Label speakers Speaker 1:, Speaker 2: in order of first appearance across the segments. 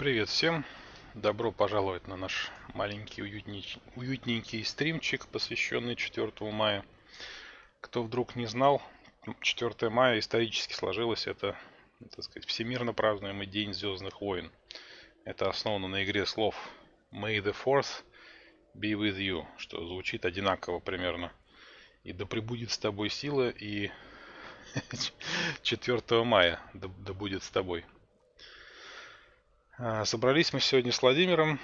Speaker 1: Привет всем! Добро пожаловать на наш маленький уютненький, уютненький стримчик, посвященный 4 мая. Кто вдруг не знал, 4 мая исторически сложилось это, так сказать, всемирно празднуемый День Звездных войн. Это основано на игре слов May the Fourth be with you, что звучит одинаково примерно. И да пребудет с тобой сила, и 4 мая да, да будет с тобой. А, собрались мы сегодня с Владимиром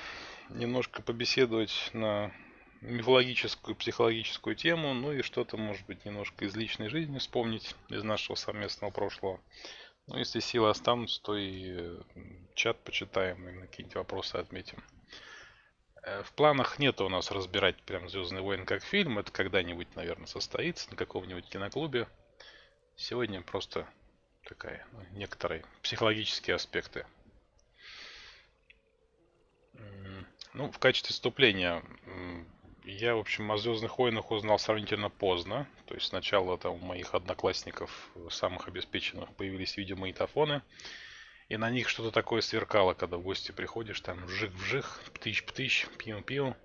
Speaker 1: немножко побеседовать на мифологическую, психологическую тему, ну и что-то, может быть, немножко из личной жизни вспомнить, из нашего совместного прошлого. Ну, если силы останутся, то и э, чат почитаем и какие-нибудь вопросы отметим. Э, в планах нет у нас разбирать прям Звездный войн как фильм. Это когда-нибудь, наверное, состоится на каком-нибудь киноклубе. Сегодня просто такая, ну, некоторые психологические аспекты Ну, в качестве вступления я, в общем, о Звездных войнах узнал сравнительно поздно. То есть сначала там у моих одноклассников, самых обеспеченных, появились видеомагнитофоны. И на них что-то такое сверкало, когда в гости приходишь, там вжих-вжих, птыщ-птыщ, пиу-пиу.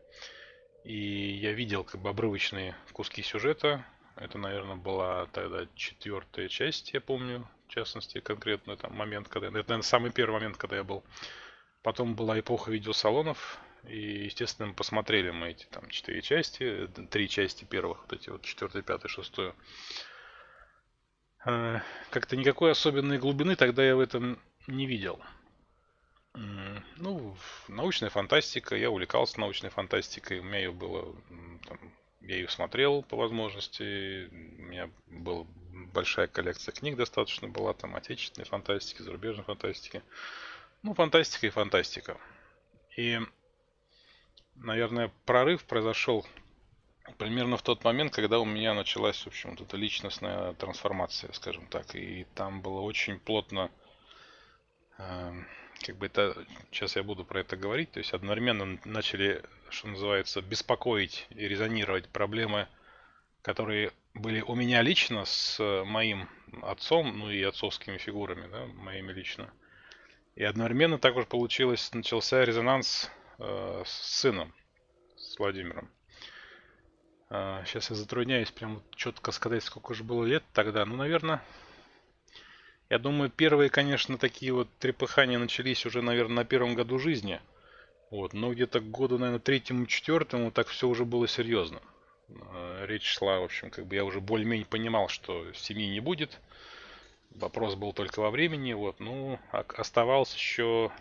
Speaker 1: И я видел как бы обрывочные куски сюжета. Это, наверное, была тогда четвертая часть, я помню, в частности, конкретно там момент, когда... Это, наверное, самый первый момент, когда я был Потом была эпоха видеосалонов, и, естественно, посмотрели мы эти там четыре части, три части первых, вот эти вот четвертый, пятый, шестой. А, как-то никакой особенной глубины тогда я в этом не видел. Ну, научная фантастика, я увлекался научной фантастикой, у меня ее было, там, я ее смотрел по возможности, у меня была большая коллекция книг достаточно была, там, отечественной фантастики, зарубежной фантастики. Ну, фантастика и фантастика. И, наверное, прорыв произошел примерно в тот момент, когда у меня началась, в общем, вот эта личностная трансформация, скажем так. И там было очень плотно, э, как бы это, сейчас я буду про это говорить, то есть одновременно начали, что называется, беспокоить и резонировать проблемы, которые были у меня лично с моим отцом, ну и отцовскими фигурами, да, моими лично. И одновременно также получилось, начался резонанс э, с сыном, с Владимиром. Сейчас я затрудняюсь прям четко сказать, сколько же было лет тогда. Ну, наверное, я думаю, первые, конечно, такие вот трепыхания начались уже, наверное, на первом году жизни. Вот, но где-то к году, наверное, третьему, четвертому так все уже было серьезно. Э, речь шла, в общем, как бы я уже более-менее понимал, что семьи не будет. Вопрос был только во времени. Вот, ну, оставалось еще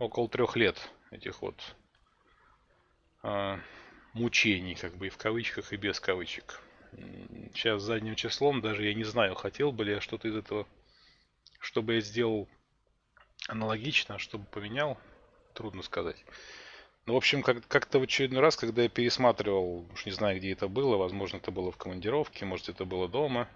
Speaker 1: около трех лет этих вот э, мучений, как бы и в кавычках, и без кавычек. Сейчас задним числом даже я не знаю, хотел бы ли я что-то из этого, чтобы я сделал аналогично, чтобы поменял, трудно сказать. Ну, в общем, как- как-то в очередной раз, когда я пересматривал, уж не знаю, где это было, возможно, это было в командировке, может, это было дома,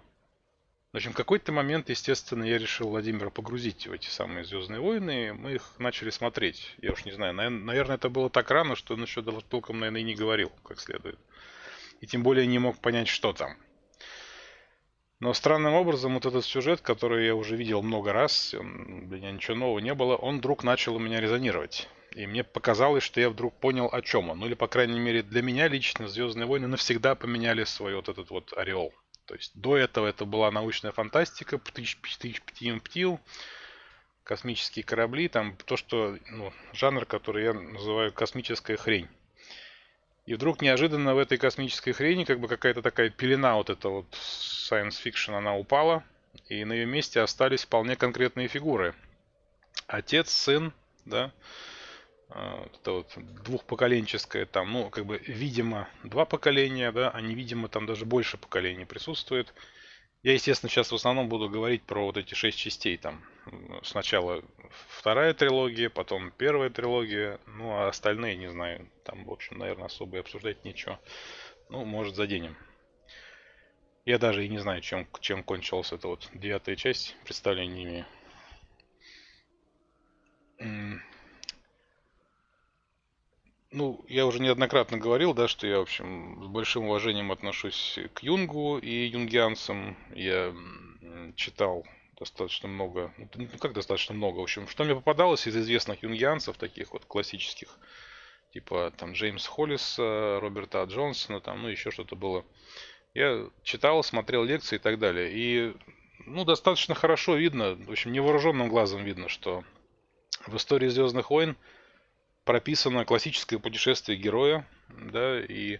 Speaker 1: в общем, в какой-то момент, естественно, я решил Владимира погрузить в эти самые Звездные войны. Мы их начали смотреть. Я уж не знаю, наверное, это было так рано, что он еще толком, наверное, и не говорил как следует. И тем более не мог понять, что там. Но странным образом вот этот сюжет, который я уже видел много раз, он, для меня ничего нового не было, он вдруг начал у меня резонировать. И мне показалось, что я вдруг понял, о чем он. Ну или, по крайней мере, для меня лично Звездные войны навсегда поменяли свой вот этот вот ореол. То есть до этого это была научная фантастика, птыщ, птыщ, птим, птил, космические корабли, там то, что, ну, жанр, который я называю космическая хрень. И вдруг неожиданно в этой космической хрени как бы какая-то такая пелена вот эта вот science fiction, она упала, и на ее месте остались вполне конкретные фигуры. Отец, сын, да, а, это вот двухпоколенческое там, ну, как бы, видимо, два поколения, да, а невидимо там даже больше поколений присутствует. Я, естественно, сейчас в основном буду говорить про вот эти шесть частей там. Сначала вторая трилогия, потом первая трилогия, ну, а остальные, не знаю, там, в общем, наверное, особо и обсуждать ничего. Ну, может, заденем. Я даже и не знаю, чем, чем кончилась эта вот девятая часть, представления не имею. Ну, я уже неоднократно говорил, да, что я, в общем, с большим уважением отношусь к Юнгу и юнгианцам. Я читал достаточно много. Ну, ну, как достаточно много? В общем, что мне попадалось из известных юнгианцев, таких вот классических, типа там Джеймс Холлиса, Роберта Джонсона, там, ну, еще что-то было. Я читал, смотрел лекции и так далее. И, ну, достаточно хорошо видно, в общем, невооруженным глазом видно, что в истории Звездных войн прописано классическое путешествие героя, да, и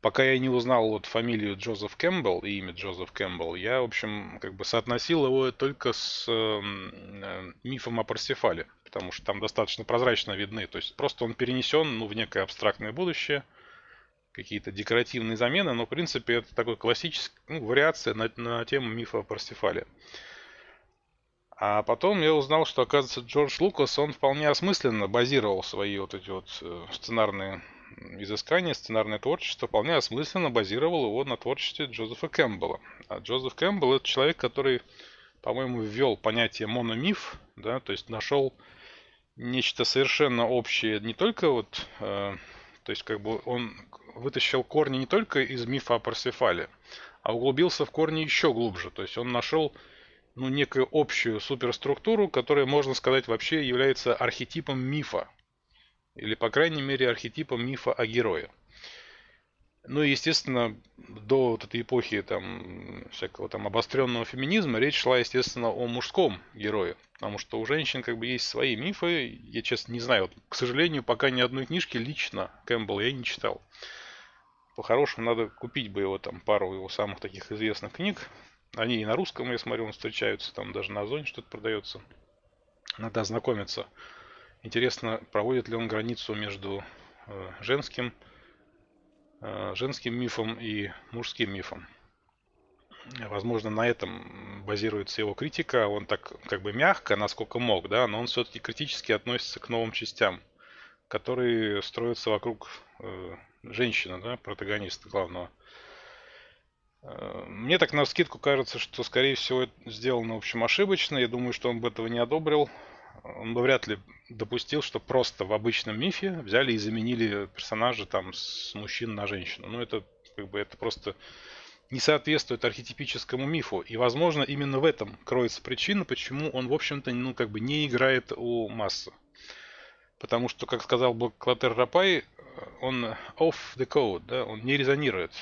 Speaker 1: пока я не узнал вот фамилию Джозеф Кэмпбелл и имя Джозеф Кэмпбелл, я, в общем, как бы соотносил его только с э, мифом о Парсифале, потому что там достаточно прозрачно видны, то есть просто он перенесен ну, в некое абстрактное будущее, какие-то декоративные замены, но в принципе это такой классический, ну, вариация на, на тему мифа о Парсифале. А потом я узнал, что, оказывается, Джордж Лукас, он вполне осмысленно базировал свои вот эти вот э, сценарные изыскания, сценарное творчество вполне осмысленно базировал его на творчестве Джозефа Кэмпбелла. А Джозеф Кэмпбелл это человек, который, по-моему, ввел понятие мономиф, да, то есть нашел нечто совершенно общее, не только вот, э, то есть как бы он вытащил корни не только из мифа о Парсифале, а углубился в корни еще глубже, то есть он нашел ну, некую общую суперструктуру, которая, можно сказать, вообще является архетипом мифа, или, по крайней мере, архетипом мифа о герое. Ну и, естественно, до вот этой эпохи там, всякого там обостренного феминизма речь шла, естественно, о мужском герое. Потому что у женщин как бы есть свои мифы. Я, честно, не знаю. Вот, к сожалению, пока ни одной книжки лично Кэмпбелл я не читал. По-хорошему, надо купить бы его там пару его самых таких известных книг. Они и на русском, я смотрю, встречаются. Там даже на Озоне что-то продается. Надо ознакомиться. Интересно, проводит ли он границу между э, женским, э, женским мифом и мужским мифом. Возможно, на этом базируется его критика. Он так как бы мягко, насколько мог, да, но он все-таки критически относится к новым частям, которые строятся вокруг э, женщины, да, протагониста главного. Мне так на скидку кажется, что, скорее всего, это сделано, в общем, ошибочно. Я думаю, что он бы этого не одобрил он бы вряд ли допустил, что просто в обычном мифе взяли и заменили персонажа там с мужчин на женщину. Ну, это как бы это просто не соответствует архетипическому мифу. И, возможно, именно в этом кроется причина, почему он, в общем-то, ну, как бы не играет у массы. Потому что, как сказал Клотер Рапай, он off the code, да, он не резонирует.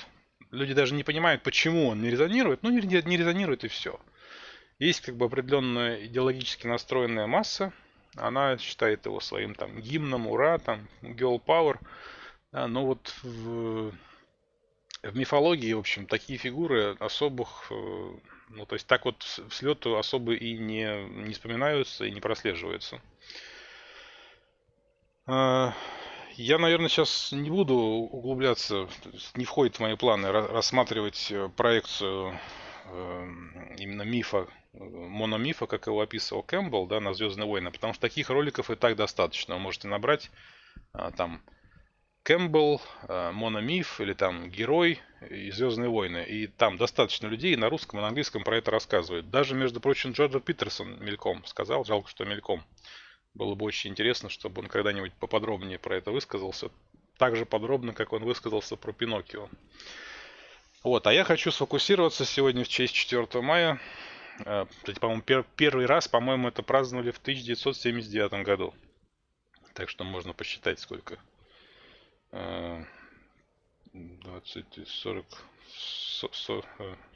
Speaker 1: Люди даже не понимают, почему он не резонирует, ну не, резонирует и все. Есть как бы определенная идеологически настроенная масса, она считает его своим там гимном, ура, там, girl power. Да, но вот в, в мифологии, в общем, такие фигуры особых, э, ну, то есть так вот в слету особо и не, не вспоминаются и не прослеживаются. Я, наверное, сейчас не буду углубляться, не входит в мои планы рассматривать э, проекцию э, именно мифа мономифа, как его описывал Кэмпбелл, да, на Звездные войны, потому что таких роликов и так достаточно. Вы можете набрать а, там Кэмпбелл, мономиф или там герой и Звездные войны. И там достаточно людей на русском и на английском про это рассказывают. Даже, между прочим, Джорджа Питерсон мельком сказал, жалко, что мельком. Было бы очень интересно, чтобы он когда-нибудь поподробнее про это высказался. Так же подробно, как он высказался про Пиноккио. Вот, а я хочу сфокусироваться сегодня в честь 4 мая Э, кстати, по-моему, пер первый раз, по-моему, это праздновали в 1979 году. Так что можно посчитать, сколько. 20, 40,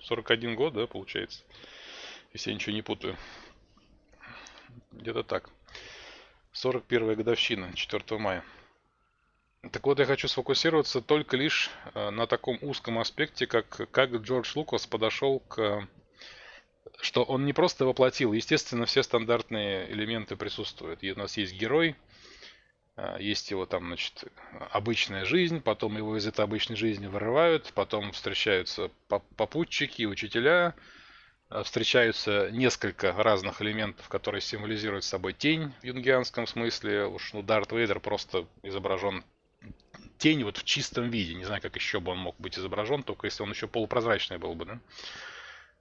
Speaker 1: 41 год, да, получается. Если я ничего не путаю. Где-то так. 41 годовщина, 4 мая. Так вот, я хочу сфокусироваться только лишь э, на таком узком аспекте, как, как Джордж Лукас подошел к что он не просто воплотил, естественно, все стандартные элементы присутствуют. У нас есть герой, а, есть его там, значит, обычная жизнь, потом его из этой обычной жизни вырывают, потом встречаются попутчики, учителя, встречаются несколько разных элементов, которые символизируют собой тень в юнгианском смысле. Уж, ну, Дарт Вейдер просто изображен тень вот в чистом виде. Не знаю, как еще бы он мог быть изображен, только если он еще полупрозрачный был бы, да?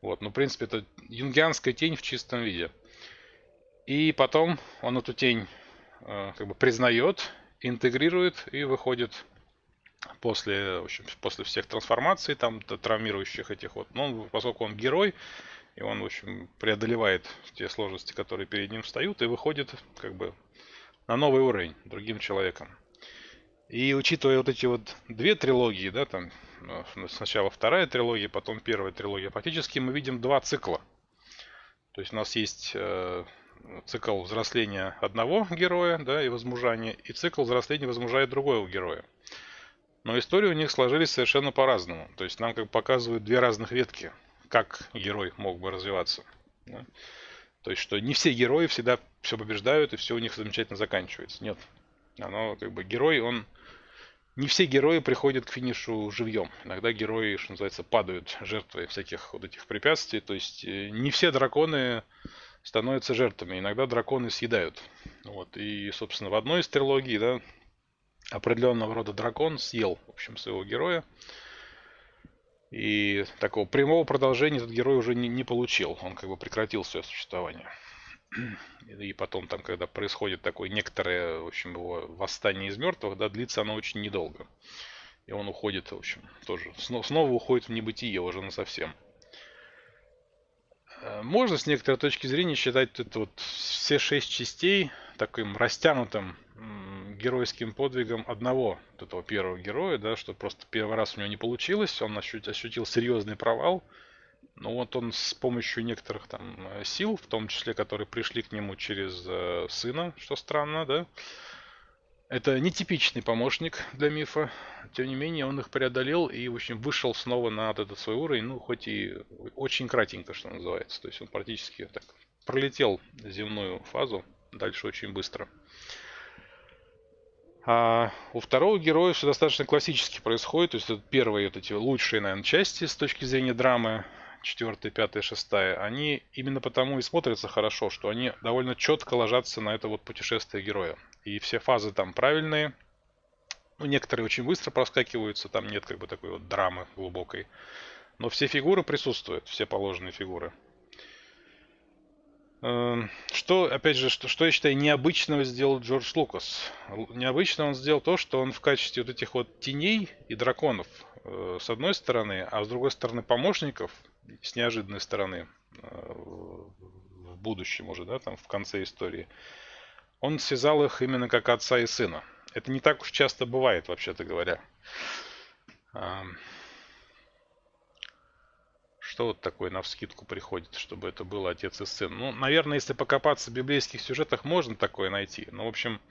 Speaker 1: Вот, ну, в принципе, это юнгианская тень в чистом виде. И потом он эту тень э, как бы признает, интегрирует и выходит после, в общем, после всех трансформаций, там, травмирующих этих вот. Но поскольку он герой, и он, в общем, преодолевает те сложности, которые перед ним встают, и выходит как бы на новый уровень другим человеком. И учитывая вот эти вот две трилогии, да, там э, сначала вторая трилогия, потом первая трилогия, фактически мы видим два цикла. То есть у нас есть э, цикл взросления одного героя, да, и возмужания, и цикл взросления и возмужания другого героя. Но истории у них сложились совершенно по-разному. То есть нам как бы показывают две разных ветки, как герой мог бы развиваться. Да? То есть, что не все герои всегда все побеждают и все у них замечательно заканчивается. Нет. Оно как бы герой, он... Не все герои приходят к финишу живьем. Иногда герои, что называется, падают жертвой всяких вот этих препятствий. То есть э, не все драконы становятся жертвами. Иногда драконы съедают. Вот. И, собственно, в одной из трилогий, да, определенного рода дракон съел, в общем, своего героя. И такого прямого продолжения этот герой уже не, не получил. Он как бы прекратил свое существование. И потом там, когда происходит такое некоторое, в общем, его восстание из мертвых, да, длится оно очень недолго. И он уходит, в общем, тоже, снова, снова уходит в небытие уже на совсем. Э, можно с некоторой точки зрения считать это вот все шесть частей таким растянутым геройским подвигом одного вот этого первого героя, да, что просто первый раз у него не получилось, он ощутил, ощутил серьезный провал, ну вот он с помощью некоторых там э, сил, в том числе, которые пришли к нему через э, сына, что странно, да. Это нетипичный помощник для мифа. Тем не менее, он их преодолел и, в общем, вышел снова на этот свой уровень, ну, хоть и очень кратенько, что называется. То есть он практически так пролетел земную фазу, дальше очень быстро. А у второго героя все достаточно классически происходит. То есть это первые вот эти лучшие, наверное, части с точки зрения драмы четвертая, пятая, шестая, они именно потому и смотрятся хорошо, что они довольно четко ложатся на это вот путешествие героя. И все фазы там правильные. Ну, некоторые очень быстро проскакиваются, там нет как бы такой вот драмы глубокой. Но все фигуры присутствуют, все положенные фигуры. Эм, что, опять же, что, что я считаю необычного сделал Джордж Лукас? Необычно он сделал то, что он в качестве вот этих вот теней и драконов э, с одной стороны, а с другой стороны помощников с неожиданной стороны э, в будущем уже, да, там в конце истории, он связал их именно как отца и сына. Это не так уж часто бывает, вообще-то говоря. Что вот такое на вскидку приходит, чтобы это было отец и сын? Ну, наверное, если покопаться в библейских сюжетах, можно такое найти. Но, в общем,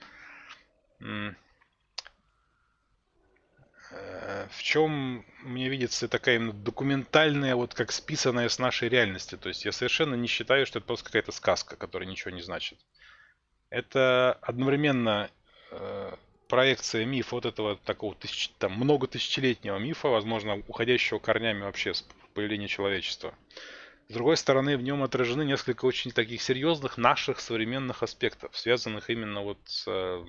Speaker 1: Э, в чем мне видится такая именно документальная, вот как списанная с нашей реальности. То есть я совершенно не считаю, что это просто какая-то сказка, которая ничего не значит. Это одновременно э, проекция мифа вот этого такого тысяч, там, много тысячелетнего мифа, возможно, уходящего корнями вообще появления человечества. С другой стороны, в нем отражены несколько очень таких серьезных наших современных аспектов, связанных именно вот с э,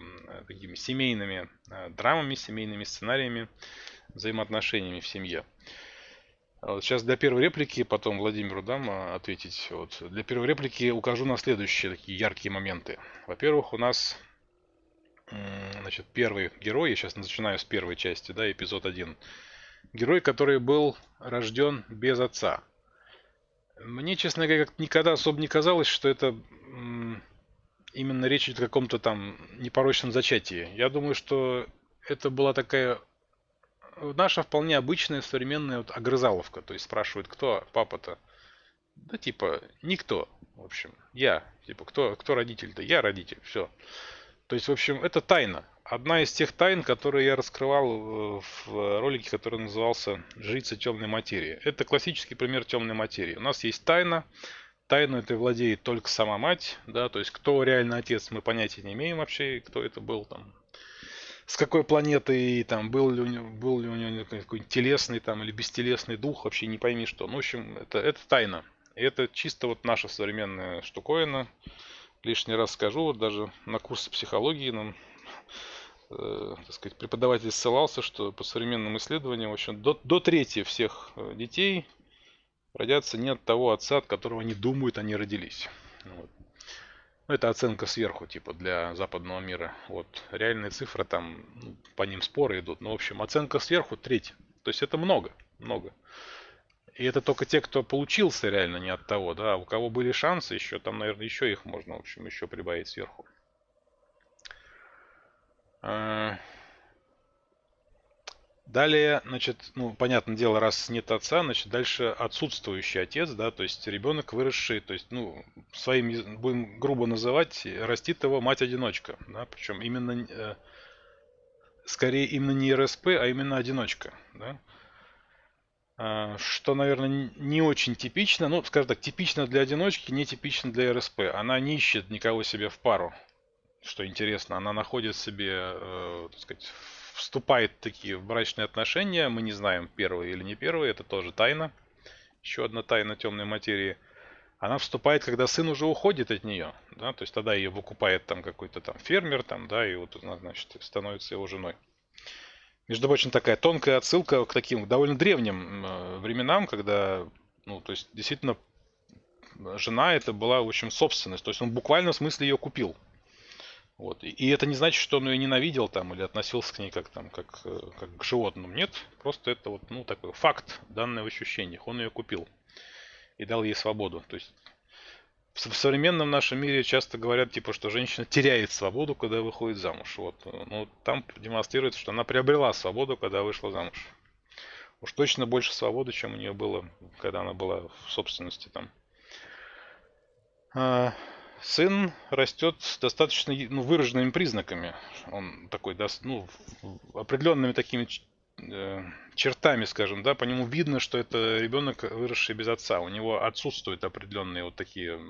Speaker 1: такими семейными э, драмами, семейными сценариями, взаимоотношениями в семье. А вот сейчас для первой реплики, потом Владимиру дам э, ответить. Вот. Для первой реплики укажу на следующие такие яркие моменты. Во-первых, у нас значит, первый герой, я сейчас начинаю с первой части, да, эпизод 1. Герой, который был рожден без отца. Мне, честно говоря, никогда особо не казалось, что это именно речь идет о каком-то там непорочном зачатии. Я думаю, что это была такая наша вполне обычная современная вот огрызаловка. То есть спрашивают, кто папа-то? Да типа, никто, в общем. Я. Типа, кто, кто родитель-то? Я родитель. Все. То есть, в общем, это тайна одна из тех тайн, которые я раскрывал в ролике, который назывался «Жрица темной материи». Это классический пример темной материи. У нас есть тайна, тайну это владеет только сама мать, да, то есть кто реально отец, мы понятия не имеем вообще, кто это был там, с какой планеты, там, был ли у него, был ли у него какой-нибудь телесный там или бестелесный дух, вообще не пойми что. Ну, в общем, это, это тайна. И это чисто вот наша современная штуковина. Лишний раз скажу, вот даже на курсе психологии нам э, так сказать, преподаватель ссылался, что по современным исследованиям, в общем, до, до трети всех э, детей родятся не от того отца, от которого они думают, они родились. Вот. Ну, это оценка сверху, типа, для западного мира. Вот. Реальные цифры там, ну, по ним споры идут. Но, в общем, оценка сверху треть. То есть это много, много. И это только те, кто получился реально не от того, да, а у кого были шансы еще, там, наверное, еще их можно, в общем, еще прибавить сверху. А, далее, значит, ну, понятное дело, раз нет отца, значит, дальше отсутствующий отец, да, то есть ребенок выросший, то есть, ну, своим, будем грубо называть, растит его мать-одиночка, да, причем именно, э, скорее именно не РСП, а именно одиночка, да. А, что, наверное, не очень типично. Ну, скажем так, типично для одиночки, не типично для РСП. Она не ищет никого себе в пару. Что интересно, она находит себе, э, так сказать, вступает такие в брачные отношения. Мы не знаем, первые или не первые, это тоже тайна. Еще одна тайна темной материи. Она вступает, когда сын уже уходит от нее. Да? То есть тогда ее выкупает там какой-то там фермер, там, да, и вот, значит, становится его женой. Между прочим, такая тонкая отсылка к таким довольно древним э, временам, когда, ну, то есть, действительно, жена это была, в общем, собственность. То есть он буквально в смысле ее купил. Вот. И это не значит, что он ее ненавидел там или относился к ней как там, как, э, как к животному. Нет, просто это вот, ну, такой факт, данное в ощущениях. Он ее купил и дал ей свободу. То есть в современном нашем мире часто говорят, типа, что женщина теряет свободу, когда выходит замуж. Вот. Ну, там демонстрируется, что она приобрела свободу, когда вышла замуж. Уж точно больше свободы, чем у нее было, когда она была в собственности там. Сын растет с достаточно ну, выраженными признаками. Он такой, ну, определенными такими Э, чертами, скажем, да, по нему видно, что это ребенок, выросший без отца. У него отсутствуют определенные вот такие...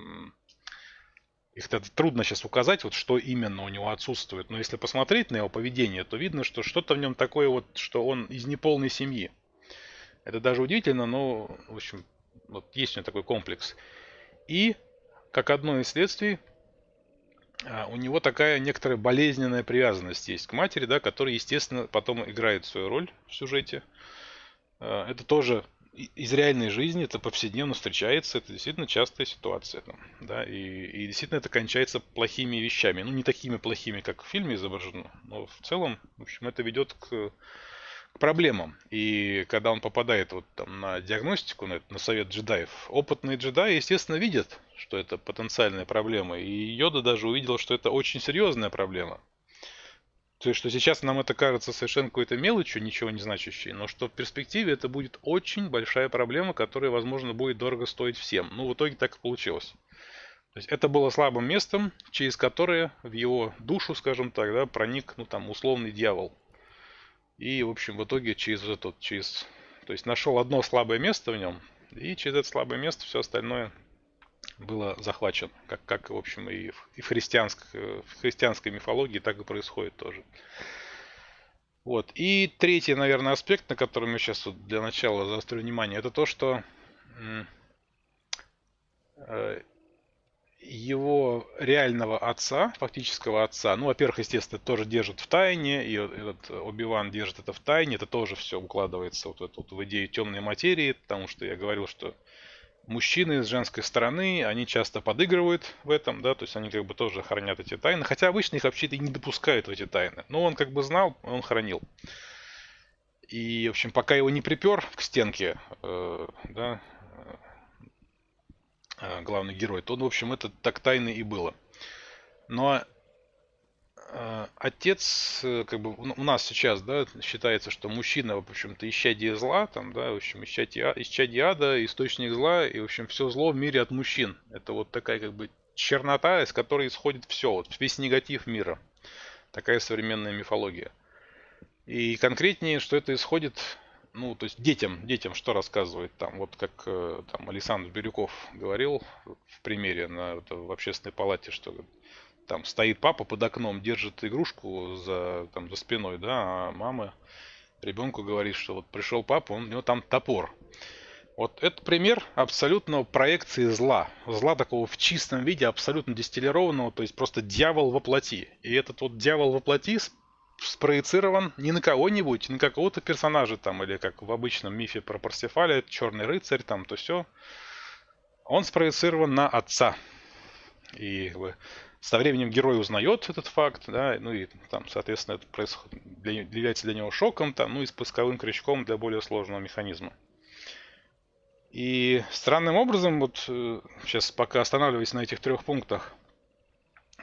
Speaker 1: Их трудно сейчас указать, вот что именно у него отсутствует. Но если посмотреть на его поведение, то видно, что что-то в нем такое вот, что он из неполной семьи. Это даже удивительно, но, в общем, вот есть у него такой комплекс. И, как одно из следствий, а, у него такая некоторая болезненная привязанность есть к матери, да, которая, естественно, потом играет свою роль в сюжете. А, это тоже из реальной жизни, это повседневно встречается, это действительно частая ситуация. Там, да, и, и действительно это кончается плохими вещами. Ну, не такими плохими, как в фильме изображено, но в целом, в общем, это ведет к проблемам. И когда он попадает вот там на диагностику, на, на совет джедаев, опытные джедаи, естественно, видят, что это потенциальная проблема. И Йода даже увидел, что это очень серьезная проблема. То есть, что сейчас нам это кажется совершенно какой-то мелочью, ничего не значащей, но что в перспективе это будет очень большая проблема, которая, возможно, будет дорого стоить всем. Ну, в итоге так и получилось. То есть это было слабым местом, через которое в его душу, скажем так, да, проник, ну, там, условный дьявол. И, в общем, в итоге через этот, через... То есть нашел одно слабое место в нем, и через это слабое место все остальное было захвачено. Как, как в общем, и в, и в, христианской, в христианской мифологии так и происходит тоже. Вот. И третий, наверное, аспект, на котором я сейчас вот для начала заострю внимание, это то, что э, его реального отца, фактического отца, ну, во-первых, естественно, тоже держит в тайне, и этот Оби-Ван держит это в тайне, это тоже все укладывается вот, вот в идею темной материи, потому что я говорил, что мужчины с женской стороны, они часто подыгрывают в этом, да, то есть они как бы тоже хранят эти тайны, хотя обычно их вообще-то и не допускают в эти тайны, но он как бы знал, он хранил. И, в общем, пока его не припер к стенке, э, да, главный герой, то, в общем, это так тайно и было. Но э, отец, э, как бы у нас сейчас, да, считается, что мужчина, в общем-то, исчадие зла, там, да, в общем, исчадие, исчадие ада, источник зла, и, в общем, все зло в мире от мужчин. Это вот такая, как бы, чернота, из которой исходит все, вот весь негатив мира. Такая современная мифология. И конкретнее, что это исходит ну, то есть детям, детям что рассказывает там, вот как э, там Александр Бирюков говорил в примере на, в общественной палате, что там стоит папа под окном, держит игрушку за, там, за спиной, да, а мама ребенку говорит, что вот пришел папа, он, у него там топор. Вот это пример абсолютно проекции зла. Зла такого в чистом виде, абсолютно дистиллированного, то есть просто дьявол воплоти. И этот вот дьявол воплоти спроецирован не на кого-нибудь, не на какого-то персонажа там, или как в обычном мифе про Парсифаля, черный рыцарь там, то все. Он спроецирован на отца. И со временем герой узнает этот факт, да, ну и там, соответственно, это происходит, для, является для него шоком, там, ну и спусковым крючком для более сложного механизма. И странным образом, вот сейчас пока останавливаясь на этих трех пунктах,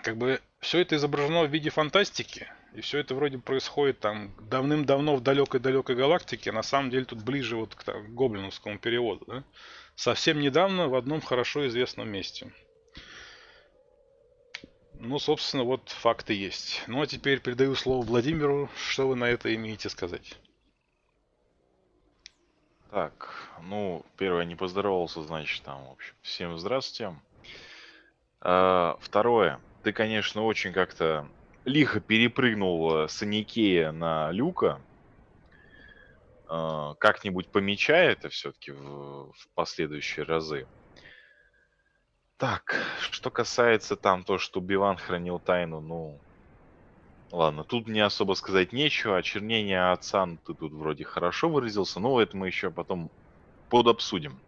Speaker 1: как бы все это изображено в виде фантастики, и все это вроде происходит там давным-давно в далекой-далекой галактике, а на самом деле тут ближе вот к так, гоблиновскому переводу, да? Совсем недавно в одном хорошо известном месте. Ну, собственно, вот факты есть. Ну, а теперь передаю слово Владимиру. Что вы на это имеете сказать?
Speaker 2: Так, ну, первое, не поздоровался, значит, там, в общем, всем здравствуйте. А, второе, ты, конечно, очень как-то лихо перепрыгнул э, с Аникея на Люка. А, как-нибудь помечай это все-таки в, в последующие разы. Так, что касается там то, что Биван хранил тайну, ну... Ладно, тут мне особо сказать нечего. Очернение отца, ну, ты тут вроде хорошо выразился, но это мы еще потом подобсудим.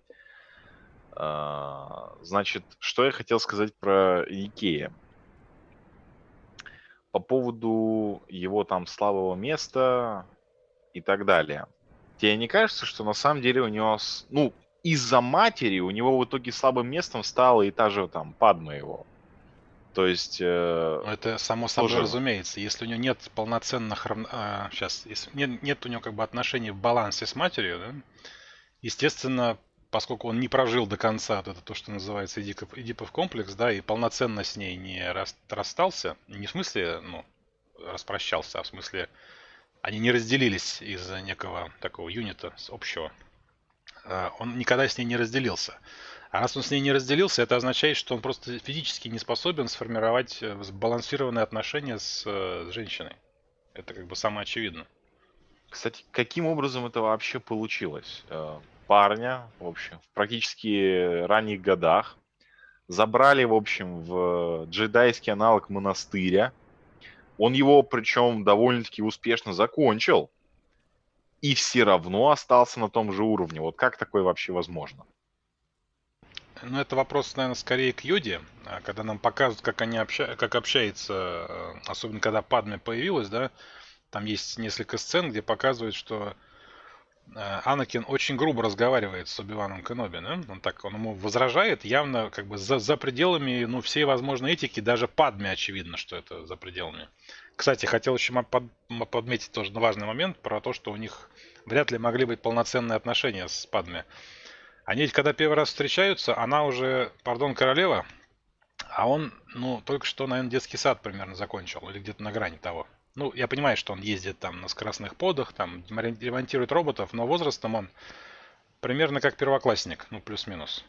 Speaker 2: А, значит, что я хотел сказать про Икея. По поводу его там слабого места и так далее. Тебе не кажется, что на самом деле у него, ну, из-за матери у него в итоге слабым местом стала и та же там Падма его. То есть... Э,
Speaker 1: ну, это само собой тоже... разумеется. Если у него нет полноценных... Э, сейчас, если нет, нет у него как бы отношений в балансе с матерью, да, естественно, поскольку он не прожил до конца вот это то, что называется Эдипов, Эдипов комплекс, да, и полноценно с ней не расстался, не в смысле, ну, распрощался, а в смысле они не разделились из-за некого такого юнита общего, Э, он никогда с ней не разделился. А раз он с ней не разделился, это означает, что он просто физически не способен сформировать э, сбалансированные отношения с, э, с женщиной. Это как бы самое очевидное.
Speaker 2: Кстати, каким образом это вообще получилось? Парня, в общем, в практически ранних годах забрали, в общем, в джедайский аналог монастыря. Он его, причем, довольно-таки успешно закончил и все равно остался на том же уровне. Вот как такое вообще возможно?
Speaker 1: Ну, это вопрос, наверное, скорее к Йоде, а когда нам показывают, как они обща... как общаются, э, особенно когда Падме появилась, да, там есть несколько сцен, где показывают, что Анакин очень грубо разговаривает с Оби-Ваном Кеноби, да? Он так, он ему возражает, явно как бы за, за пределами, ну, всей возможной этики, даже Падме очевидно, что это за пределами. Кстати, хотел еще подметить тоже важный момент про то, что у них вряд ли могли быть полноценные отношения с Падме. Они ведь когда первый раз встречаются, она уже, пардон, королева, а он, ну, только что, наверное, детский сад примерно закончил, или где-то на грани того. Ну, я понимаю, что он ездит там на скоростных подах, там ремонтирует роботов, но возрастом он примерно как первоклассник, ну, плюс-минус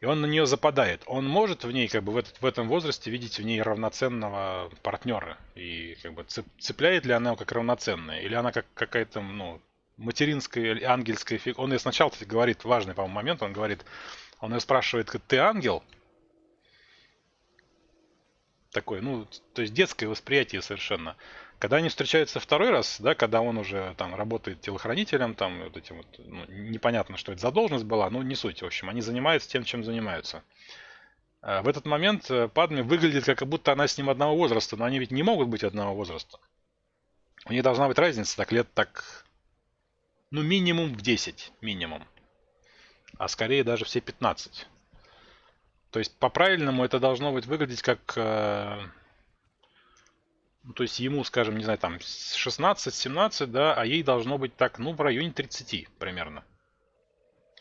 Speaker 1: и он на нее западает. Он может в ней, как бы в, этот, в этом возрасте, видеть в ней равноценного партнера. И как бы цепляет ли она его как равноценная, или она как какая-то, ну, материнская или ангельская фигура. Он ей сначала говорит, важный, по-моему, момент, он говорит, он ее спрашивает, ты ангел? Такой, ну, то есть детское восприятие совершенно. Когда они встречаются второй раз, да, когда он уже там работает телохранителем, там вот этим вот, ну, непонятно, что это за должность была, но не суть, в общем, они занимаются тем, чем занимаются. А в этот момент э, Падме выглядит, как будто она с ним одного возраста, но они ведь не могут быть одного возраста. У них должна быть разница так лет так, ну минимум в 10, минимум. А скорее даже все 15. То есть по-правильному это должно быть выглядеть как э, ну, то есть ему, скажем, не знаю, там 16-17, да, а ей должно быть так, ну, в районе 30 примерно.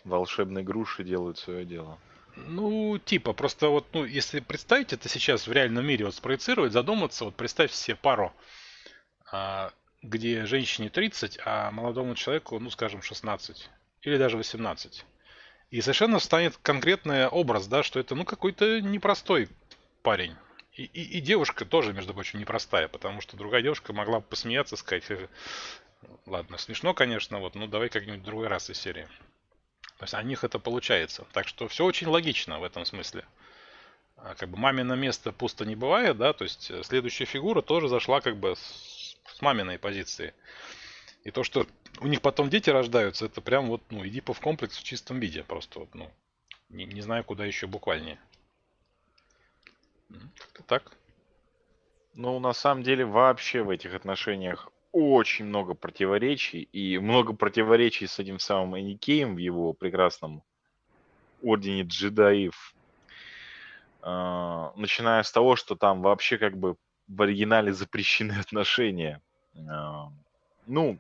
Speaker 2: Волшебные груши делают свое дело.
Speaker 1: Ну, типа, просто вот, ну, если представить это сейчас в реальном мире, вот спроецировать, задуматься, вот представь себе пару, а, где женщине 30, а молодому человеку, ну, скажем, 16 или даже 18. И совершенно станет конкретный образ, да, что это, ну, какой-то непростой парень. И, и, и девушка тоже, между прочим, непростая, потому что другая девушка могла бы посмеяться, сказать, «Э, ладно, смешно, конечно, вот, ну давай как-нибудь в другой раз из серии. То есть о них это получается. Так что все очень логично в этом смысле. А как бы мамино место пусто не бывает, да, то есть следующая фигура тоже зашла как бы с, с маминой позиции. И то, что у них потом дети рождаются, это прям вот, ну, Эдипов комплекс в чистом виде. Просто вот, ну, не, не знаю, куда еще буквальнее.
Speaker 2: Как-то так. Ну, на самом деле, вообще в этих отношениях очень много противоречий, и много противоречий с этим самым Эникеем в его прекрасном ордене джедаев. А, начиная с того, что там вообще как бы в оригинале запрещены отношения. А, ну,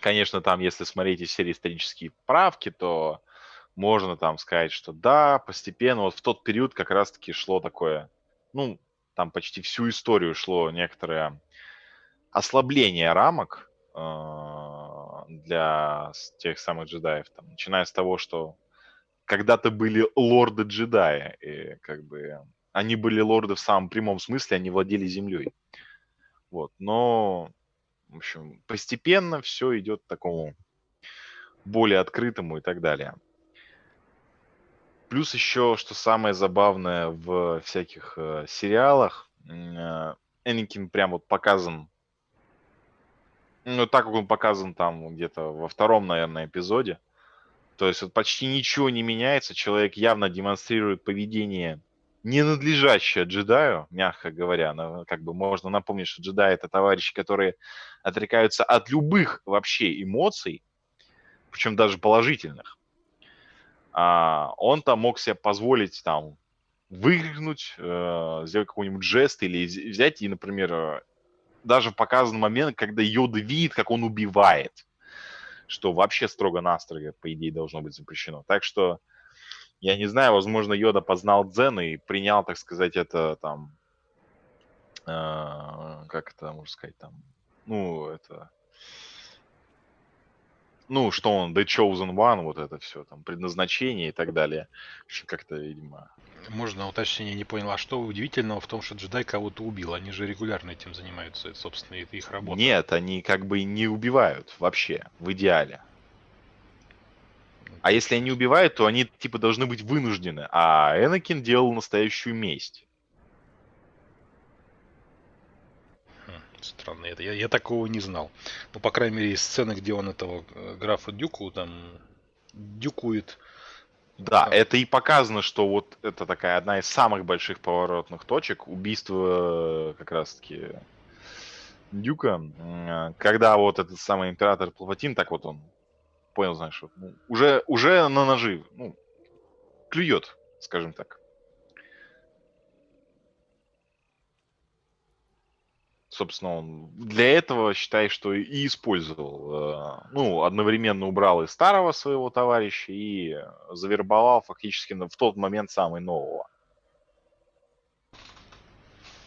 Speaker 2: конечно, там, если смотреть из серии исторические правки, то можно там сказать, что да, постепенно, вот в тот период как раз-таки шло такое, ну, там почти всю историю шло некоторое ослабление рамок э, для тех самых джедаев, там, начиная с того, что когда-то были лорды джедая, и как бы они были лорды в самом прямом смысле, они владели землей. Вот, но, в общем, постепенно все идет к такому более открытому и так далее. Плюс еще, что самое забавное в всяких э, сериалах, э, Энакин прям вот показан, ну так как он показан там где-то во втором, наверное, эпизоде. То есть вот почти ничего не меняется, человек явно демонстрирует поведение ненадлежащее джедаю, мягко говоря. Но, как бы можно напомнить, что джедаи это товарищи, которые отрекаются от любых вообще эмоций, причем даже положительных а, он там мог себе позволить там выкрикнуть, э, сделать какой-нибудь жест или взять и, например, э, даже показан момент, когда Йода видит, как он убивает, что вообще строго-настрого, по идее, должно быть запрещено. Так что, я не знаю, возможно, Йода познал дзен и принял, так сказать, это там, э, как это можно сказать, там, ну, это ну, что он The Chosen One, вот это все, там, предназначение и так далее. Как-то, видимо...
Speaker 1: Можно уточнение, не поняла, что удивительного в том, что джедай кого-то убил? Они же регулярно этим занимаются, это, собственно, это их работа.
Speaker 2: Нет, они как бы не убивают вообще, в идеале. А если они убивают, то они типа должны быть вынуждены. А Энакин делал настоящую месть.
Speaker 1: Странно это. Я, я такого не знал. Ну, по крайней мере, из сцены, где он этого э, графа Дюку там дюкует.
Speaker 2: Да, а. это и показано, что вот это такая одна из самых больших поворотных точек убийства э, как раз-таки Дюка, э, когда вот этот самый император Плаватин, так вот он понял, знаешь, ну, уже, уже на ножи, ну, клюет, скажем так. собственно, он для этого, считай, что и использовал. Э, ну, одновременно убрал и старого своего товарища, и завербовал фактически в тот момент самый нового.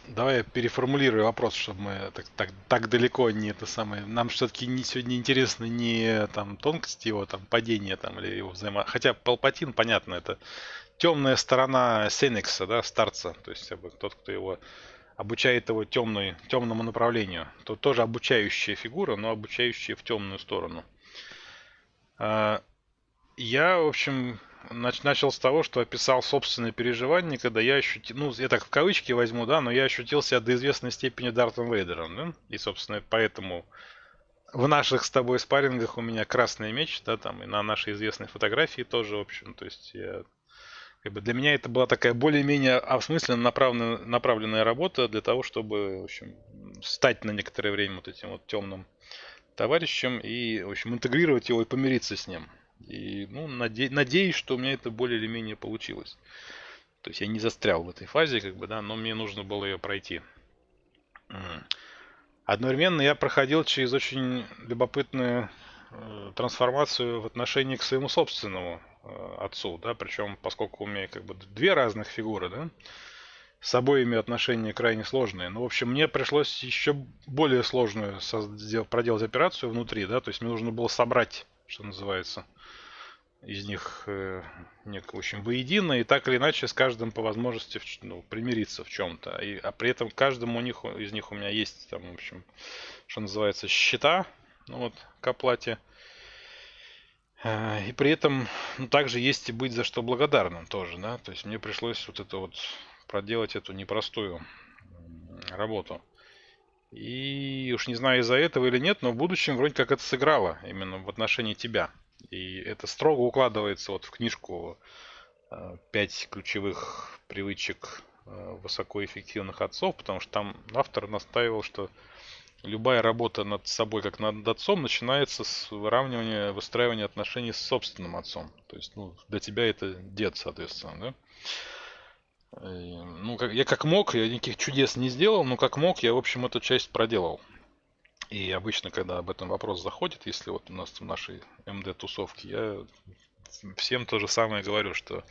Speaker 1: Давай я переформулирую вопрос, чтобы мы так, так, так далеко не это самое. Нам все-таки не, сегодня интересно не там тонкости его там падения там или его взаимо... Хотя Палпатин, понятно, это темная сторона Сенекса, да, старца. То есть тот, кто его обучает его темной, темному направлению. То тоже обучающая фигура, но обучающая в темную сторону. А, я, в общем, начал с того, что описал собственные переживания, когда я ощутил, ну, я так в кавычки возьму, да, но я ощутил себя до известной степени Дартом Вейдером, да, и, собственно, поэтому в наших с тобой спаррингах у меня красный меч, да, там, и на нашей известной фотографии тоже, в общем, то есть я как бы для меня это была такая более-менее осмысленно направленная, направленная работа для того, чтобы, в общем, стать на некоторое время вот этим вот темным товарищем и, в общем, интегрировать его и помириться с ним. И, ну, наде- надеюсь, что у меня это более или менее получилось. То есть я не застрял в этой фазе, как бы, да, но мне нужно было ее пройти. Одновременно я проходил через очень любопытную э, трансформацию в отношении к своему собственному Э, отцу, да, причем поскольку у меня как бы две разных фигуры, да, с обоими отношения крайне сложные. Ну, в общем, мне пришлось еще более сложную проделать операцию внутри, да, то есть мне нужно было собрать, что называется, из них, э, в общем, воедино, и так или иначе с каждым по возможности ну, примириться в чем-то. И, а при этом каждому у них, из них у меня есть, там, в общем, что называется, счета, ну вот, к оплате. Э, и при этом ну, также есть и быть за что благодарным тоже, да. То есть мне пришлось вот это вот проделать эту непростую работу. И уж не знаю из-за этого или нет, но в будущем вроде как это сыграло именно в отношении тебя. И это строго укладывается вот в книжку э, «Пять ключевых привычек э, высокоэффективных отцов», потому что там автор настаивал, что любая работа над собой, как над отцом, начинается с выравнивания, выстраивания отношений с собственным отцом. То есть, ну, для тебя это дед, соответственно, да? И, ну, как, я как мог, я никаких чудес не сделал, но как мог, я, в общем, эту часть проделал. И обычно, когда об этом вопрос заходит, если вот у нас в нашей МД-тусовке, я всем то же самое говорю, что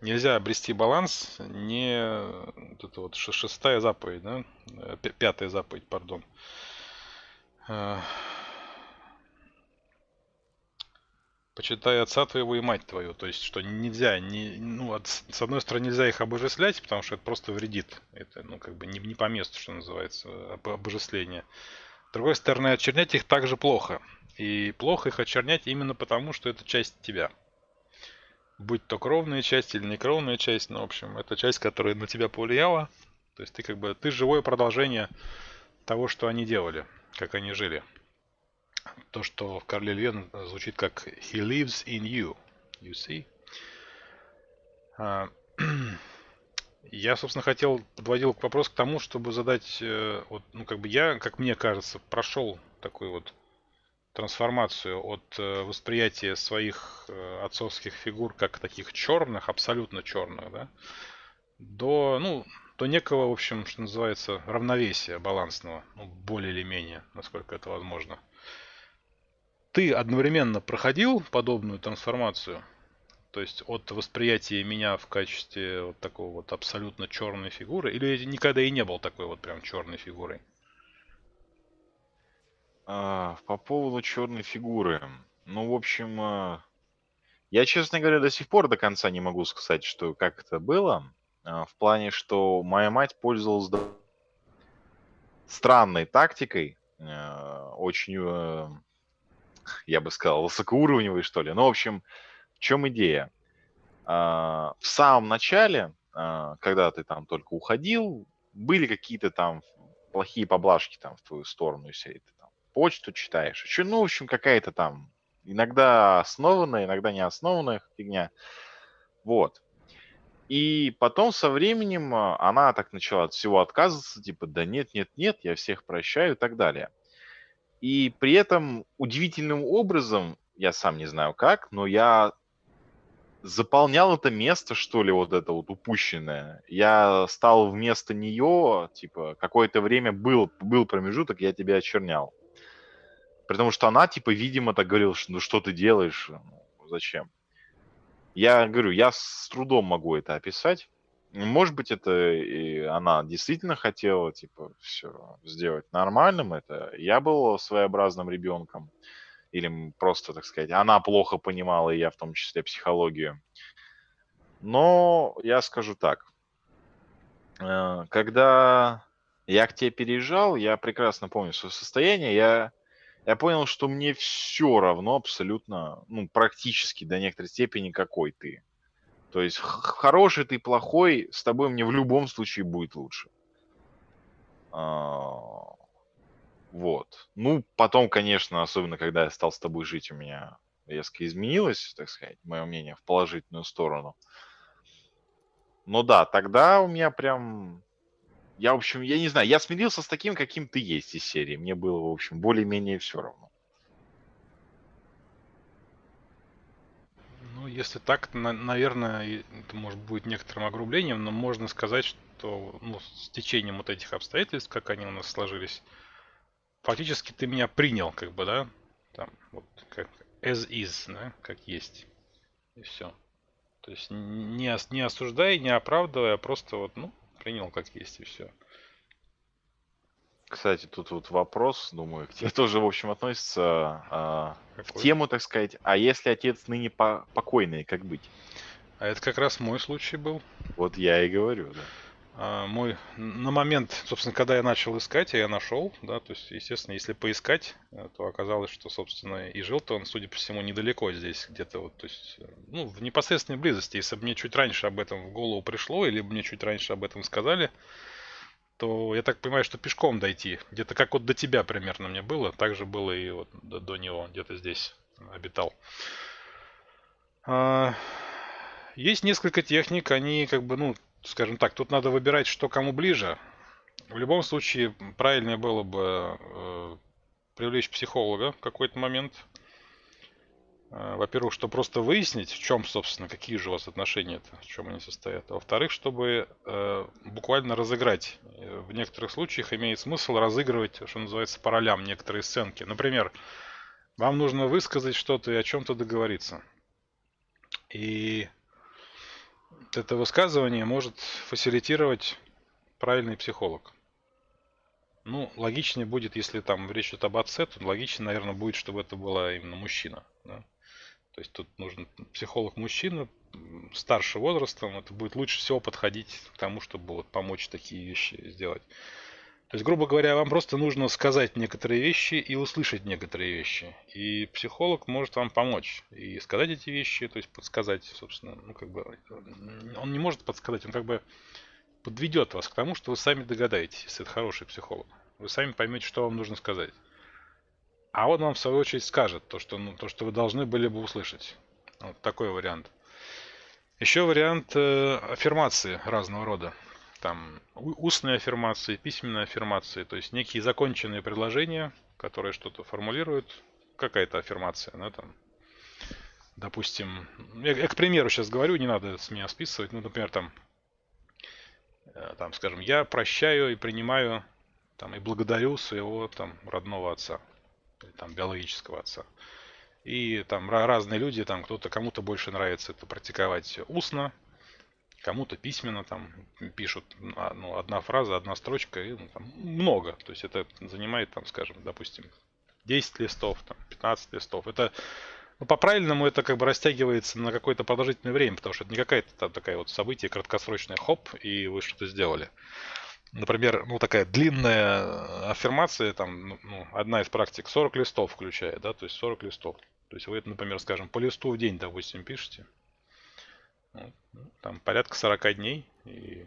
Speaker 1: нельзя обрести баланс, не вот это вот шестая заповедь, да, э, пятая заповедь, пардон, Э, почитай отца твоего и мать твою. То есть, что нельзя, не, ну, от, с одной стороны, нельзя их обожествлять, потому что это просто вредит. Это, ну, как бы не, не по месту, что называется, об, обожествление. С другой стороны, очернять их также плохо. И плохо их очернять именно потому, что это часть тебя. Будь то кровная часть или некровная часть, ну, в общем, это часть, которая на тебя повлияла. То есть ты как бы, ты живое продолжение того, что они делали как они жили. То, что в Карле Львен звучит как «He lives in you». You see? А, я, собственно, хотел, подводил вопрос к тому, чтобы задать, э, вот, ну, как бы я, как мне кажется, прошел такую вот трансформацию от э, восприятия своих э, отцовских фигур как таких черных, абсолютно черных, да, до, ну, до некого, в общем, что называется, равновесия балансного, ну, более или менее, насколько это возможно. Ты одновременно проходил подобную трансформацию, то есть от восприятия меня в качестве вот такого вот абсолютно черной фигуры, или никогда и не был такой вот прям черной фигурой?
Speaker 2: А, по поводу черной фигуры. Ну, в общем, а, я, честно говоря, до сих пор до конца не могу сказать, что как это было. А, в плане, что моя мать пользовалась странной тактикой, э, очень, я бы сказал, высокоуровневой, что ли. Ну, в общем, в чем идея? А, в самом начале, а, когда ты там только уходил, были какие-то там плохие поблажки там в твою сторону, если ты там почту читаешь. Еще, ну, в общем, какая-то там иногда основанная, иногда не основанная фигня. Вот. И потом со временем а, она так начала от всего отказываться, типа, да нет, нет, нет, я всех прощаю и так далее. И при этом удивительным образом, я сам не знаю как, но я заполнял это место, что ли, вот это вот упущенное. Я стал вместо нее, типа, какое-то время был, был промежуток, я тебя очернял. Потому что она, типа, видимо, так говорила, что ну что ты делаешь, ну, зачем? Я говорю, я с трудом могу это описать. Может быть, это и она действительно хотела, типа, все сделать нормальным. Это я был своеобразным ребенком. Или просто, так сказать, она плохо понимала, и я в том числе, психологию. Но я скажу так. Э, когда я к тебе переезжал, я прекрасно помню свое состояние. Я я понял, что мне все равно абсолютно, ну, практически до некоторой степени, какой ты. То есть хороший ты, плохой, с тобой мне в любом случае будет лучше. А, вот. Ну, потом, конечно, особенно когда я стал с тобой жить, у меня резко изменилось, так сказать, мое мнение в положительную сторону. Но да, тогда у меня прям я, в общем, я не знаю, я смирился с таким, каким ты есть из серии. Мне было, в общем, более-менее все равно.
Speaker 1: Ну, если так, на, наверное, это может быть некоторым огрублением, но можно сказать, что ну, с течением вот этих обстоятельств, как они у нас сложились, фактически ты меня принял, как бы, да, там, вот, как as is, да, как есть. И все. То есть не, не осуждая, не оправдывая, а просто вот, ну, принял как есть и все.
Speaker 2: Кстати, тут вот вопрос, думаю, к тебе тоже, в общем, относится а, в тему, так сказать, а если отец ныне по покойный, как быть?
Speaker 1: А это как раз мой случай был.
Speaker 2: Вот я и говорю, да.
Speaker 1: А, мой на момент, собственно, когда я начал искать, я нашел, да, то есть, естественно, если поискать, э, то оказалось, что, собственно, и жил-то он, судя по всему, недалеко здесь, где-то вот, то есть, э, ну, в непосредственной близости. Если бы мне чуть раньше об этом в голову пришло, или бы мне чуть раньше об этом сказали, то я так понимаю, что пешком дойти, где-то как вот до тебя примерно мне было, так же было и вот до, до него, где-то здесь обитал. А, есть несколько техник, они как бы, ну, скажем так, тут надо выбирать, что кому ближе. в любом случае правильнее было бы э, привлечь психолога в какой-то момент. Э, во-первых, чтобы просто выяснить, в чем, собственно, какие же у вас отношения-то, в чем они состоят. А во-вторых, чтобы э, буквально разыграть. Э, в некоторых случаях имеет смысл разыгрывать, что называется, по ролям некоторые сценки. Например, вам нужно высказать что-то и о чем-то договориться. И это высказывание может фасилитировать правильный психолог. Ну, логичнее будет, если там речь идет об отце, то логичнее, наверное, будет, чтобы это была именно мужчина. Да? То есть тут нужен психолог-мужчина старше возрастом. Это будет лучше всего подходить к тому, чтобы вот помочь такие вещи сделать. То есть, грубо говоря, вам просто нужно сказать некоторые вещи и услышать некоторые вещи. И психолог может вам помочь и сказать эти вещи, то есть подсказать, собственно, ну как бы, он не может подсказать, он как бы подведет вас к тому, что вы сами догадаетесь, если это хороший психолог. Вы сами поймете, что вам нужно сказать. А он вам в свою очередь скажет то, что, ну, то, что вы должны были бы услышать. Вот такой вариант. Еще вариант э, аффирмации разного рода. Там устные аффирмации, письменные аффирмации, то есть некие законченные предложения, которые что-то формулируют. Какая-то аффирмация, да, там. Допустим, я, я к примеру сейчас говорю, не надо с меня списывать. Ну, например, там Э, там, скажем, я прощаю и принимаю там, и благодарю своего там, родного отца, там, биологического отца. И там разные люди, там кто-то, кому-то больше нравится это практиковать устно, кому-то письменно там пишут а, ну, одна фраза, одна строчка, и ну, там, много. То есть это занимает, там, скажем, допустим, 10 листов, там, 15 листов. Это ну, по-правильному это как бы растягивается на какое-то продолжительное время, потому что это не какая-то там такая вот событие краткосрочное, хоп, и вы что-то сделали. Например, ну такая длинная аффирмация, там, ну, ну одна из практик 40 листов включает, да, то есть 40 листов. То есть вы, например, скажем, по листу в день, допустим, пишете. Ну, там порядка 40 дней, и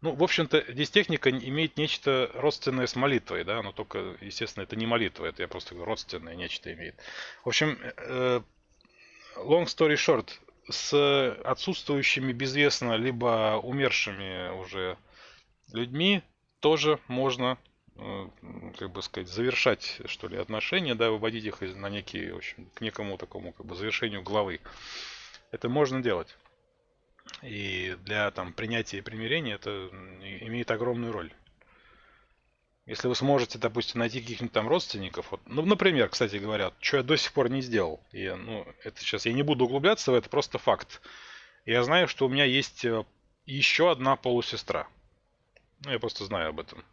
Speaker 1: ну, в общем-то, здесь техника имеет нечто родственное с молитвой, да, но только, естественно, это не молитва, это я просто говорю, родственное нечто имеет. В общем, э, long story short, с отсутствующими безвестно, либо умершими уже людьми тоже можно, э, как бы сказать, завершать, что ли, отношения, да, выводить их на некий, в общем, к некому такому, как бы, завершению главы. Это можно делать. И для там, принятия и примирения это имеет огромную роль. Если вы сможете, допустим, найти каких-нибудь там родственников, вот, ну, например, кстати говоря, что я до сих пор не сделал, и, ну, это сейчас я не буду углубляться в это, просто факт. Я знаю, что у меня есть э, еще одна полусестра. Ну, я просто знаю об этом.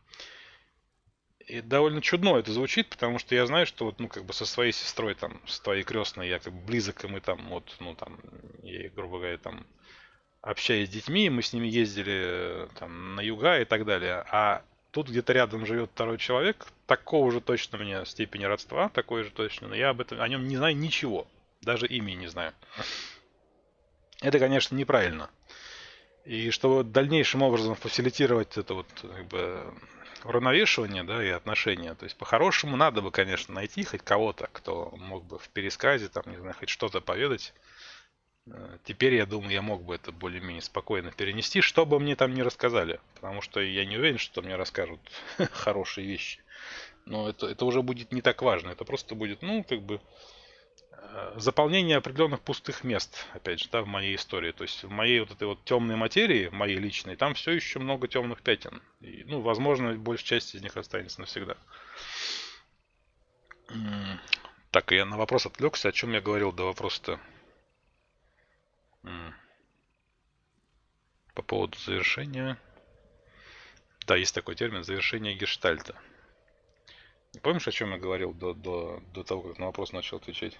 Speaker 1: И довольно чудно это звучит, потому что я знаю, что вот, ну, как бы со своей сестрой, там, с твоей крестной, я как бы близок, и мы там, вот, ну, там, ей, грубо говоря, там, общаясь с детьми, мы с ними ездили там, на юга и так далее. А тут где-то рядом живет второй человек, такого же точно у меня степени родства, такой же точно, но я об этом, о нем не знаю ничего, даже имени не знаю. Это, конечно, неправильно. И чтобы дальнейшим образом фасилитировать это вот как бы уравновешивание, да, и отношения, то есть по-хорошему надо бы, конечно, найти хоть кого-то, кто мог бы в пересказе, там, не знаю, хоть что-то поведать, Э, теперь, я думаю, я мог бы это более-менее спокойно перенести, что бы мне там не рассказали. Потому что я не уверен, что мне расскажут хорошие вещи. Но это, это уже будет не так важно. Это просто будет, ну, как бы, заполнение определенных пустых мест, опять же, да, в моей истории. То есть в моей вот этой вот темной материи, моей личной, там все еще много темных пятен. И, ну, возможно, большая часть из них останется навсегда. Так, я на вопрос отвлекся. О чем я говорил до вопроса-то? По поводу завершения. Да, есть такой термин завершение гештальта. Помнишь, о чем я говорил до, до, до того, как на вопрос начал отвечать?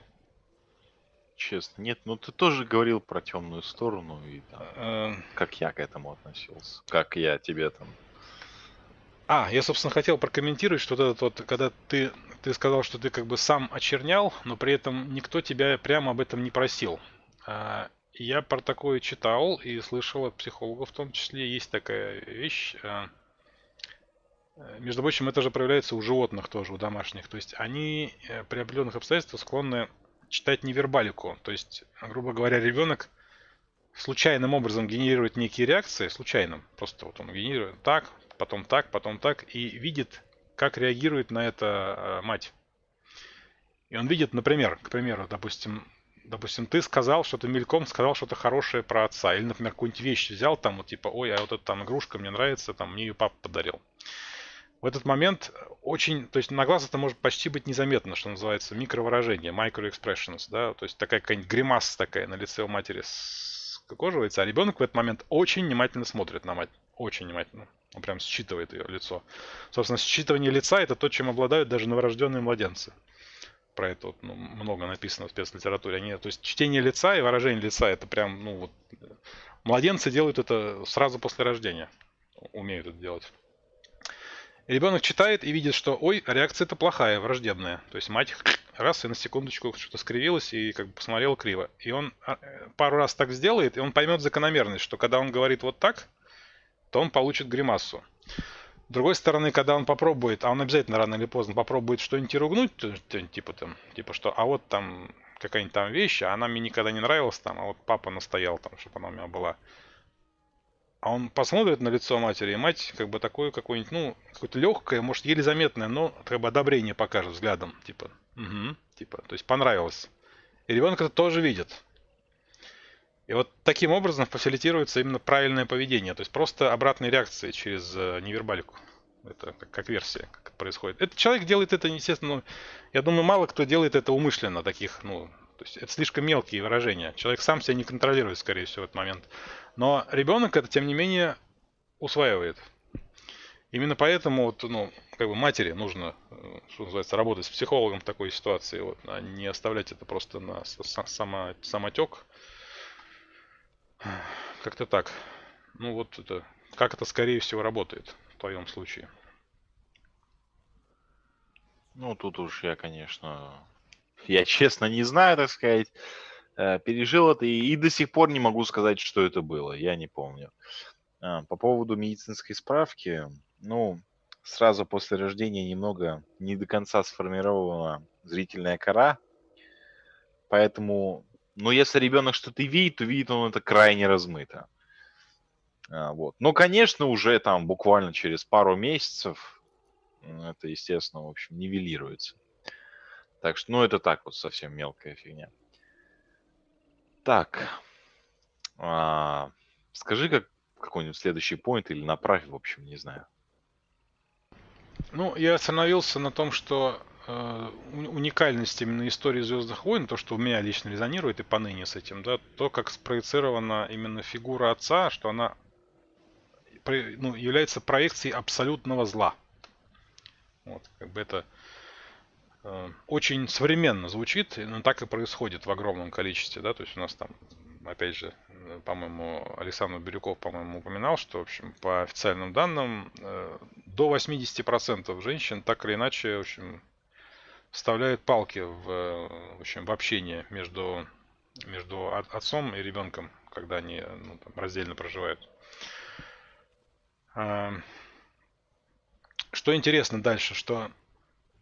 Speaker 2: Честно, нет, ну ты тоже говорил про темную сторону и там, э, как я к этому относился, как я тебе там.
Speaker 1: А, я, собственно, хотел прокомментировать, что вот этот вот, когда ты, ты сказал, что ты как бы сам очернял, но при этом никто тебя прямо об этом не просил. А, я про такое читал и слышал от психологов в том числе. Есть такая вещь. Э, э, между прочим, это же проявляется у животных тоже, у домашних. То есть они э, при определенных обстоятельствах склонны читать невербалику. То есть, грубо говоря, ребенок случайным образом генерирует некие реакции, случайным, просто вот он генерирует так, потом так, потом так, и видит, как реагирует на это э, мать. И он видит, например, к примеру, допустим, допустим, ты сказал что-то мельком, сказал что-то хорошее про отца. Или, например, какую-нибудь вещь взял, там, вот, типа, ой, а вот эта там игрушка мне нравится, там, мне ее папа подарил. В этот момент очень, то есть на глаз это может почти быть незаметно, что называется, микровыражение, microexpressions, да, то есть такая какая-нибудь гримаса такая на лице у матери скукоживается, а ребенок в этот момент очень внимательно смотрит на мать, очень внимательно. Он прям считывает ее лицо. Собственно, считывание лица это то, чем обладают даже новорожденные младенцы про это вот, ну, много написано в спецлитературе. Они, то есть чтение лица и выражение лица это прям, ну вот, младенцы делают это сразу после рождения, умеют это делать. Ребенок читает и видит, что, ой, реакция это плохая, враждебная. То есть мать раз и на секундочку что-то скривилась и как бы посмотрела криво. И он а, пару раз так сделает, и он поймет закономерность, что когда он говорит вот так, то он получит гримасу. С другой стороны, когда он попробует, а он обязательно рано или поздно попробует что-нибудь ругнуть, типа там, типа что, а вот там какая-нибудь там вещь, а она мне никогда не нравилась там, а вот папа настоял там, чтобы она у меня была. А он посмотрит на лицо матери, и мать как бы такое какое-нибудь, ну, какое-то легкое, может, еле заметное, но как бы одобрение покажет взглядом, типа, угу, типа, то есть понравилось. И ребенок это тоже видит. И вот таким образом фасилитируется именно правильное поведение, то есть просто обратные реакции через э, невербалику. Это как, как версия, как это происходит. Этот человек делает это, естественно, ну, я думаю, мало кто делает это умышленно, таких, ну, то есть это слишком мелкие выражения. Человек сам себя не контролирует, скорее всего, в этот момент. Но ребенок это, тем не менее, усваивает. Именно поэтому вот, ну, как бы матери нужно, э, что называется, работать с психологом в такой ситуации, вот, а не оставлять это просто на само, самотек как-то так. Ну вот это, как это скорее всего работает в твоем случае?
Speaker 2: Ну, тут уж я, конечно, я честно не знаю, так сказать. Э, пережил это и, и до сих пор не могу сказать, что это было. Я не помню. А, по поводу медицинской справки, ну, сразу после рождения немного не до конца сформирована зрительная кора, поэтому но если ребенок что-то видит, то видит он это крайне размыто. А, вот. Но, конечно, уже там буквально через пару месяцев это, естественно, в общем, нивелируется. Так что, ну, это так вот совсем мелкая фигня. Так. А, скажи, как какой-нибудь следующий поинт или направь, в общем, не знаю.
Speaker 1: Ну, я остановился на том, что Э, уникальность именно истории Звездных войн, то, что у меня лично резонирует и поныне с этим, да, то, как спроецирована именно фигура отца, что она ну, является проекцией абсолютного зла. Вот, как бы это очень современно звучит, но так и происходит в огромном количестве, да, то есть у нас там, опять же, по-моему, Александр Бирюков, по-моему, упоминал, что, в общем, по официальным данным, э, до 80% женщин так или иначе, в общем, вставляют палки в, в общем, в общение между, между отцом и ребенком, когда они ну, там, раздельно проживают. Что интересно дальше, что,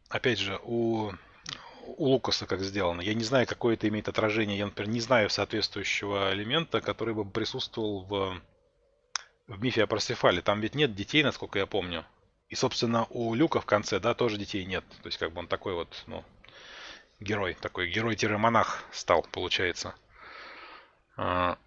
Speaker 1: опять же, у, у Лукаса как сделано. Я не знаю, какое это имеет отражение. Я, например, не знаю соответствующего элемента, который бы присутствовал в, в мифе о Парсифале. Там ведь нет детей, насколько я помню. И, собственно, у Люка в конце, да, тоже детей нет. То есть, как бы он такой вот, ну, герой, такой герой-монах стал, получается. А,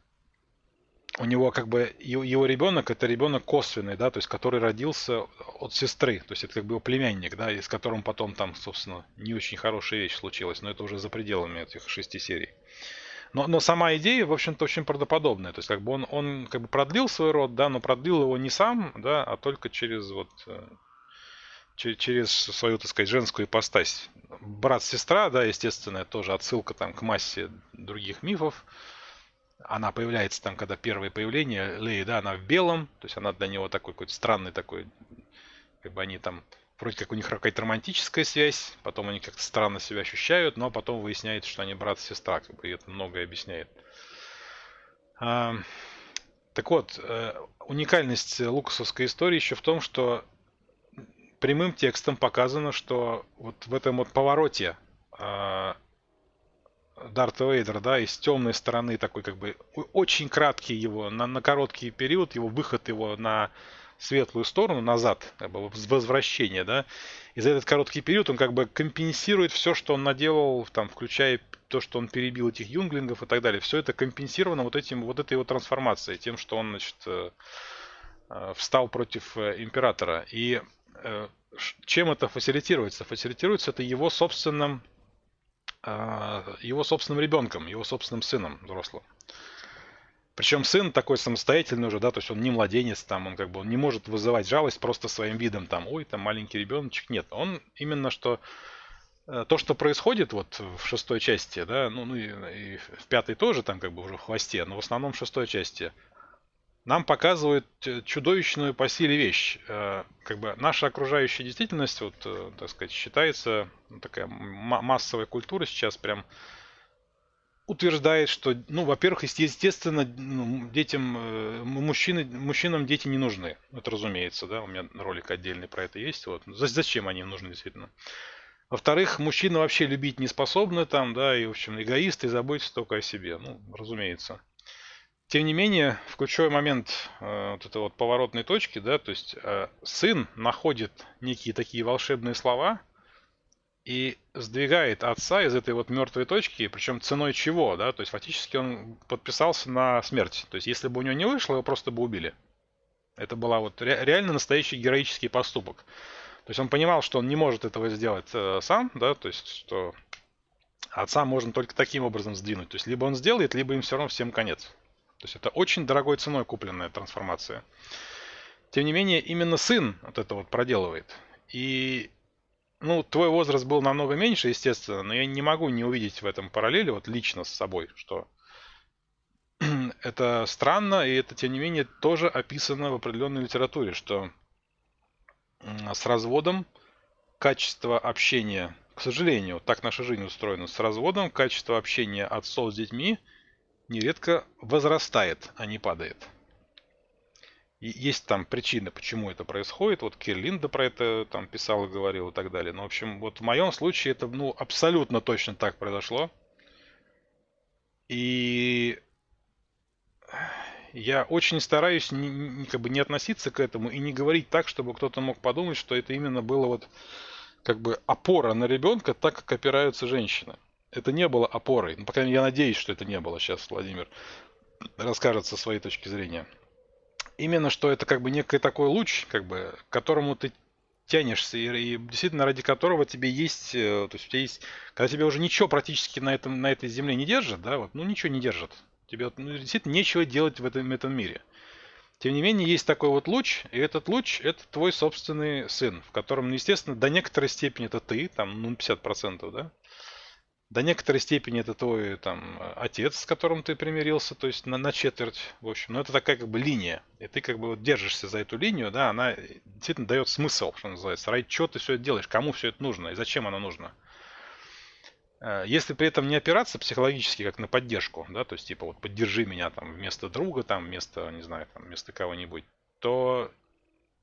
Speaker 1: у него как бы его ребенок это ребенок косвенный, да, то есть который родился от сестры, то есть это как бы его племянник, да, и с которым потом там, собственно, не очень хорошая вещь случилась, но это уже за пределами этих шести серий. Но, но сама идея, в общем-то, очень правдоподобная. То есть, как бы он, он как бы продлил свой род, да, но продлил его не сам, да, а только через вот э, через свою, так сказать, женскую ипостась. Брат-сестра, да, естественно, тоже отсылка там к массе других мифов. Она появляется там, когда первое появление Леи, да, она в белом, то есть она для него такой какой-то странный такой, как бы они там вроде как у них какая-то романтическая связь, потом они как-то странно себя ощущают, но потом выясняется, что они брат и сестра, как бы, и это многое объясняет. А, так вот, э, уникальность лукасовской истории еще в том, что прямым текстом показано, что вот в этом вот повороте Дарта Вейдер, да, из темной стороны такой как бы очень краткий его, на, на короткий период, его выход его на светлую сторону, назад, как бы возвращение, да, и за этот короткий период он как бы компенсирует все, что он наделал, там, включая то, что он перебил этих юнглингов и так далее. Все это компенсировано вот этим, вот этой его трансформацией, тем, что он, значит, э, э, встал против э, императора. И чем это фасилитируется? Фасилитируется это его собственным, его собственным ребенком, его собственным сыном взрослым. Причем сын такой самостоятельный уже, да, то есть он не младенец там, он как бы он не может вызывать жалость просто своим видом там, ой, там маленький ребеночек. Нет, он именно что э, то, что происходит вот в шестой части, да, ну, ну и, и в пятой тоже там как бы уже в хвосте, но в основном в шестой части, нам показывают э, чудовищную по силе вещь. Э, как бы наша окружающая действительность, вот, так сказать, считается ну, такая массовая культура сейчас прям утверждает, что, ну, во-первых, естественно, ну, детям, э, мужчины, мужчинам дети не нужны. Это разумеется, да, у меня ролик отдельный про это есть. Вот. Зачем они нужны, действительно? Во-вторых, мужчины вообще любить не способны там, да, и, в общем, эгоисты и заботятся только о себе. Ну, разумеется. Тем не менее, в ключевой момент э, вот этой вот поворотной точки, да, то есть э, сын находит некие такие волшебные слова, и сдвигает отца из этой вот мертвой точки, причем ценой чего, да, то есть фактически он подписался на смерть. То есть если бы у него не вышло, его просто бы убили. Это была вот ре- реально настоящий героический поступок. То есть он понимал, что он не может этого сделать э, сам, да, то есть что отца можно только таким образом сдвинуть. То есть либо он сделает, либо им все равно всем конец. То есть это очень дорогой ценой купленная трансформация. Тем не менее, именно сын вот это вот проделывает. И ну, твой возраст был намного меньше, естественно, но я не могу не увидеть в этом параллели, вот лично с собой, что это странно, и это, тем не менее, тоже описано в определенной литературе, что с разводом качество общения, к сожалению, так наша жизнь устроена, с разводом качество общения отцов с детьми нередко возрастает, а не падает. И есть там причины, почему это происходит. Вот Кирлинда про это там писал и говорил и так далее. Но, в общем, вот в моем случае это ну, абсолютно точно так произошло. И я очень стараюсь не, как бы не относиться к этому и не говорить так, чтобы кто-то мог подумать, что это именно было вот как бы опора на ребенка, так как опираются женщины. Это не было опорой. Ну, по крайней мере, я надеюсь, что это не было. Сейчас Владимир расскажет со своей точки зрения именно что это как бы некий такой луч, как бы, к которому ты тянешься, и, и действительно ради которого тебе есть, э, то есть у тебя есть, когда тебе уже ничего практически на, этом, на этой земле не держит, да, вот, ну ничего не держит, тебе ну, действительно нечего делать в этом, этом мире. Тем не менее, есть такой вот луч, и этот луч – это твой собственный сын, в котором, ну, естественно, до некоторой степени это ты, там, ну, 50%, да, до некоторой степени это твой там отец, с которым ты примирился, то есть на, на четверть, в общем. Но это такая как бы линия. И ты как бы вот держишься за эту линию, да, она действительно дает смысл, что называется. Ради чего ты все это делаешь, кому все это нужно и зачем оно нужно. Э, если при этом не опираться психологически как на поддержку, да, то есть типа вот поддержи меня там вместо друга, там вместо, не знаю, там вместо кого-нибудь, то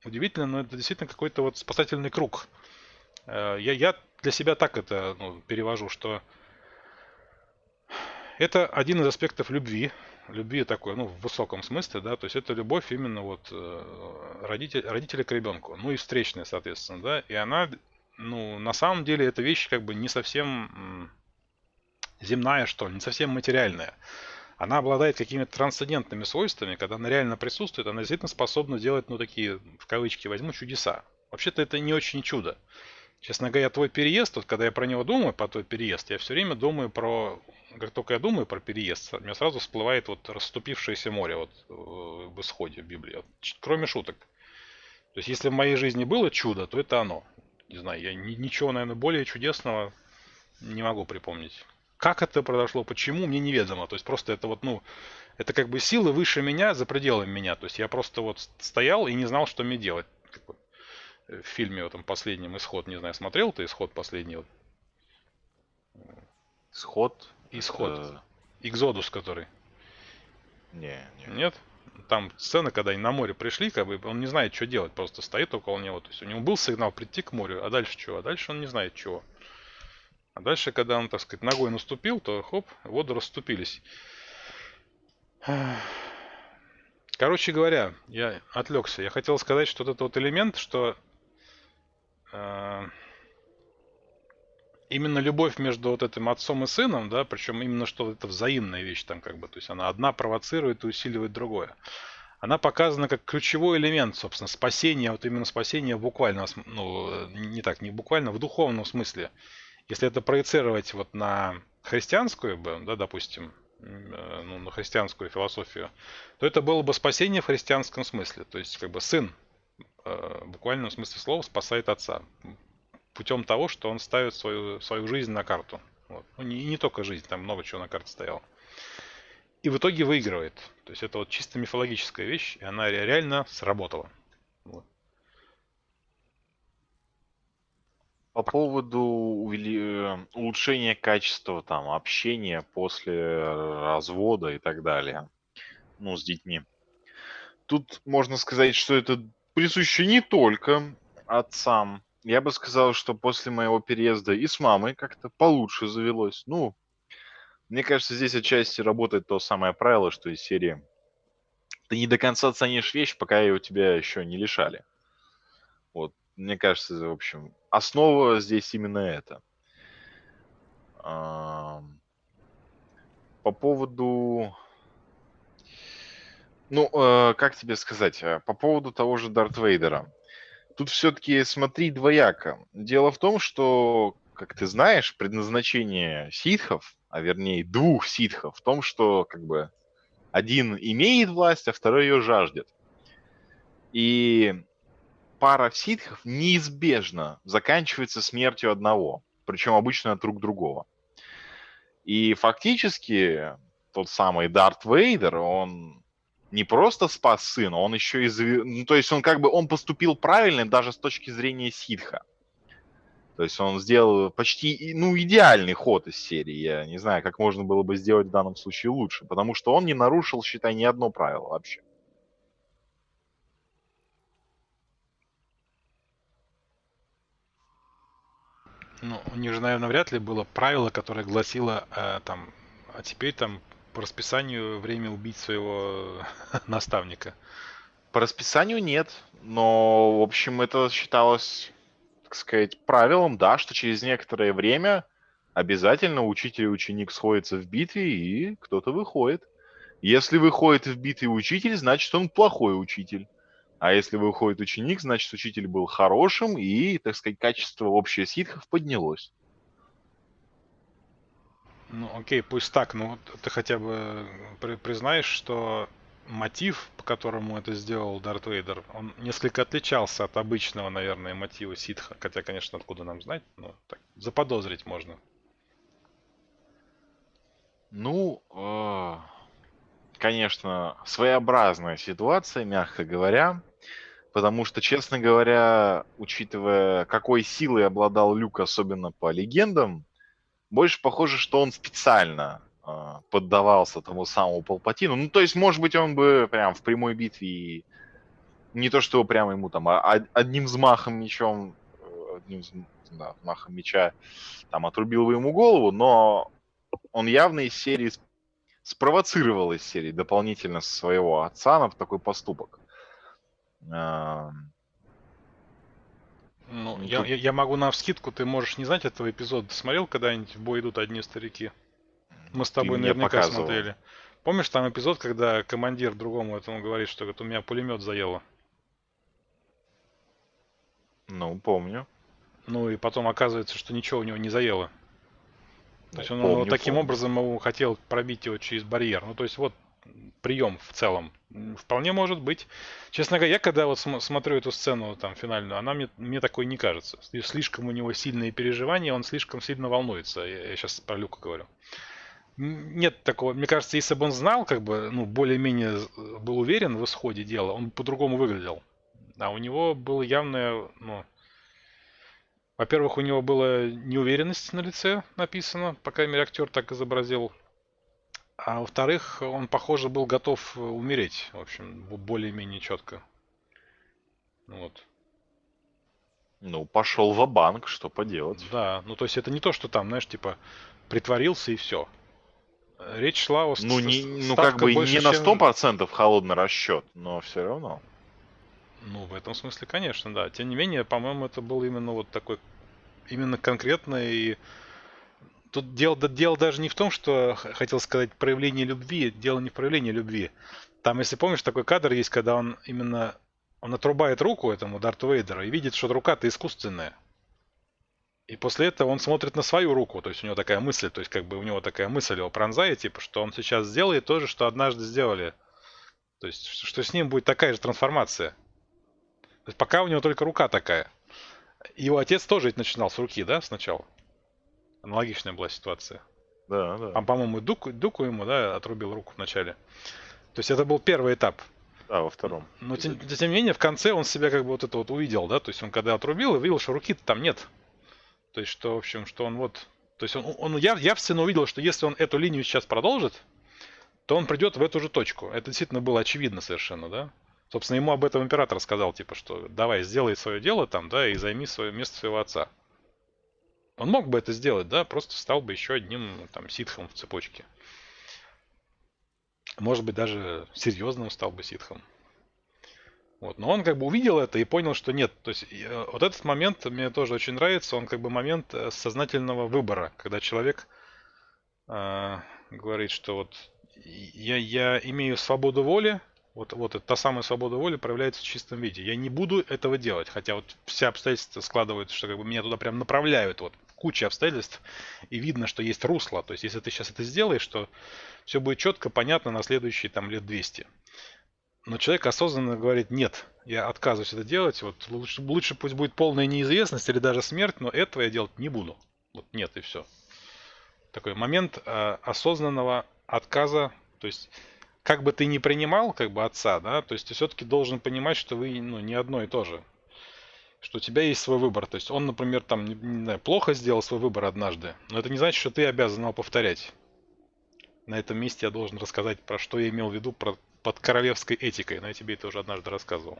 Speaker 1: удивительно, но это действительно какой-то вот спасательный круг. Э, я, я для себя так это ну, перевожу, что это один из аспектов любви. Любви такой, ну, в высоком смысле, да, то есть это любовь именно вот э, родитель, родителя к ребенку, ну и встречная, соответственно, да, и она, ну, на самом деле эта вещь как бы не совсем земная, что ли, не совсем материальная. Она обладает какими-то трансцендентными свойствами, когда она реально присутствует, она действительно способна делать, ну, такие, в кавычки возьму, чудеса. Вообще-то это не очень чудо. Честно говоря, твой переезд, вот когда я про него думаю, про твой переезд, я все время думаю про, как только я думаю про переезд, у меня сразу всплывает вот расступившееся море вот э, в исходе Библии, кроме шуток. То есть, если в моей жизни было чудо, то это оно. Не знаю, я ничего, наверное, более чудесного не могу припомнить. Как это произошло, почему, мне неведомо. То есть просто это вот, ну, это как бы силы выше меня, за пределами меня. То есть я просто вот стоял и не знал, что мне делать в фильме в этом последнем «Исход». Не знаю, смотрел ты «Исход» последний?
Speaker 2: «Исход»?
Speaker 1: «Исход». Это... «Экзодус» который.
Speaker 2: Не, не.
Speaker 1: Нет? Там сцена, когда они на море пришли, как бы он не знает, что делать, просто стоит около него. То есть у него был сигнал прийти к морю, а дальше чего? А дальше он не знает чего. А дальше, когда он, так сказать, ногой наступил, то хоп, воды расступились. Короче говоря, я отвлекся. Я хотел сказать, что вот этот вот элемент, что именно любовь между вот этим отцом и сыном, да, причем именно что это взаимная вещь там как бы, то есть она одна провоцирует и усиливает другое. Она показана как ключевой элемент, собственно, спасения, вот именно спасения буквально, ну, не так, не буквально, в духовном смысле. Если это проецировать вот на христианскую, да, допустим, э, ну, на христианскую философию, то это было бы спасение в христианском смысле. То есть, как бы сын, э, в буквальном смысле слова, спасает отца путем того, что он ставит свою, свою жизнь на карту. Вот. Ну, не, не только жизнь, там много чего на карте стояло. И в итоге выигрывает. То есть это вот чисто мифологическая вещь, и она реально сработала. Вот.
Speaker 2: По поводу. Э, улучшения качества там, общения после развода и так далее, ну, с детьми. Тут можно сказать, что это присуще не только отцам, я бы сказал, что после моего переезда и с мамой как-то получше завелось. Ну, мне кажется, здесь отчасти работает то самое правило, что из серии ты не до конца ценишь вещь, пока ее у тебя еще не лишали. Вот, мне кажется, в общем, основа здесь именно это. По поводу... Ну, э, как тебе сказать, э, по поводу того же Дарт Вейдера. Тут все-таки смотри двояко. Дело в том, что, как ты знаешь, предназначение ситхов, а вернее двух ситхов, в том, что как бы один имеет власть, а второй ее жаждет. И пара ситхов неизбежно заканчивается смертью одного, причем обычно от рук другого. И фактически тот самый Дарт Вейдер, он не просто спас сына, он еще и... Ну, то есть он как бы, он поступил правильно даже с точки зрения ситха. То есть он сделал почти, ну, идеальный ход из серии. Я не знаю, как можно было бы сделать в данном случае лучше. Потому что он не нарушил, считай, ни одно правило вообще.
Speaker 1: Ну, у них же, наверное, вряд ли было правило, которое гласило, э, там, а теперь там по расписанию время убить своего наставника?
Speaker 2: По расписанию нет, но, в общем, это считалось, так сказать, правилом, да, что через некоторое время обязательно учитель и ученик сходятся в битве, и кто-то выходит. Если выходит в битве учитель, значит, он плохой учитель. А если выходит ученик, значит, учитель был хорошим, и, так сказать, качество общее ситхов поднялось.
Speaker 1: Ну, окей, пусть так, но ты хотя бы при- признаешь, что мотив, по которому это сделал Дарт Вейдер, он несколько отличался от обычного, наверное, мотива ситха. Хотя, конечно, откуда нам знать, но так, заподозрить можно.
Speaker 2: Ну, э, конечно, своеобразная ситуация, мягко говоря. Потому что, честно говоря, учитывая, какой силой обладал Люк, особенно по легендам, больше похоже, что он специально э, поддавался тому самому Палпатину. Ну, то есть, может быть, он бы прям в прямой битве и не то, что прямо ему там а одним взмахом мечом, э, одним да, взмахом меча там отрубил бы ему голову, но он явно из серии спровоцировал из серии дополнительно своего отца на такой поступок.
Speaker 1: Ну, я, я, я могу на вскидку, ты можешь не знать этого эпизода. Ты смотрел когда-нибудь в бой идут одни старики? Мы с тобой наверняка смотрели. Помнишь там эпизод, когда командир другому этому говорит, что говорит, у меня пулемет заело?
Speaker 2: Ну, помню.
Speaker 1: Ну и потом оказывается, что ничего у него не заело. То есть он помню, таким помню. образом его хотел пробить его через барьер. Ну то есть вот прием в целом. Вполне может быть. Честно говоря, я когда вот смотрю эту сцену там финальную, она мне, мне такой не кажется. Слишком у него сильные переживания, он слишком сильно волнуется. Я, я сейчас про Люка говорю. Нет такого. Мне кажется, если бы он знал, как бы, ну, более-менее был уверен в исходе дела, он по-другому выглядел. А у него было явное, ну, во-первых, у него была неуверенность на лице написано, по крайней мере, актер так изобразил. А во-вторых, он, похоже, был готов умереть, в общем, более-менее четко. Вот.
Speaker 2: Ну, пошел в банк что поделать.
Speaker 1: Да, ну то есть это не то, что там, знаешь, типа, притворился и все. Речь шла о
Speaker 2: Ну, не, ну как бы не на 100% чем... холодный расчет, но все равно.
Speaker 1: Ну, в этом смысле, конечно, да. Тем не менее, по-моему, это был именно вот такой, именно конкретный и Тут дело, дело даже не в том, что хотел сказать проявление любви, дело не в проявлении любви. Там, если помнишь, такой кадр есть, когда он именно он отрубает руку этому Дарту Вейдеру и видит, что рука-то искусственная. И после этого он смотрит на свою руку, то есть у него такая мысль, то есть как бы у него такая мысль его пронзает, типа, что он сейчас сделает то же, что однажды сделали. То есть, что с ним будет такая же трансформация. То есть пока у него только рука такая. Его отец тоже начинал с руки, да, сначала? Аналогичная была ситуация.
Speaker 2: Да, да.
Speaker 1: По-моему, Дуку, Дуку ему, да, отрубил руку вначале. То есть это был первый этап.
Speaker 2: Да, во втором.
Speaker 1: Но тем, тем не менее, в конце он себя как бы вот это вот увидел, да, то есть он когда отрубил, и видел, что руки-то там нет. То есть, что, в общем, что он вот... То есть он, он яв, явственно увидел, что если он эту линию сейчас продолжит, то он придет в эту же точку. Это действительно было очевидно совершенно, да? Собственно, ему об этом император сказал, типа, что давай, сделай свое дело там, да, и займи свое место своего отца. Он мог бы это сделать, да, просто стал бы еще одним там ситхом в цепочке. Может быть, даже серьезным стал бы ситхом. Вот. Но он как бы увидел это и понял, что нет. То есть э, вот этот момент мне тоже очень нравится. Он как бы момент э, сознательного выбора, когда человек э, говорит, что вот я, я имею свободу воли, вот, вот та самая свобода воли проявляется в чистом виде. Я не буду этого делать, хотя вот все обстоятельства складываются, что как бы меня туда прям направляют, вот куча обстоятельств, и видно, что есть русло. То есть, если ты сейчас это сделаешь, то все будет четко, понятно на следующие там лет 200. Но человек осознанно говорит, нет, я отказываюсь это делать, вот лучше, лучше пусть будет полная неизвестность или даже смерть, но этого я делать не буду. Вот нет и все. Такой момент э, осознанного отказа, то есть как бы ты ни принимал как бы отца, да, то есть ты все-таки должен понимать, что вы ну, не одно и то же что у тебя есть свой выбор. То есть он, например, там, не, не знаю, плохо сделал свой выбор однажды, но это не значит, что ты обязан его повторять. На этом месте я должен рассказать, про что я имел в виду про, под королевской этикой, но я тебе это уже однажды рассказывал.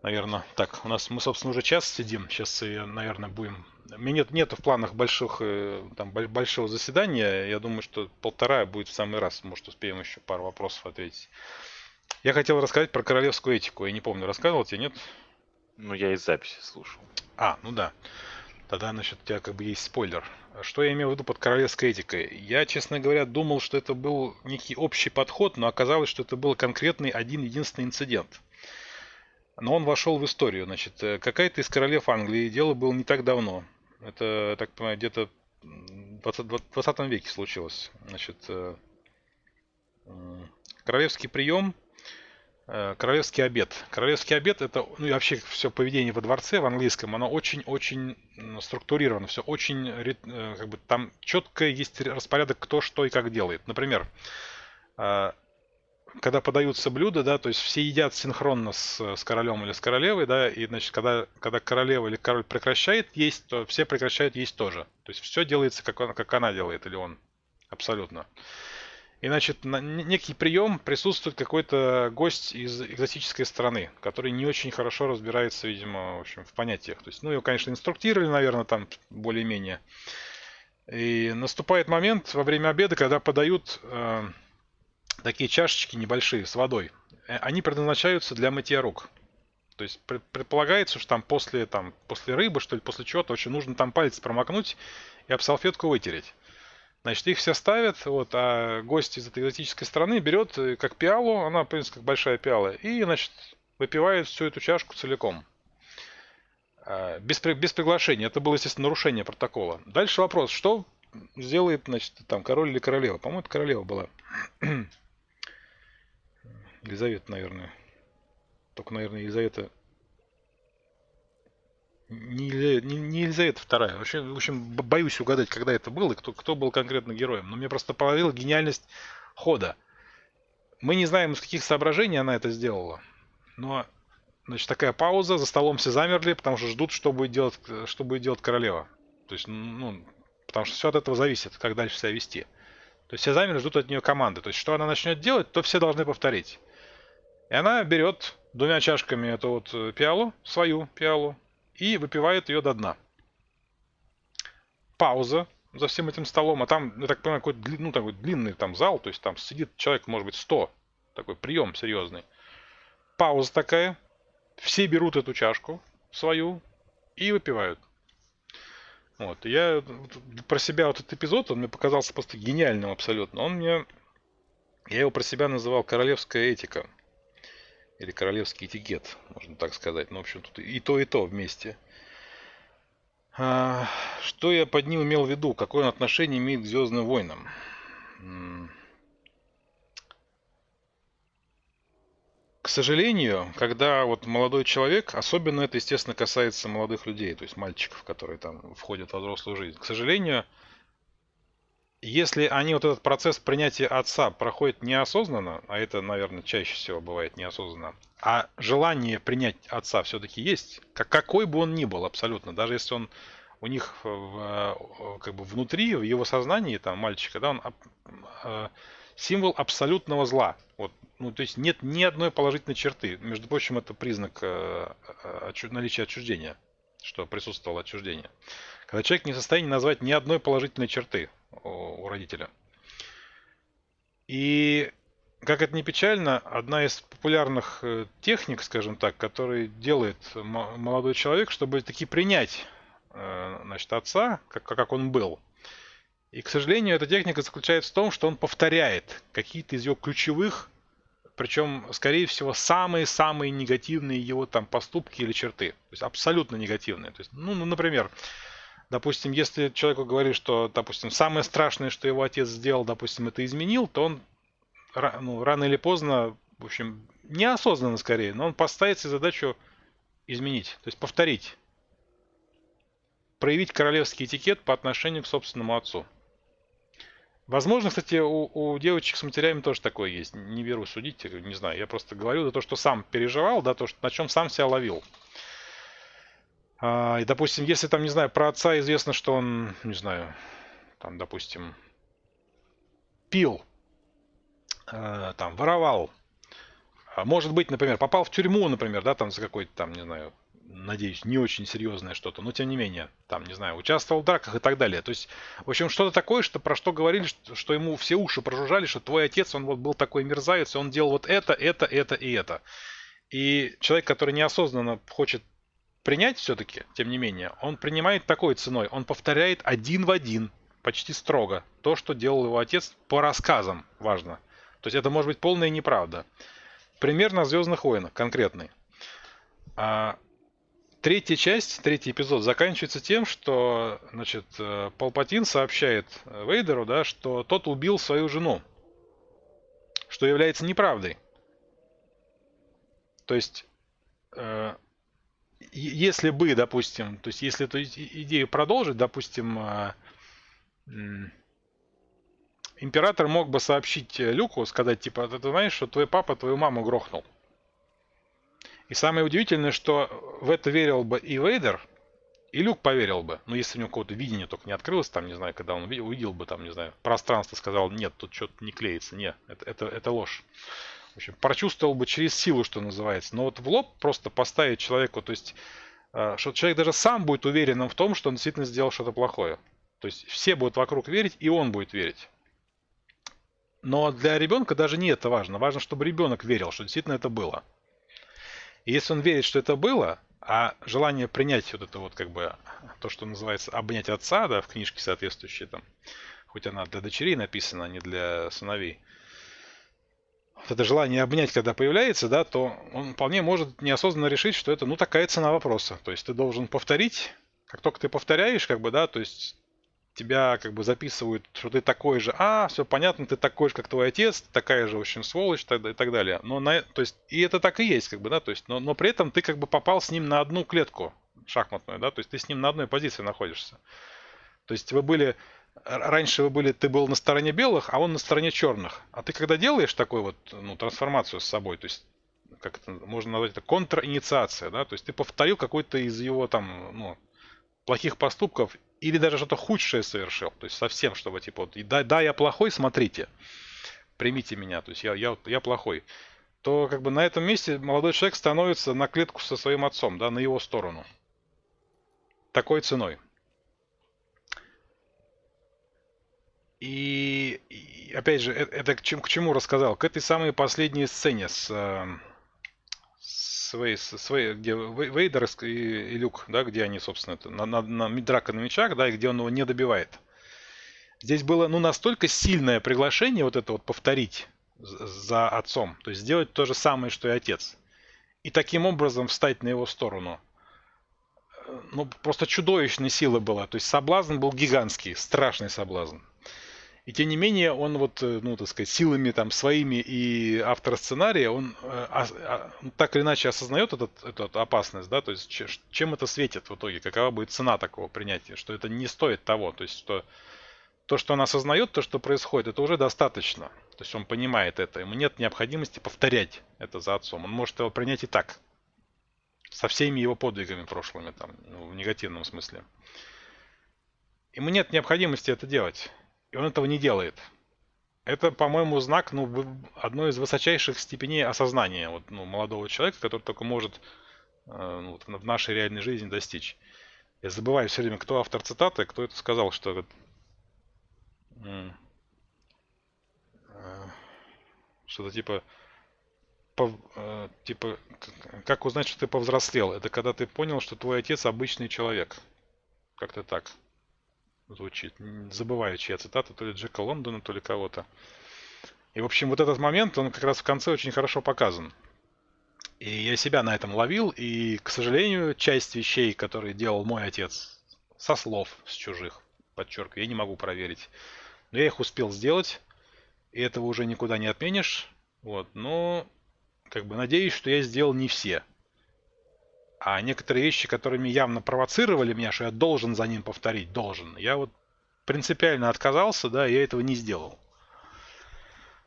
Speaker 1: Наверное, так, у нас мы, собственно, уже час сидим. Сейчас, наверное, будем... Меня нет, нету в планах больших, э, там, большого заседания. Я думаю, что полтора будет в самый раз. Может, успеем еще пару вопросов ответить. Я хотел рассказать про королевскую этику. Я не помню, рассказывал тебе, нет?
Speaker 2: Ну, я из записи слушал.
Speaker 1: А, ну да. Тогда, значит, у тебя как бы есть спойлер. Что я имел в виду под королевской этикой? Я, честно говоря, думал, что это был некий общий подход, но оказалось, что это был конкретный один единственный инцидент. Но он вошел в историю. Значит, э, какая-то из королев Англии, дело было не так давно. Это, так понимаю, где-то в 20, 20 веке случилось. Значит, э, королевский прием королевский обед. Королевский обед это, ну и вообще все поведение во дворце в английском, оно очень-очень структурировано, все очень, э, как бы там четко есть распорядок, кто что и как делает. Например, э, когда подаются блюда, да, то есть все едят синхронно с, с королем или с королевой, да, и, значит, когда, когда королева или король прекращает есть, то все прекращают есть тоже. То есть все делается, как, он, как она делает или он. Абсолютно. И, значит, на некий прием присутствует какой-то гость из экзотической страны, который не очень хорошо разбирается, видимо, в общем, в понятиях. То есть, ну, его, конечно, инструктировали, наверное, там более-менее. И наступает момент во время обеда, когда подают э, такие чашечки небольшие с водой. Э, они предназначаются для мытья рук. То есть предполагается, что там после, там после рыбы, что ли, после чего-то очень нужно там палец промокнуть и об салфетку вытереть. Значит, их все ставят, вот, а гость из этой экзотической страны берет э, как пиалу, она, в принципе, как большая пиала, и, значит, выпивает всю эту чашку целиком. А, без, без приглашения. Это было, естественно, нарушение протокола. Дальше вопрос, что сделает, значит, там, король или королева? По-моему, это королева была. Елизавета, наверное. Только, наверное, Елизавета не, не, не Елизавета вторая. Вообще, в общем, боюсь угадать, когда это было и кто, кто был конкретно героем. Но мне просто поразила гениальность хода. Мы не знаем, из каких соображений она это сделала. Но, значит, такая пауза, за столом все замерли, потому что ждут, что будет делать, что будет делать королева. То есть, ну, потому что все от этого зависит, как дальше себя вести. То есть все замерли, ждут от нее команды. То есть, что она начнет делать, то все должны повторить. И она берет двумя чашками эту вот э, пиалу, свою пиалу, и выпивает ее до дна. Пауза. за всем этим столом, а там, я так понимаю, какой-то ну, такой длинный там зал, то есть там сидит человек, может быть, 100, такой прием серьезный. Пауза такая, все берут эту чашку свою и выпивают. Вот, я про себя вот этот эпизод, он мне показался просто гениальным абсолютно. Он мне, я его про себя называл королевская этика. Или королевский этикет, можно так сказать. Ну, в общем, тут и то, и то вместе. А, что я под ним имел в виду? Какое он отношение имеет к Звездным войнам? К сожалению, когда вот молодой человек, особенно это, естественно, касается молодых людей, то есть мальчиков, которые там входят во взрослую жизнь. К сожалению, если они вот этот процесс принятия отца проходят неосознанно, а это, наверное, чаще всего бывает неосознанно, а желание принять отца все-таки есть, как, какой бы он ни был абсолютно, даже если он у них в, как бы внутри, в его сознании, там, мальчика, да, он э, символ абсолютного зла. Вот ну, то есть нет ни одной положительной черты. Между прочим, это признак э, э, наличия отчуждения, что присутствовало отчуждение. Когда человек не в состоянии назвать ни одной положительной черты у, родителя. И как это не печально, одна из популярных э, техник, скажем так, которые делает молодой человек, чтобы таки принять значит, отца, как, как он был. И, к сожалению, эта техника заключается в том, что он повторяет какие-то из его ключевых причем, скорее всего, самые-самые негативные его там поступки или черты. То есть абсолютно негативные. То есть, ну, ну, например, допустим, если человеку говорит, что, допустим, самое страшное, что его отец сделал, допустим, это изменил, то он ну, рано или поздно, в общем, неосознанно скорее, но он поставит себе задачу изменить, то есть повторить. Проявить королевский этикет по отношению к собственному отцу. Возможно, кстати, у, у девочек с матерями тоже такое есть. Не беру судить, не знаю. Я просто говорю за то, что сам переживал, да, то, что, на чем сам себя ловил. А, и, допустим, если там, не знаю, про отца известно, что он, не знаю, там, допустим, пил, э, там, воровал, а может быть, например, попал в тюрьму, например, да, там за какой-то там, не знаю, надеюсь, не очень серьезное что-то, но тем не менее, там, не знаю, участвовал в драках и так далее. То есть, в общем, что-то такое, что про что говорили, что, что ему все уши прожужжали, что твой отец, он вот был такой мерзавец, он делал вот это, это, это и это. И человек, который неосознанно хочет принять все-таки, тем не менее, он принимает такой ценой, он повторяет один в один, почти строго, то, что делал его отец по рассказам, важно. То есть это может быть полная неправда. Пример на Звездных войнах конкретный. А, Третья часть, третий эпизод заканчивается тем, что, значит, э, Палпатин сообщает Вейдеру, да, что тот убил свою жену, что является неправдой. То есть, э, если бы, допустим, то есть, если эту идею продолжить, допустим, э, император мог бы сообщить Люку, сказать, типа, ты знаешь, что твой папа твою маму грохнул. И самое удивительное, что в это верил бы и Вейдер, и Люк поверил бы. Но если у него какое-то видение только не открылось, там, не знаю, когда он увидел, увидел бы, там, не знаю, пространство, сказал, нет, тут что-то не клеится. Нет, это, это, это ложь. В общем, прочувствовал бы через силу, что называется. Но вот в лоб просто поставить человеку, то есть, э, что человек даже сам будет уверенным в том, что он действительно сделал что-то плохое. То есть все будут вокруг верить, и он будет верить. Но для ребенка даже не это важно. Важно, чтобы ребенок верил, что действительно это было. И если он верит, что это было, а желание принять вот это вот как бы то, что называется обнять отца, да, в книжке соответствующей там, хоть она для дочерей написана, а не для сыновей, вот это желание обнять, когда появляется, да, то он вполне может неосознанно решить, что это, ну, такая цена вопроса. То есть ты должен повторить, как только ты повторяешь, как бы, да, то есть тебя как бы записывают, что ты такой же, а, все понятно, ты такой же, как твой отец, такая же, общем, сволочь и так далее. Но на, то есть, и это так и есть, как бы, да, то есть, но, но при этом ты как бы попал с ним на одну клетку шахматную, да, то есть ты с ним на одной позиции находишься. То есть вы были, раньше вы были, ты был на стороне белых, а он на стороне черных. А ты когда делаешь такую вот, ну, трансформацию с собой, то есть, как это можно назвать, это контраинициация, да, то есть ты повторил какой-то из его там, ну, плохих поступков или даже что-то худшее совершил. То есть совсем, чтобы типа, вот, да, да, я плохой, смотрите, примите меня, то есть я, я, я плохой. То как бы на этом месте молодой человек становится на клетку со своим отцом, да, на его сторону. Такой ценой. И, и опять же, это, это к, чему, к чему рассказал? К этой самой последней сцене с, э, с, Вей, с Вей, где Вейдер и, и Люк, да, где они, собственно, это, на, на, на драка на мечах, да, и где он его не добивает. Здесь было ну, настолько сильное приглашение вот это вот повторить за отцом. То есть сделать то же самое, что и отец. И таким образом встать на его сторону. Ну, просто чудовищной силы была. То есть соблазн был гигантский, страшный соблазн. И тем не менее, он вот, э, ну, так сказать, силами там своими и автора сценария, он э, а, а, так или иначе осознает этот, эту опасность, да, то есть чем это светит в итоге, какова будет цена такого принятия, что это не стоит того, то есть что то, что он осознает, то, что происходит, это уже достаточно. То есть он понимает это. Ему нет необходимости повторять это за отцом. Он может его принять и так. Со всеми его подвигами прошлыми, там, ну, в негативном смысле. Ему нет необходимости это делать. И он этого не делает. Это, по-моему, знак ну, одной из высочайших степеней осознания вот, ну, молодого человека, который только может э, ну, в нашей реальной жизни достичь. Я забываю все время, кто автор цитаты, кто это сказал, что что-то типа, по, э, типа, как узнать, что ты повзрослел? Это когда ты понял, что твой отец обычный человек. Как-то так звучит. Забываю, чья цитата, то ли Джека Лондона, то ли кого-то. И, в общем, вот этот момент, он как раз в конце очень хорошо показан. И я себя на этом ловил, и, к сожалению, часть вещей, которые делал мой отец, со слов, с чужих, подчеркиваю, я не могу проверить. Но я их успел сделать, и этого уже никуда не отменишь. Вот, но как бы надеюсь, что я сделал не все. А некоторые вещи, которыми явно провоцировали меня, что я должен за ним повторить, должен, я вот принципиально отказался, да, я этого не сделал.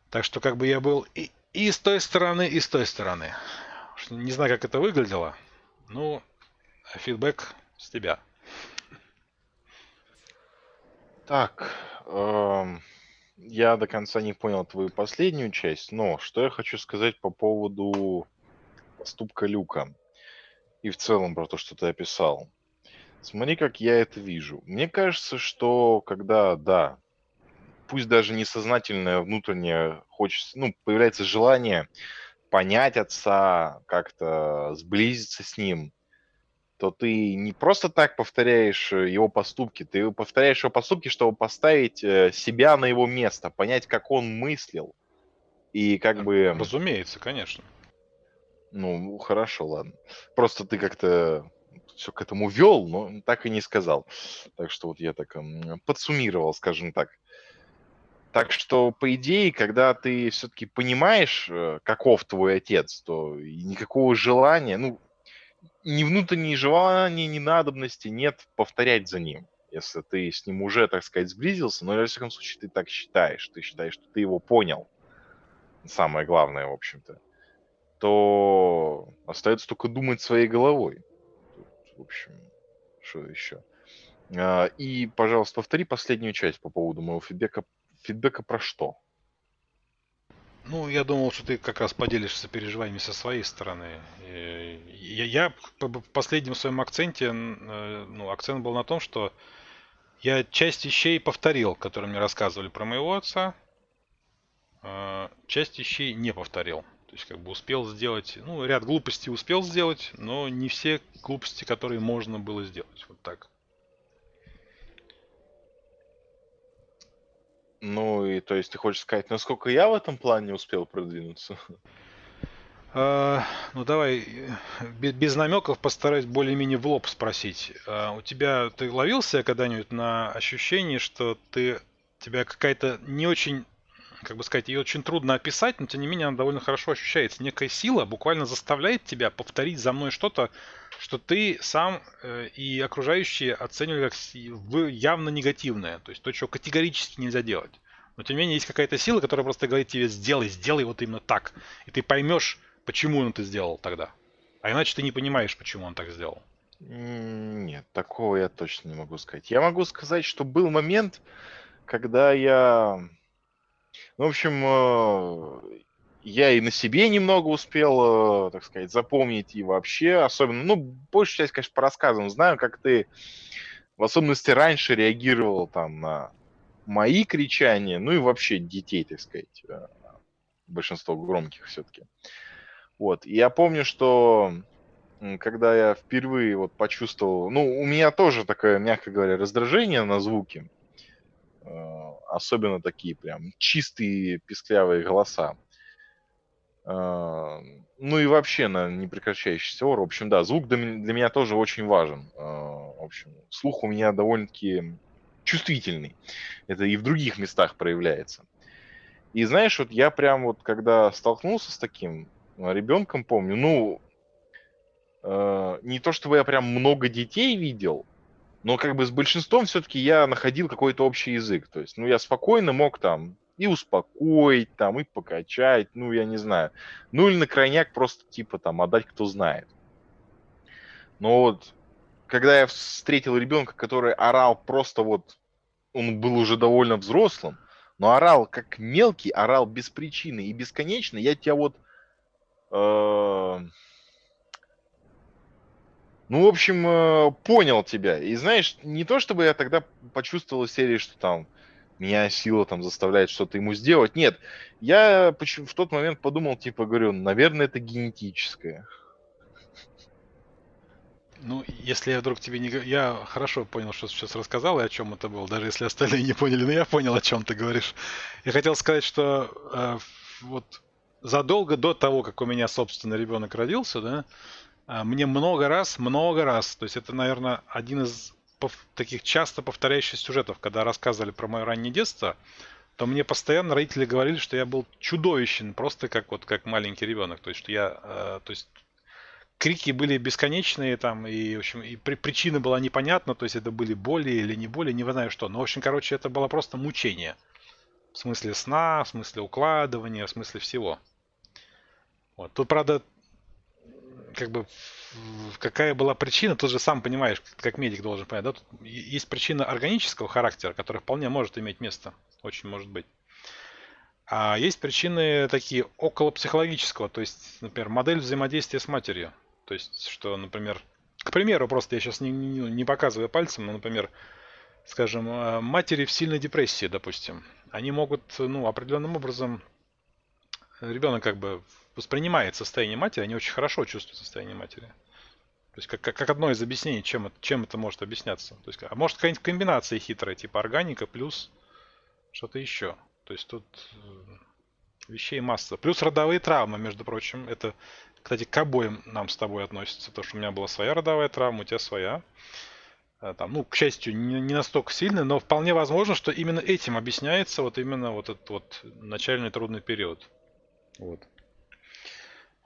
Speaker 1: Так что как бы я был и, и с той стороны, и с той стороны. Не знаю, как это выглядело. Ну, фидбэк с тебя.
Speaker 2: Так, эм, я до конца не понял твою последнюю часть, но что я хочу сказать по поводу поступка Люка и в целом про то, что ты описал. Смотри, как я это вижу. Мне кажется, что когда, да, пусть даже несознательное внутреннее хочется, ну, появляется желание понять отца, как-то сблизиться с ним, то ты не просто так повторяешь э, его поступки, ты повторяешь его поступки, чтобы поставить э, себя на его место, понять, как он мыслил. И как бы...
Speaker 1: Разумеется, конечно.
Speaker 2: Ну, хорошо, ладно. Просто ты как-то все к этому вел, но так и не сказал. Так что вот я так подсуммировал, скажем так. Так что, по идее, когда ты все-таки понимаешь, э, каков твой отец, то никакого желания, ну, ни внутренней желания, ни надобности нет повторять за ним. Если ты с ним уже, так сказать, сблизился, но, во всяком случае, ты так считаешь. Ты считаешь, что ты его понял. Самое главное, в общем-то. То остается только думать своей головой. в общем, что еще? А, и, пожалуйста, повтори последнюю часть по поводу моего фидбэка. Фидбэка про что?
Speaker 1: Ну, я думал, что ты как раз поделишься переживаниями со своей стороны. Я, я в последнем своем акценте, э, ну, акцент был на том, что я часть вещей повторил, которые мне рассказывали про моего отца, а часть вещей не повторил. Есть как бы успел сделать, ну, ряд глупостей успел сделать, но не все глупости, которые можно было сделать. Вот так.
Speaker 2: Ну и то есть ты хочешь сказать, насколько я в этом плане успел продвинуться?
Speaker 1: А, ну давай без, без намеков постараюсь более-менее в лоб спросить. А, у тебя ты ловился когда-нибудь на ощущение, что ты тебя какая-то не очень, как бы сказать, ее очень трудно описать, но тем не менее она довольно хорошо ощущается. Некая сила буквально заставляет тебя повторить за мной что-то, что ты сам э, и окружающие оценивали как явно негативное, то есть то, что категорически нельзя делать. Но тем не менее есть какая-то сила, которая просто говорит тебе сделай, сделай вот именно так. И ты поймешь, почему он это сделал тогда. А иначе ты не понимаешь, почему он так сделал.
Speaker 2: Нет, такого я точно не могу сказать. Я могу сказать, что был момент, когда я... В общем, э, я и на себе немного успел, э, так сказать, запомнить и вообще, особенно, ну, большую часть, конечно, по рассказам знаю, как ты, в особенности раньше, реагировал там на мои кричания, ну и вообще детей, так сказать, э, большинство громких все-таки. Вот, и я помню, что когда я впервые вот почувствовал, ну, у меня тоже такое, мягко говоря, раздражение на звуки, особенно такие прям чистые писклявые голоса. Э, ну и вообще на непрекращающийся ор. В общем, да, звук для меня тоже очень важен. Э, в общем, слух у меня довольно-таки чувствительный. Это и в других местах проявляется. И знаешь, вот я прям вот когда столкнулся с таким ребенком, помню, ну, не то чтобы я прям много детей видел, но как бы с большинством все-таки я находил какой-то общий язык. То есть, ну, я спокойно мог там и успокоить, там, и покачать, ну, я не знаю. Ну, или на крайняк просто, типа, там, отдать кто знает. Но вот, когда я встретил ребенка, который орал просто вот, он был уже довольно взрослым, но орал как мелкий, орал без причины и бесконечно, я тебя вот... Э, ну, в общем, э, понял тебя. И знаешь, не то чтобы я тогда почувствовал серии, что там меня сила там заставляет что-то ему сделать. Нет, я в тот момент подумал, типа, говорю, наверное, это генетическое.
Speaker 1: Ну, если я вдруг тебе не... Я хорошо понял, что сейчас рассказал и о чем это было, даже если остальные не поняли, но я понял, о чем ты говоришь. Я хотел сказать, что э, вот задолго до того, как у меня, собственно, ребенок родился, да, мне много раз, много раз, то есть это, наверное, один из таких часто повторяющихся сюжетов, когда рассказывали про мое раннее детство, то мне постоянно родители говорили, что я был чудовищен, просто как вот как маленький ребенок. То есть, что я, э, то есть крики были бесконечные там, и, в общем, и при, причина была непонятна, то есть это были боли или не боли, не знаю что. Но, в общем, короче, это было просто мучение. В смысле сна, в смысле укладывания, в смысле всего. Вот. Тут, правда, как бы какая была причина, тут же сам понимаешь, как медик должен понять, да, тут есть причина органического характера, которая вполне может иметь место, очень может быть. А есть причины такие около психологического, то есть, например, модель взаимодействия с матерью. То есть, что, например, к примеру, просто я сейчас не, не, не показываю пальцем, но, например, скажем, э, матери в сильной депрессии, допустим, они могут, ну, определенным образом, ребенок как бы воспринимает состояние матери, они очень хорошо чувствуют состояние матери. То есть как, как, как одно из объяснений, чем, чем это может объясняться. То есть, а может какая-нибудь комбинация хитрая, типа органика плюс что-то еще. То есть тут э, вещей масса. Плюс родовые травмы, между прочим. Это, кстати, к обоим нам с тобой относится. Потому что у меня была своя родовая травма, у тебя своя. Э, там, ну, к счастью, не, не настолько сильная, но вполне возможно, что именно этим объясняется вот именно вот этот вот начальный трудный период. Вот.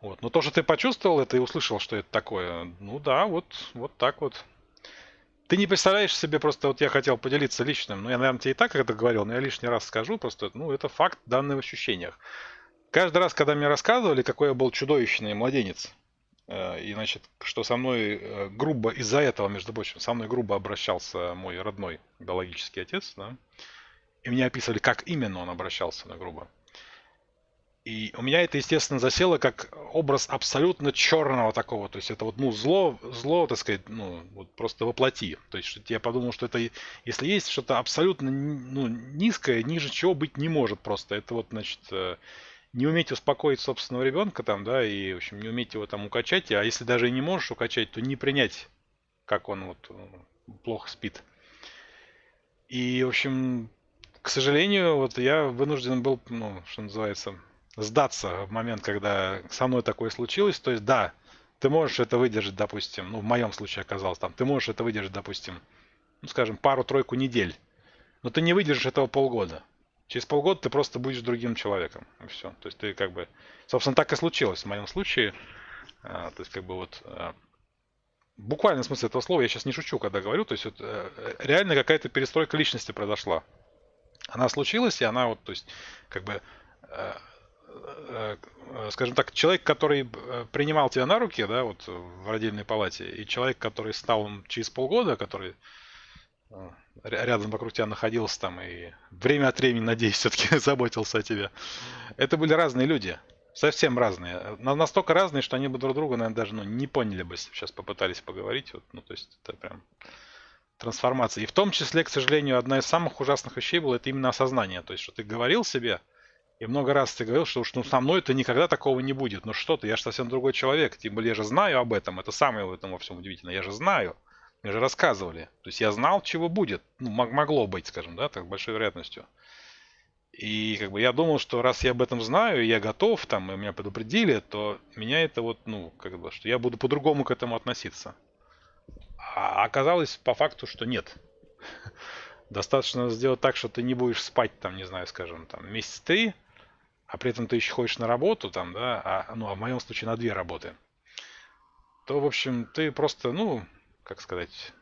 Speaker 1: Вот. Но то, что ты почувствовал это и услышал, что это такое, ну да, вот, вот так вот. Ты не представляешь себе просто, вот я хотел поделиться личным, ну я, наверное, тебе и так это говорил, но я лишний раз скажу, просто, ну это факт данный в ощущениях. Каждый раз, когда мне рассказывали, какой я был чудовищный младенец, э, и, значит, что со мной э, грубо, из-за этого, между прочим, со мной грубо обращался мой родной биологический отец, да, и мне описывали, как именно он обращался на грубо. И у меня это, естественно, засело как образ абсолютно черного такого. То есть это вот, ну, зло, зло, так сказать, ну, вот просто воплоти. То есть что я подумал, что это, если есть что-то абсолютно ну, низкое, ниже чего быть не может просто. Это вот, значит, э, не уметь успокоить собственного ребенка там, да, и, в общем, не уметь его там укачать. А если даже и не можешь укачать, то не принять, как он вот э, плохо спит. И, в общем, к сожалению, вот я вынужден был, ну, что называется, сдаться в момент, когда со мной такое случилось. То есть, да, ты можешь это выдержать, допустим, ну, в моем случае оказалось там, ты можешь это выдержать, допустим, ну, скажем, пару-тройку недель. Но ты не выдержишь этого полгода. Через полгода ты просто будешь другим человеком. И все. То есть ты как бы... Собственно, так и случилось в моем случае. А, то есть как бы вот... А, буквально смысл этого слова, я сейчас не шучу, когда говорю. То есть вот, а, реально какая-то перестройка личности произошла. Она случилась, и она вот, то есть, как бы а, скажем так, человек, который э, принимал тебя на руки, да, вот в родильной палате, и человек, который стал через полгода, который э, рядом вокруг тебя находился там и время от времени, надеюсь, все-таки заботился о тебе. Это были разные люди. Совсем разные. Настолько разные, что они бы друг друга, наверное, даже ну, не поняли бы, если сейчас попытались поговорить. Вот, ну, то есть это прям трансформации. И в том числе, к сожалению, одна из самых ужасных вещей была это именно осознание. То есть, что ты говорил себе, и много раз ты говорил, что уж ну, со мной это никогда такого не будет. Ну что ты, я же совсем другой человек. Тем более я же знаю об этом. Это самое в этом во всем удивительное. Я же знаю. Мне же рассказывали. То есть я знал, чего будет. Ну, могло быть, скажем, да, так большой вероятностью. И как бы я думал, что раз я об этом знаю, я готов, там, и меня предупредили, то меня это вот, ну, как бы, что я буду по-другому к этому относиться. А оказалось по факту, что нет. Достаточно сделать так, что ты не будешь спать, там, не знаю, скажем, там, месяц три, а при этом ты еще ходишь на работу, там, да, а, ну, а в моем случае на две работы, то, в общем, ты просто, ну, как сказать,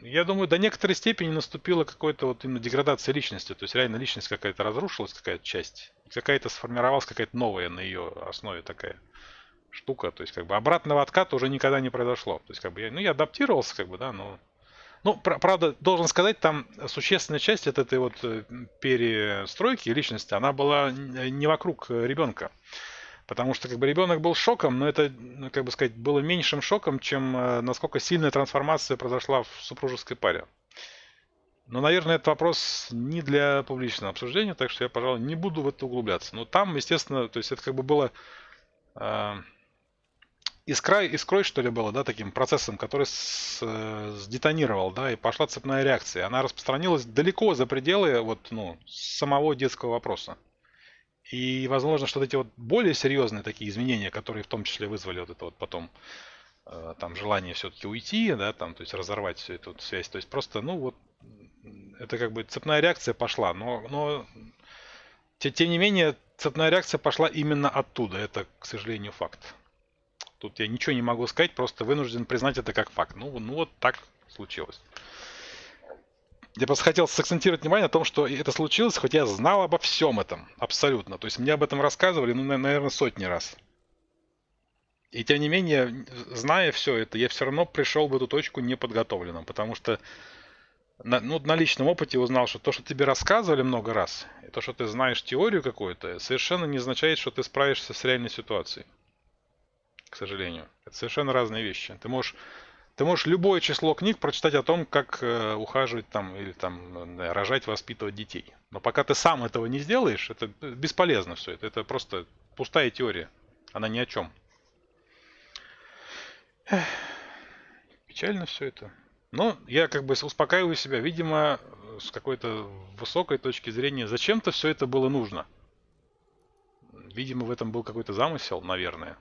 Speaker 1: я думаю, до некоторой степени наступила какая-то вот именно деградация личности. То есть реально личность какая-то разрушилась, какая-то часть. Какая-то сформировалась какая-то новая на ее основе такая штука. То есть как бы обратного отката уже никогда не произошло. То есть как бы я, ну я адаптировался как бы, да, но... Ну, правда, должен сказать, там существенная часть от этой вот э, перестройки личности, она была не вокруг ребенка. Потому что как бы ребенок был шоком, но это, ну, как бы сказать, было меньшим шоком, чем э, насколько сильная трансформация произошла в супружеской паре. Но, наверное, этот вопрос не для публичного обсуждения, так что я, пожалуй, не буду в это углубляться. Но там, естественно, то есть это как бы было э, искра, искрой, что ли, было, да, таким процессом, который с, э, сдетонировал, да, и пошла цепная реакция. Она распространилась далеко за пределы вот, ну, самого детского вопроса. И, возможно, что эти вот более серьезные такие изменения, которые в том числе вызвали вот это вот потом э, там желание все-таки уйти, да, там, то есть разорвать всю эту связь. То есть просто, ну вот, это как бы цепная реакция пошла, но, но тем не менее, цепная реакция пошла именно оттуда. Это, к сожалению, факт. Тут я ничего не могу сказать, просто вынужден признать это как факт. Ну, ну вот так случилось. Я просто хотел сакцентировать внимание на том, что это случилось, хоть я знал обо всем этом, абсолютно. То есть мне об этом рассказывали, ну, наверное, сотни раз. И тем не менее, зная все это, я все равно пришел в эту точку неподготовленным, потому что на, ну, на личном опыте узнал, что то, что тебе рассказывали много раз, и то, что ты знаешь теорию какую-то, совершенно не означает, что ты справишься с реальной ситуацией. К сожалению. Это совершенно разные вещи. Ты можешь ты можешь любое число книг прочитать о том, как э, ухаживать там или там да, рожать, воспитывать детей. Но пока ты сам этого не сделаешь, это бесполезно все это. Это просто пустая теория. Она ни о чем. Эх, печально все это. Но я как бы успокаиваю себя, видимо, с какой-то высокой точки зрения, зачем-то все это было нужно. Видимо, в этом был какой-то замысел, наверное.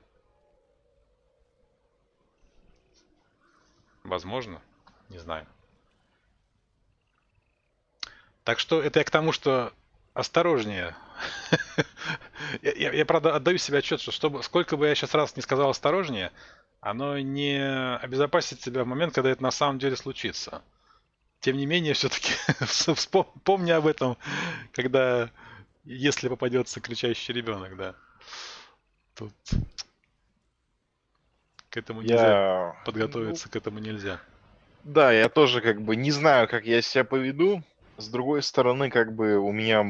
Speaker 1: Возможно. Не знаю. Так что это я к тому, что осторожнее. я, я, я, правда, отдаю себе отчет, что чтобы, сколько бы я сейчас раз не сказал осторожнее, оно не обезопасит себя в момент, когда это на самом деле случится. Тем не менее, все-таки помни об этом, когда, если попадется кричащий ребенок, да. Тут к этому нельзя. Я... Подготовиться ну, к этому нельзя.
Speaker 2: Да, я тоже как бы не знаю, как я себя поведу. С другой стороны, как бы у меня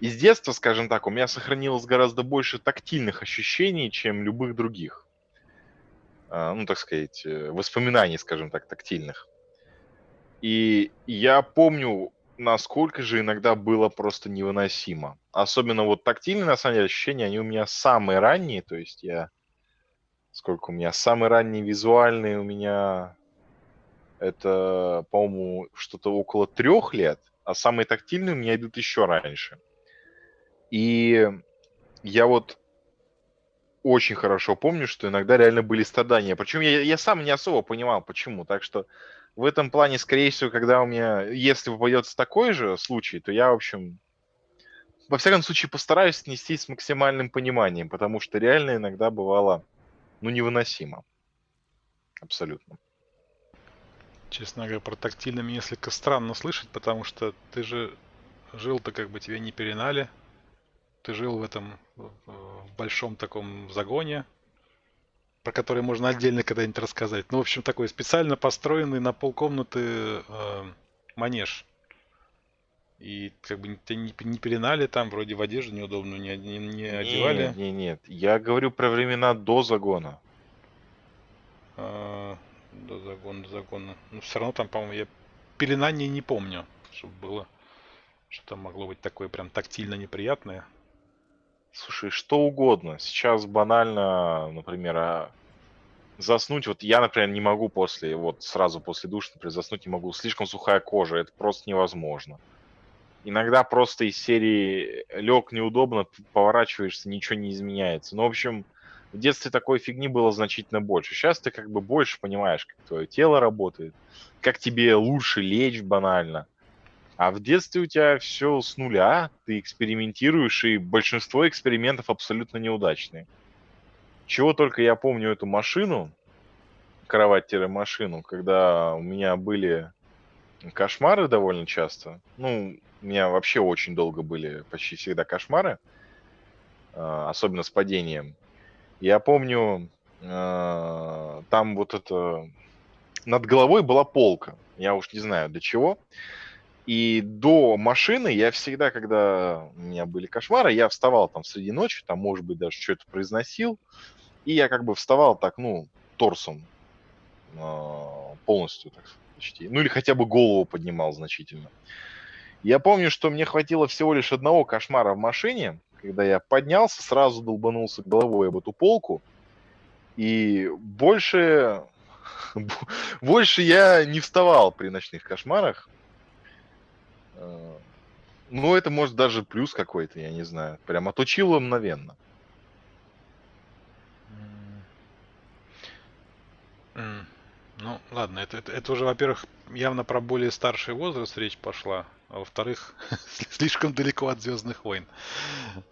Speaker 2: из детства, скажем так, у меня сохранилось гораздо больше тактильных ощущений, чем любых других. А, ну, так сказать, э, воспоминаний, скажем так, тактильных. И я помню, насколько же иногда было просто невыносимо. Особенно вот тактильные, на самом деле, ощущения, они у меня самые ранние. То есть я сколько у меня, самый ранний визуальный у меня это, по-моему, что-то около трех лет, а самые тактильные у меня идут еще раньше. И я вот очень хорошо помню, что иногда реально были страдания. Причем я, я сам не особо понимал, почему. Так что в этом плане, скорее всего, когда у меня, если попадется такой же случай, то я, в общем, во всяком случае, постараюсь снести с максимальным пониманием, потому что реально иногда бывало ну, невыносимо. Абсолютно.
Speaker 1: Честно говоря, про тактильно мне несколько странно слышать, потому что ты же жил-то как бы тебя не перенали. Ты жил в этом в большом таком загоне, про который можно отдельно когда-нибудь рассказать. Ну, в общем, такой специально построенный на полкомнаты э, манеж. И как бы тебя не, не пеленали там, вроде в одежду неудобную не, не, не одевали.
Speaker 2: Нет, нет, нет. Я говорю про времена до загона.
Speaker 1: А, до загона, до загона. Но все равно там, по-моему, я пеленание не помню, чтобы было. Что там могло быть такое прям тактильно неприятное.
Speaker 2: Слушай, что угодно. Сейчас банально, например, а, заснуть. Вот я, например, не могу после, вот сразу после душа, например, заснуть не могу. Слишком сухая кожа, это просто невозможно. Иногда просто из серии лег неудобно, поворачиваешься, ничего не изменяется. Ну, в общем, в детстве такой фигни было значительно больше. Сейчас ты как бы больше понимаешь, как твое тело работает, как тебе лучше лечь банально. А в детстве у тебя все с нуля, ты экспериментируешь, и большинство экспериментов абсолютно неудачные. Чего только я помню эту машину, кровать-машину, когда у меня были кошмары довольно часто. Ну, у меня вообще очень долго были почти всегда кошмары, а, особенно с падением. Я помню, а, там вот это... Над головой была полка. Я уж не знаю до чего. И до машины я всегда, когда у меня были кошмары, я вставал там среди ночи, там, может быть, даже что-то произносил. И я как бы вставал так, ну, торсом а, полностью, так почти. Ну или хотя бы голову поднимал значительно. Я помню, что мне хватило всего лишь одного кошмара в машине, когда я поднялся, сразу долбанулся головой об эту полку, и больше, больше я не вставал при ночных кошмарах. Э, ну, это может даже плюс какой-то, я не знаю. Прям отучило мгновенно.
Speaker 1: Ну, ладно, это, это, это уже, во-первых, явно про более старший возраст речь пошла, а во-вторых, слишком далеко от Звездных войн.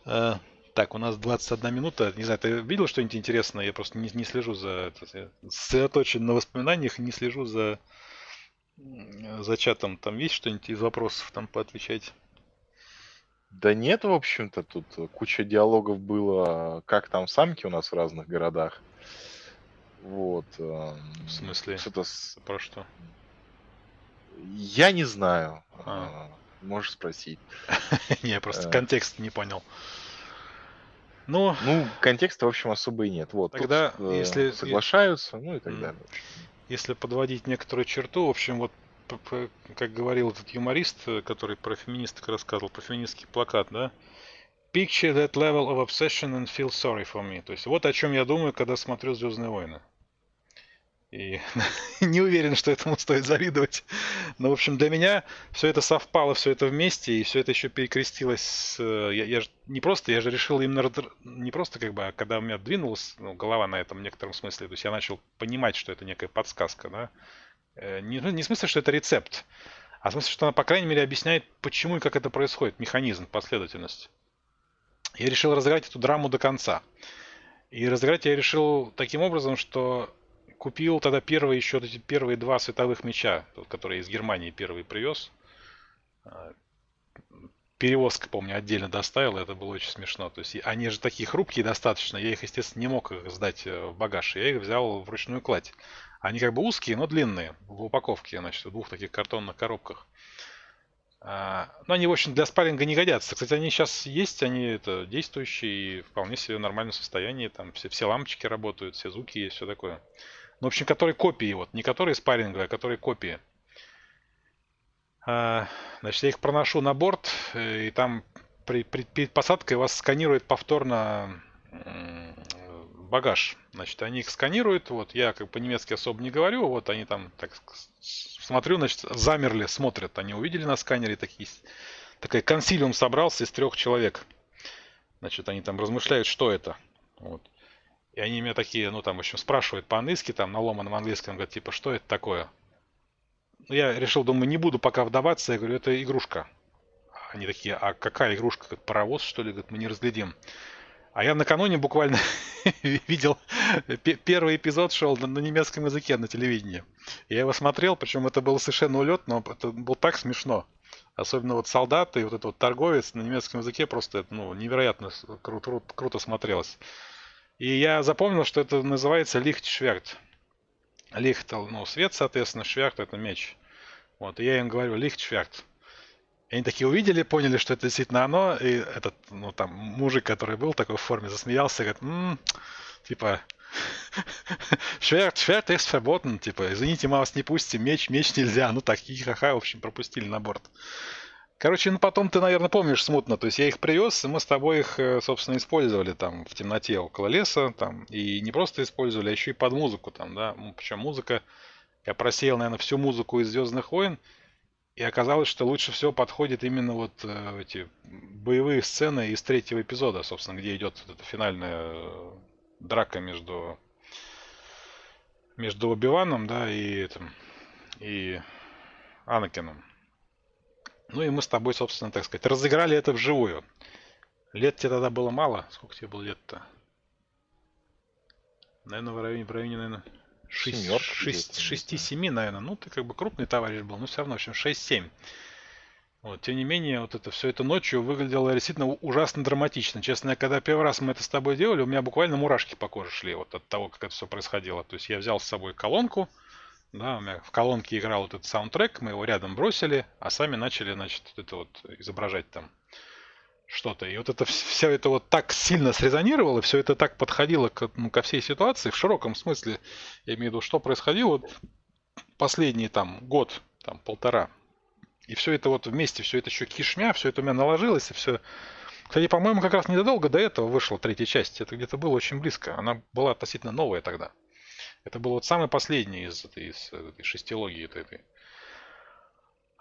Speaker 1: А, так, у нас 21 минута. Не знаю, ты видел что-нибудь интересное? Я просто не, не слежу за... Сосредоточен на воспоминаниях не слежу за, за чатом. Там есть что-нибудь из вопросов там поотвечать?
Speaker 2: Да нет, в общем-то, тут куча диалогов было, как там самки у нас в разных городах. Вот.
Speaker 1: В смысле? Что-то с... Про что?
Speaker 2: Я не знаю. А. Можешь спросить.
Speaker 1: Не, я просто э. контекст не понял. Ну,
Speaker 2: ну, контекста, в общем, особо и нет. Вот,
Speaker 1: тогда, тут, если
Speaker 2: соглашаются, ну и так далее.
Speaker 1: Если подводить некоторую черту, в общем, вот как говорил этот юморист, который про феминисток рассказывал, про феминистский плакат, да, Picture that level of obsession and feel sorry for me. То есть вот о чем я думаю, когда смотрю Звездные войны. И не уверен, что этому стоит завидовать. Но, в общем, для меня все это совпало, все это вместе, и все это еще перекрестилось. С, э, я, я же не просто, я же решил именно не просто как бы, а когда у меня двинулась ну, голова на этом в некотором смысле, то есть я начал понимать, что это некая подсказка, да. Э, не, ну, не в смысле, что это рецепт, а в смысле, что она, по крайней мере, объясняет, почему и как это происходит, механизм, последовательность. Я решил разыграть эту драму до конца. И разыграть я решил таким образом, что Купил тогда первые еще эти первые два световых меча, которые из Германии первый привез. А, перевозка, помню, отдельно доставил, это было очень смешно. То есть они же такие хрупкие достаточно, я их, естественно, не мог их сдать э, в багаж. Я их взял в ручную кладь. Они как бы узкие, но длинные, в упаковке, значит, в двух таких картонных коробках. А, но они, в общем, для спарринга не годятся. Кстати, они сейчас есть, они это действующие и вполне себе в нормальном состоянии. Там все, все лампочки работают, все звуки есть, все такое. Ну, в общем, которые копии, вот, не которые спарринговые, а которые копии. А, значит, я их проношу на борт, э, и там при, при, перед посадкой вас сканирует повторно багаж. Значит, они их сканируют, вот, я как по-немецки особо не говорю, вот они там, так смотрю, значит, замерли, смотрят, они увидели на сканере такие, такой консилиум собрался из трех человек. Значит, они там размышляют, что это. Вот. И они меня такие, ну там, в общем, спрашивают по-английски, там, на ломаном английском, говорят, типа, что это такое? Ну, я решил, думаю, не буду пока вдаваться, я говорю, это игрушка. Они такие, а какая игрушка? Как паровоз, что ли? Говорят, мы не разглядим. А я накануне буквально видел, первый эпизод шел на, немецком языке на телевидении. Я его смотрел, причем это был совершенно улет, но это было так смешно. Особенно вот солдаты и вот этот вот торговец на немецком языке просто ну, невероятно кру- кру- круто смотрелось. И я запомнил, что это называется лихтшверт. Лихт, ну, свет, соответственно, шверт это меч. Вот, и я им говорю, лихтшверт. И они такие увидели, поняли, что это действительно оно, и этот, ну, там, мужик, который был такой в форме, засмеялся, говорит, м-м, типа, Шверт, шверт verboten, типа, извините, мы вас не пустим, меч, меч нельзя. Ну так, хихаха, в общем, пропустили на борт. Короче, ну потом ты, наверное, помнишь смутно. То есть я их привез, и мы с тобой их, э, собственно, использовали там в темноте около леса. Там, и не просто использовали, а еще и под музыку там, да. Причем музыка, я просеял, наверное, всю музыку из Звездных войн. И оказалось, что лучше всего подходит именно вот э, эти боевые сцены из третьего эпизода, собственно, где идет вот эта финальная э, драка между между Оби-Ваном, да, и этим, и Анакином. Ну и мы с тобой, собственно, так сказать, разыграли это вживую. Лет тебе тогда было мало. Сколько тебе было лет-то? Наверное, в районе, в районе, наверное, 6-7, наверное. Ну, ты как бы крупный товарищ был, но все равно, в общем, 6-7. Вот, тем не менее, вот это все это ночью выглядело действительно ужасно драматично. Честно, когда первый раз мы это с тобой делали, у меня буквально мурашки по коже шли вот от того, как это все происходило. То есть я взял с собой колонку, да, у меня в колонке играл вот этот саундтрек, мы его рядом бросили, а сами начали, значит, вот это вот изображать там что-то. И вот это все это вот так сильно срезонировало, все это так подходило к, ну, ко всей ситуации в широком смысле. Я имею в виду, что происходило вот последний там год, там полтора. И все это вот вместе, все это еще кишмя, все это у меня наложилось, и все. Кстати, по-моему, как раз недолго до этого вышла третья часть. Это где-то было очень близко. Она была относительно новая тогда. Это был вот самый последний из этой, из шестилогии этой.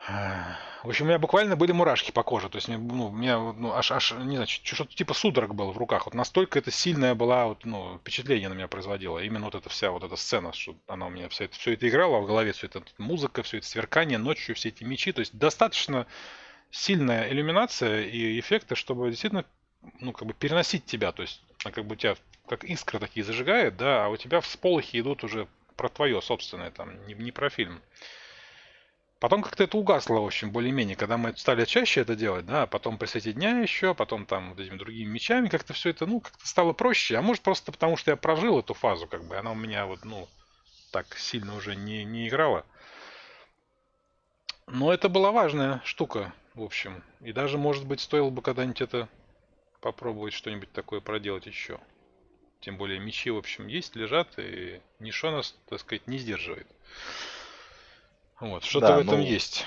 Speaker 1: В общем, у меня буквально были мурашки по коже. То есть, ну, у меня ну, аж, аж, не знаю, что-то типа судорог было в руках. Вот настолько это сильное было вот, ну, впечатление на меня производило. Именно вот эта вся вот эта сцена, что она у меня все это, все это играла в голове, все это музыка, все это сверкание ночью, все эти мечи. То есть, достаточно сильная иллюминация и эффекты, чтобы действительно, ну, как бы переносить тебя. То есть, как бы тебя как искры такие зажигает, да, а у тебя всполохи идут уже про твое собственное, там, не, не про фильм. Потом как-то это угасло, в общем, более-менее, когда мы стали чаще это делать, да, потом при свете дня еще, потом там вот этими другими мечами, как-то все это, ну, как-то стало проще. А может просто потому, что я прожил эту фазу, как бы, она у меня вот, ну, так сильно уже не, не играла. Но это была важная штука, в общем. И даже, может быть, стоило бы когда-нибудь это попробовать что-нибудь такое проделать еще. Тем более мечи, в общем, есть, лежат, и ничего нас, так сказать, не сдерживает. Вот, что-то да, в этом ну, есть.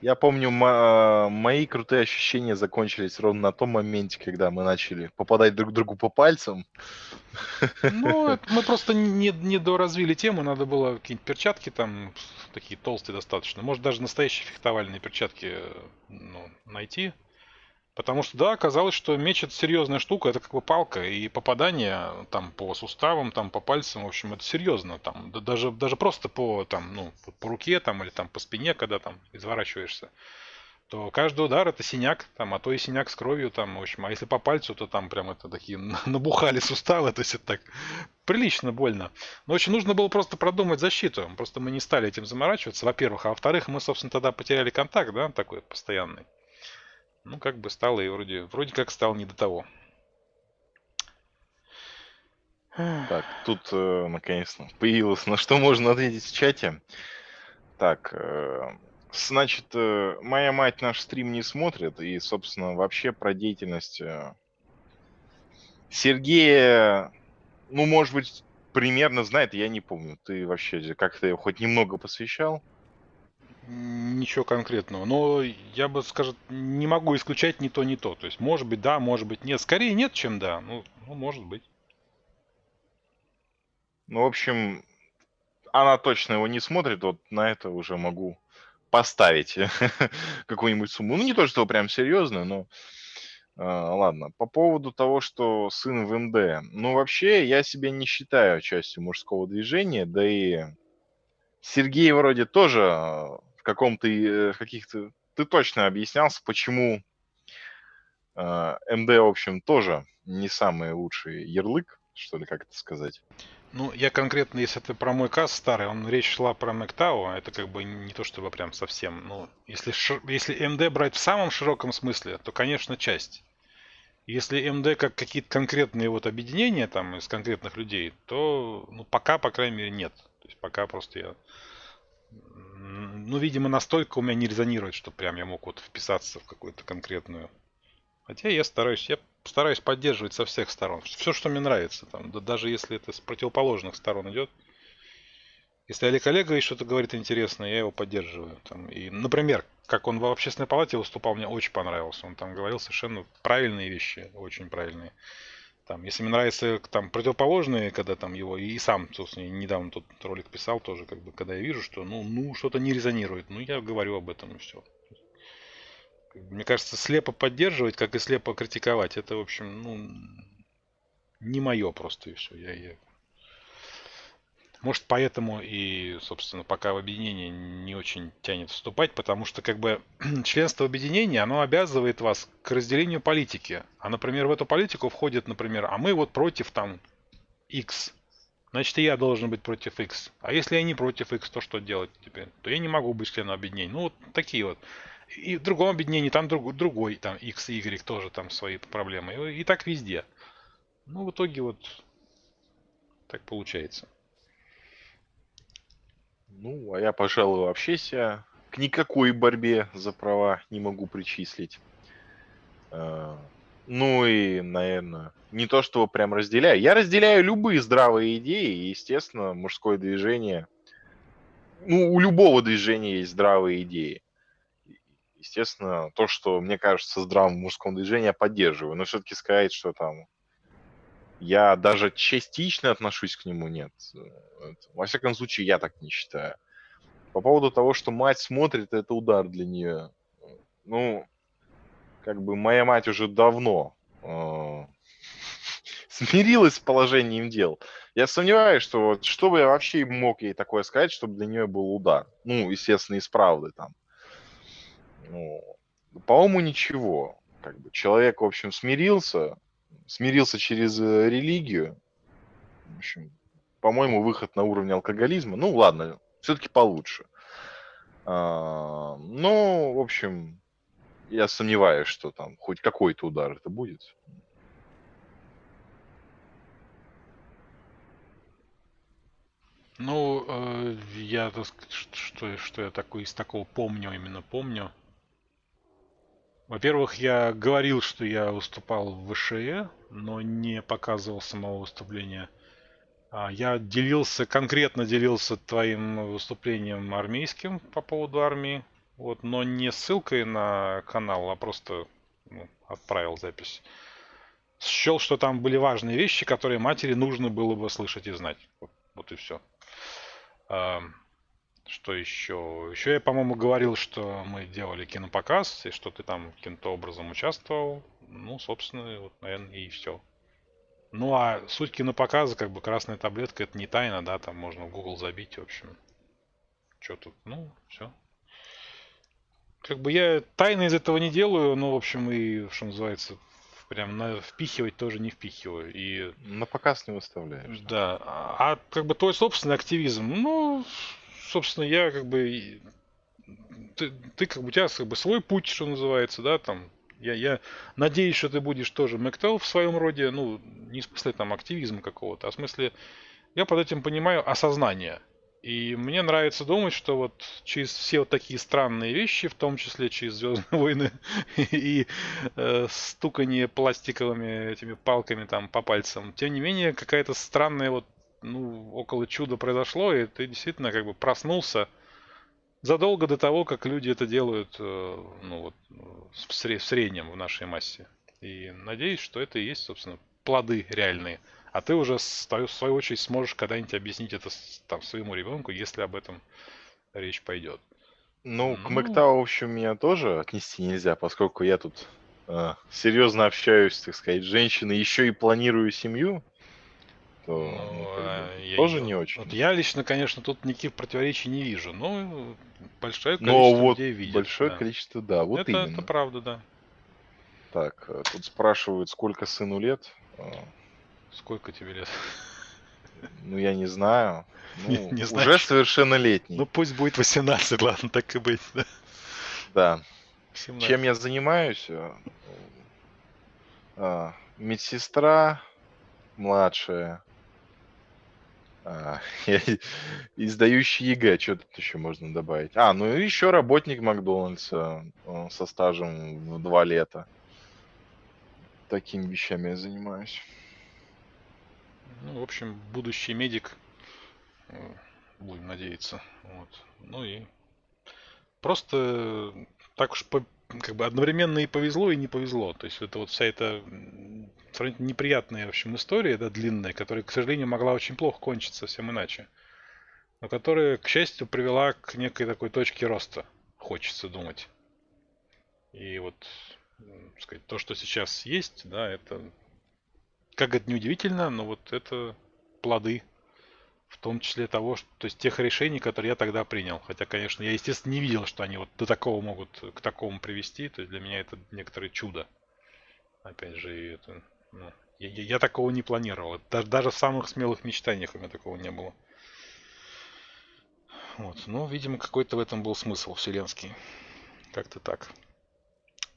Speaker 2: Я помню, мои крутые ощущения закончились ровно на том моменте, когда мы начали попадать друг другу по пальцам.
Speaker 1: Ну, мы просто не, не доразвили тему, надо было какие-нибудь перчатки там, такие толстые достаточно. Может, даже настоящие фехтовальные перчатки ну, найти. Потому что, да, оказалось, что меч это серьезная штука, это как бы палка, и попадание там по суставам, там по пальцам, в общем, это серьезно. Там, да, даже, даже просто по, там, ну, по руке там, или там по спине, когда там изворачиваешься, то каждый удар это синяк, там, а то и синяк с кровью, там, в общем, а если по пальцу, то там прям это такие набухали суставы, то есть это так прилично больно. Но очень нужно было просто продумать защиту, просто мы не стали этим заморачиваться, во-первых, а во-вторых, мы, собственно, тогда потеряли контакт, да, такой постоянный ну, как бы стало и вроде, вроде как стало не до того.
Speaker 2: Так, тут э, наконец-то появилось, на что можно ответить в чате. Так, э, значит, э, моя мать наш стрим не смотрит, и, собственно, вообще про деятельность э, Сергея, ну, может быть, примерно знает, я не помню. Ты вообще как-то хоть немного посвящал?
Speaker 1: Ничего конкретного. Но я бы, скажем, не могу исключать ни то, ни то. То есть, может быть, да, может быть, нет. Скорее нет, чем да. Ну, ну может быть.
Speaker 2: Ну, в общем, она точно его не смотрит. Вот на это уже могу поставить какую-нибудь сумму. Ну, не то, что прям серьезно, но... Uh, ладно, по поводу того, что сын в МД. Ну, вообще, я себя не считаю частью мужского движения, да и Сергей вроде тоже в каком-то, э, в каких-то... Ты точно объяснялся, почему э, МД, в общем, тоже не самый лучший ярлык, что ли, как это сказать.
Speaker 1: Ну, я конкретно, если это про мой касс старый, он речь шла про Мэктау, а это как бы не то чтобы прям совсем. Ну, если, если МД брать в самом широком смысле, то, конечно, часть. Если МД как какие-то конкретные вот объединения там из конкретных людей, то ну, пока, по крайней мере, нет. То есть пока просто я ну, видимо, настолько у меня не резонирует, что прям я мог вот вписаться в какую-то конкретную Хотя я стараюсь, я стараюсь поддерживать со всех сторон. Все, что мне нравится. Там, да, даже если это с противоположных сторон идет. Если Олег Олегович что-то говорит интересное, я его поддерживаю. Там. И, например, как он в общественной палате выступал, мне очень понравился. Он там говорил совершенно правильные вещи, очень правильные. Там, если мне нравятся там противоположные, когда там его и сам, собственно, недавно тут ролик писал тоже, как бы, когда я вижу, что ну, ну что-то не резонирует, ну я говорю об этом и все. Мне кажется, слепо поддерживать, как и слепо критиковать, это, в общем, ну, не мое просто и все. Я, я может, поэтому и, собственно, пока в объединение не очень тянет вступать, потому что, как бы, членство в объединении, оно обязывает вас к разделению политики. А, например, в эту политику входит, например, а мы вот против там X. Значит, и я должен быть против X. А если я не против X, то что делать теперь? То я не могу быть членом объединения. Ну, вот такие вот. И в другом объединении там друг, другой, там X и Y тоже там свои проблемы. И, и так везде. Ну, в итоге вот так получается.
Speaker 2: Ну, а я, пожалуй, вообще себя к никакой борьбе за права не могу причислить. А, ну и, наверное, не то, что прям разделяю. Я разделяю любые здравые идеи, и, естественно, мужское движение. Ну, у любого движения есть здравые идеи. Естественно, то, что мне кажется здравым в мужском движении, я поддерживаю. Но все-таки сказать, что там я даже частично отношусь к нему, нет. Во всяком случае, я так не считаю. По поводу того, что мать смотрит, это удар для нее. Ну, как бы моя мать уже давно э, смирилась с положением дел. Я сомневаюсь, что вот, что бы я вообще мог ей такое сказать, чтобы для нее был удар. Ну, естественно, из правды там. Ну, по-моему, ничего. Как бы человек, в общем, смирился, смирился через э, религию. В общем, по-моему, выход на уровне алкоголизма. Ну, ладно, все-таки получше. А, ну, в общем, я сомневаюсь, что там хоть какой-то удар это будет.
Speaker 1: Ну, э, я, так что, что я такой из такого помню, именно помню. Во-первых, я говорил, что я выступал в ВШЭ, но не показывал самого выступления. А, я делился, конкретно делился твоим выступлением армейским по поводу армии, вот, но не ссылкой на канал, а просто ну, отправил запись. Счел, что там были важные вещи, которые матери нужно было бы слышать и знать. Вот, вот и все. Что еще? Еще я, по-моему, говорил, что мы делали кинопоказ, и что ты там каким-то образом участвовал. Ну, собственно, вот, наверное, и все. Ну, а суть кинопоказа, как бы красная таблетка, это не тайна, да, там можно в Google забить, в общем. Что тут? Ну, все. Как бы я тайны из этого не делаю, но, в общем, и, что называется, прям на впихивать тоже не впихиваю. И...
Speaker 2: На показ не выставляешь.
Speaker 1: Да. А, а как бы твой собственный активизм, ну, собственно, я как бы... Ты, ты как бы у тебя как бы свой путь, что называется, да, там. Я, я надеюсь, что ты будешь тоже Мэктел в своем роде, ну, не в смысле там активизма какого-то, а в смысле, я под этим понимаю осознание. И мне нравится думать, что вот через все вот такие странные вещи, в том числе через Звездные войны и э, стукание пластиковыми этими палками там по пальцам, тем не менее какая-то странная вот ну, около чуда произошло, и ты действительно как бы проснулся задолго до того, как люди это делают, э, ну вот, в среднем в нашей массе. И надеюсь, что это и есть, собственно, плоды реальные. А ты уже в свою очередь сможешь когда-нибудь объяснить это там своему ребенку, если об этом речь пойдет.
Speaker 2: Ну, к Мэктау, в общем, меня тоже отнести нельзя, поскольку я тут э, серьезно общаюсь, так сказать, с женщиной, еще и планирую семью то ну, а я, тоже не очень.
Speaker 1: Вот я лично, конечно, тут никаких противоречий не вижу, но большое количество но вот людей видит.
Speaker 2: Большое да. количество, да, вот
Speaker 1: это,
Speaker 2: именно.
Speaker 1: Это правда, да.
Speaker 2: Так, э, тут спрашивают, сколько сыну лет. А.
Speaker 1: Сколько тебе лет?
Speaker 2: Ну, я не знаю. Ну, не, не уже совершеннолетний.
Speaker 1: Ну, пусть будет 18, ладно, так и быть, да.
Speaker 2: Да. 17. Чем я занимаюсь? Э, а, медсестра младшая, а, и сдающий ЕГЭ, что тут еще можно добавить? А, ну и еще работник Макдональдса э, со стажем в два лета. такими вещами я занимаюсь.
Speaker 1: Ну, в общем, будущий медик, э, будем надеяться. Вот. Ну и просто так уж по, как бы одновременно и повезло, и не повезло. То есть это вот вся эта неприятная, в общем, история, да, длинная, которая, к сожалению, могла очень плохо кончиться совсем иначе. Но которая, к счастью, привела к некой такой точке роста, хочется думать. И вот, сказать, то, что сейчас есть, да, это, как это неудивительно, но вот это плоды в том числе того, что, то есть тех решений, которые я тогда принял. Хотя, конечно, я, естественно, не видел, что они вот до такого могут к такому привести. То есть для меня это некоторое чудо. Опять же, это, ну, я, я, я такого не планировал. Даже, даже в самых смелых мечтаниях у меня такого не было. Вот. Но, видимо, какой-то в этом был смысл вселенский. Как-то так.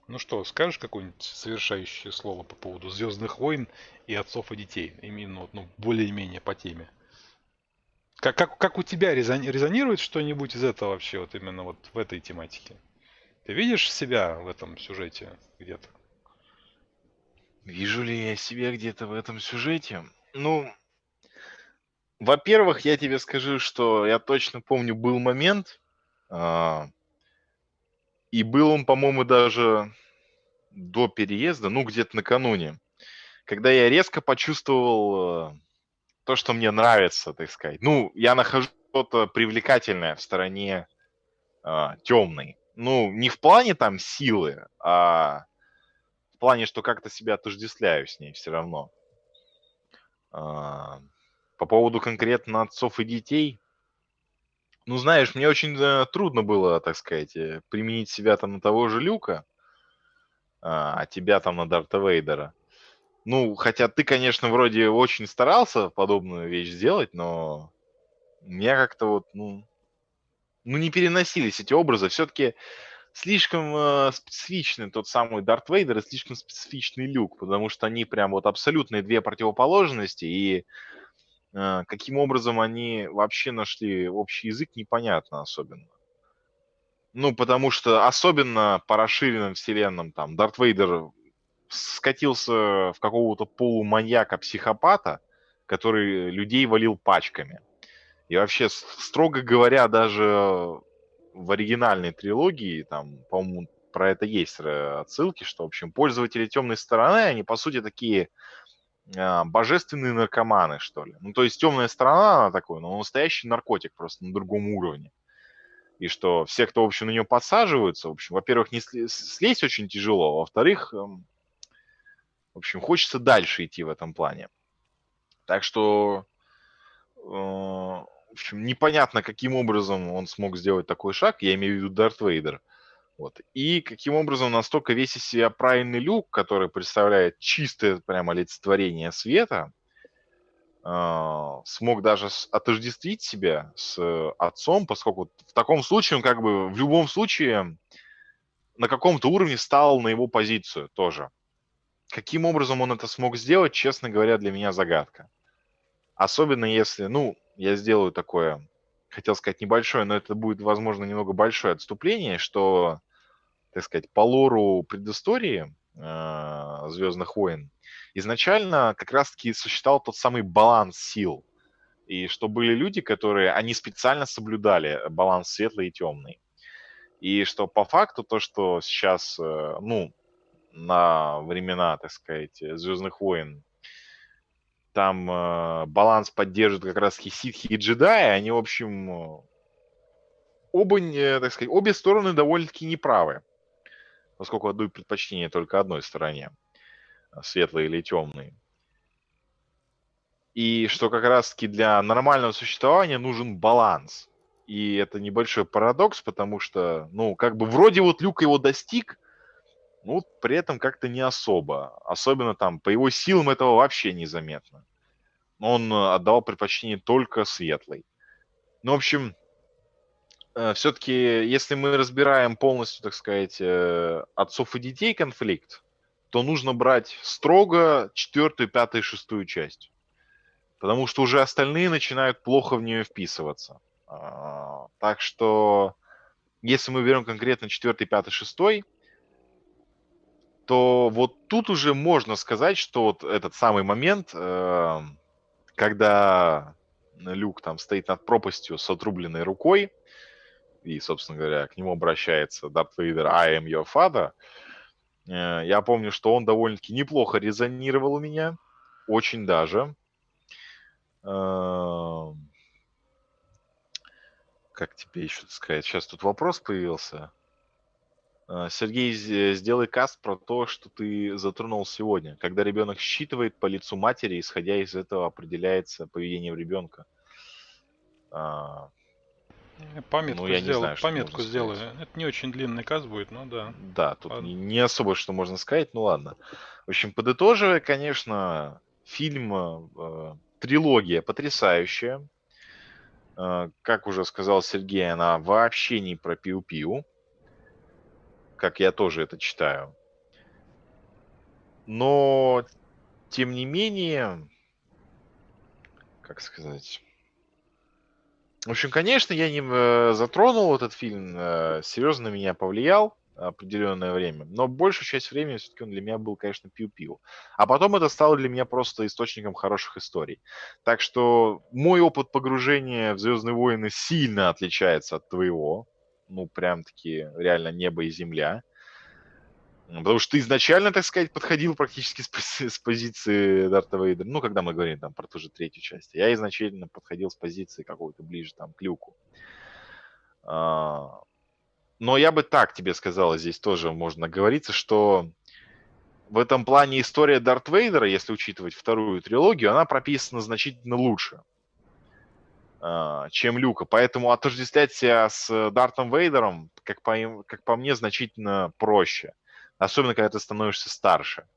Speaker 1: Ну что, скажешь какое-нибудь совершающее слово по поводу Звездных войн и отцов и детей? Именно ну, более-менее по теме. Как, как, как у тебя резони, резонирует что-нибудь из этого вообще, вот именно вот в этой тематике? Ты видишь себя в этом сюжете где-то?
Speaker 2: Вижу ли я себя где-то в этом сюжете? Ну, во-первых, я тебе скажу, что я точно помню, был момент, а, и был он, по-моему, даже до переезда, ну, где-то накануне, когда я резко почувствовал а, то, что мне нравится, так сказать. Ну, я нахожу что-то привлекательное в стороне э, темной. Ну, не в плане там силы, а в плане, что как-то себя отождествляю с ней все равно. А, по поводу конкретно отцов и детей, ну, знаешь, мне очень э, трудно было, так сказать, э, применить себя там на того же Люка, а, а тебя там на Дарта Вейдера. Ну, хотя ты, конечно, вроде очень старался подобную вещь сделать, но меня как-то вот, ну, ну не переносились эти образы. Все-таки слишком э, специфичный тот самый Дарт Вейдер и слишком специфичный Люк, потому что они прям вот абсолютные две противоположности, и э, каким образом они вообще нашли общий язык, непонятно особенно. Ну, потому что особенно по расширенным вселенным, там, Дарт Вейдер скатился в какого-то полуманьяка-психопата, который людей валил пачками. И вообще, строго говоря, даже в оригинальной трилогии, там, по-моему, про это есть отсылки, что, в общем, пользователи темной стороны, они, по сути, такие а, божественные наркоманы, что ли. Ну, то есть темная сторона, она такой, но настоящий наркотик просто на другом уровне. И что все, кто, в общем, на нее подсаживаются, в общем, во-первых, не слезть очень тяжело, а во-вторых, эм, в общем, хочется дальше идти в этом плане. Так что, э, в общем, непонятно, каким образом он смог сделать такой шаг, я имею в виду Дарт Вейдер. Вот. И каким образом настолько весь из себя правильный люк, который представляет чистое прямо олицетворение света, э, смог даже отождествить себя с отцом, поскольку в таком случае он как бы в любом случае на каком-то уровне стал на его позицию тоже. Каким образом он это смог сделать, честно говоря, для меня загадка. Особенно если, ну, я сделаю такое, хотел сказать небольшое, но это будет, возможно, немного большое отступление, что, так сказать, по лору предыстории э, Звездных войн изначально как раз-таки существовал тот самый баланс сил. И что были люди, которые, они специально соблюдали баланс светлый и темный. И что по факту то, что сейчас, э, ну, на времена, так сказать, Звездных войн, там э, баланс поддерживают как раз ситхи и джедаи, они, в общем, оба, э, так сказать, обе стороны довольно-таки неправы, поскольку отдают предпочтение только одной стороне, светлой или темной. И что как раз-таки для нормального существования нужен баланс. И это небольшой парадокс, потому что, ну, как бы вроде вот Люк его достиг, ну, при этом как-то не особо. Особенно там по его силам этого вообще незаметно. Он э, отдавал предпочтение только светлой. Ну, в общем, э, все-таки, если мы разбираем полностью, так сказать, э, отцов и детей конфликт, то нужно брать строго четвертую, пятую, шестую часть. Потому что уже остальные начинают плохо в нее вписываться. А, так что, если мы берем конкретно четвертый, пятый, шестой, то вот тут уже можно сказать, что вот этот самый момент, э, когда Люк там стоит над пропастью с отрубленной рукой, и, собственно говоря, к нему обращается Дарт Вейдер «I am your father», э, я помню, что он довольно-таки неплохо резонировал у меня, очень даже. Эм, как тебе еще сказать? Сейчас тут вопрос появился. Э, Сергей, сделай каст про то, что ты затронул сегодня. Когда ребенок считывает по лицу матери, исходя из этого определяется поведение ребенка. А,
Speaker 1: Памятку ну, я сделаю, не знаю, памятку сделаю. Это не очень длинный каст будет, но да.
Speaker 2: Да, тут не, не особо что можно сказать, ну ладно. В общем, подытоживая, конечно, фильм, э, трилогия потрясающая. Э, как уже сказал Сергей, она вообще не про пиу-пиу как я тоже это читаю. Но, тем не менее, как сказать... В общем, конечно, я не э, затронул этот фильм, э, серьезно меня повлиял определенное время, но большую часть времени все-таки он для меня был, конечно, пиу-пиу. А потом это стало для меня просто источником хороших историй. Так что мой опыт погружения в Звездные войны сильно отличается от твоего ну, прям-таки реально небо и земля. Потому что ты изначально, так сказать, подходил практически с, с позиции Дарта Вейдера. Ну, когда мы говорим там про ту же третью часть. Я изначально подходил с позиции какого-то ближе там к люку. А, но я бы так тебе сказал, здесь тоже можно говориться, что в этом плане история Дарт Вейдера, если учитывать вторую трилогию, она прописана значительно лучше. А, чем Люка. Поэтому отождествлять себя с Дартом Вейдером, как по, как по мне, значительно проще. Особенно, когда ты становишься старше.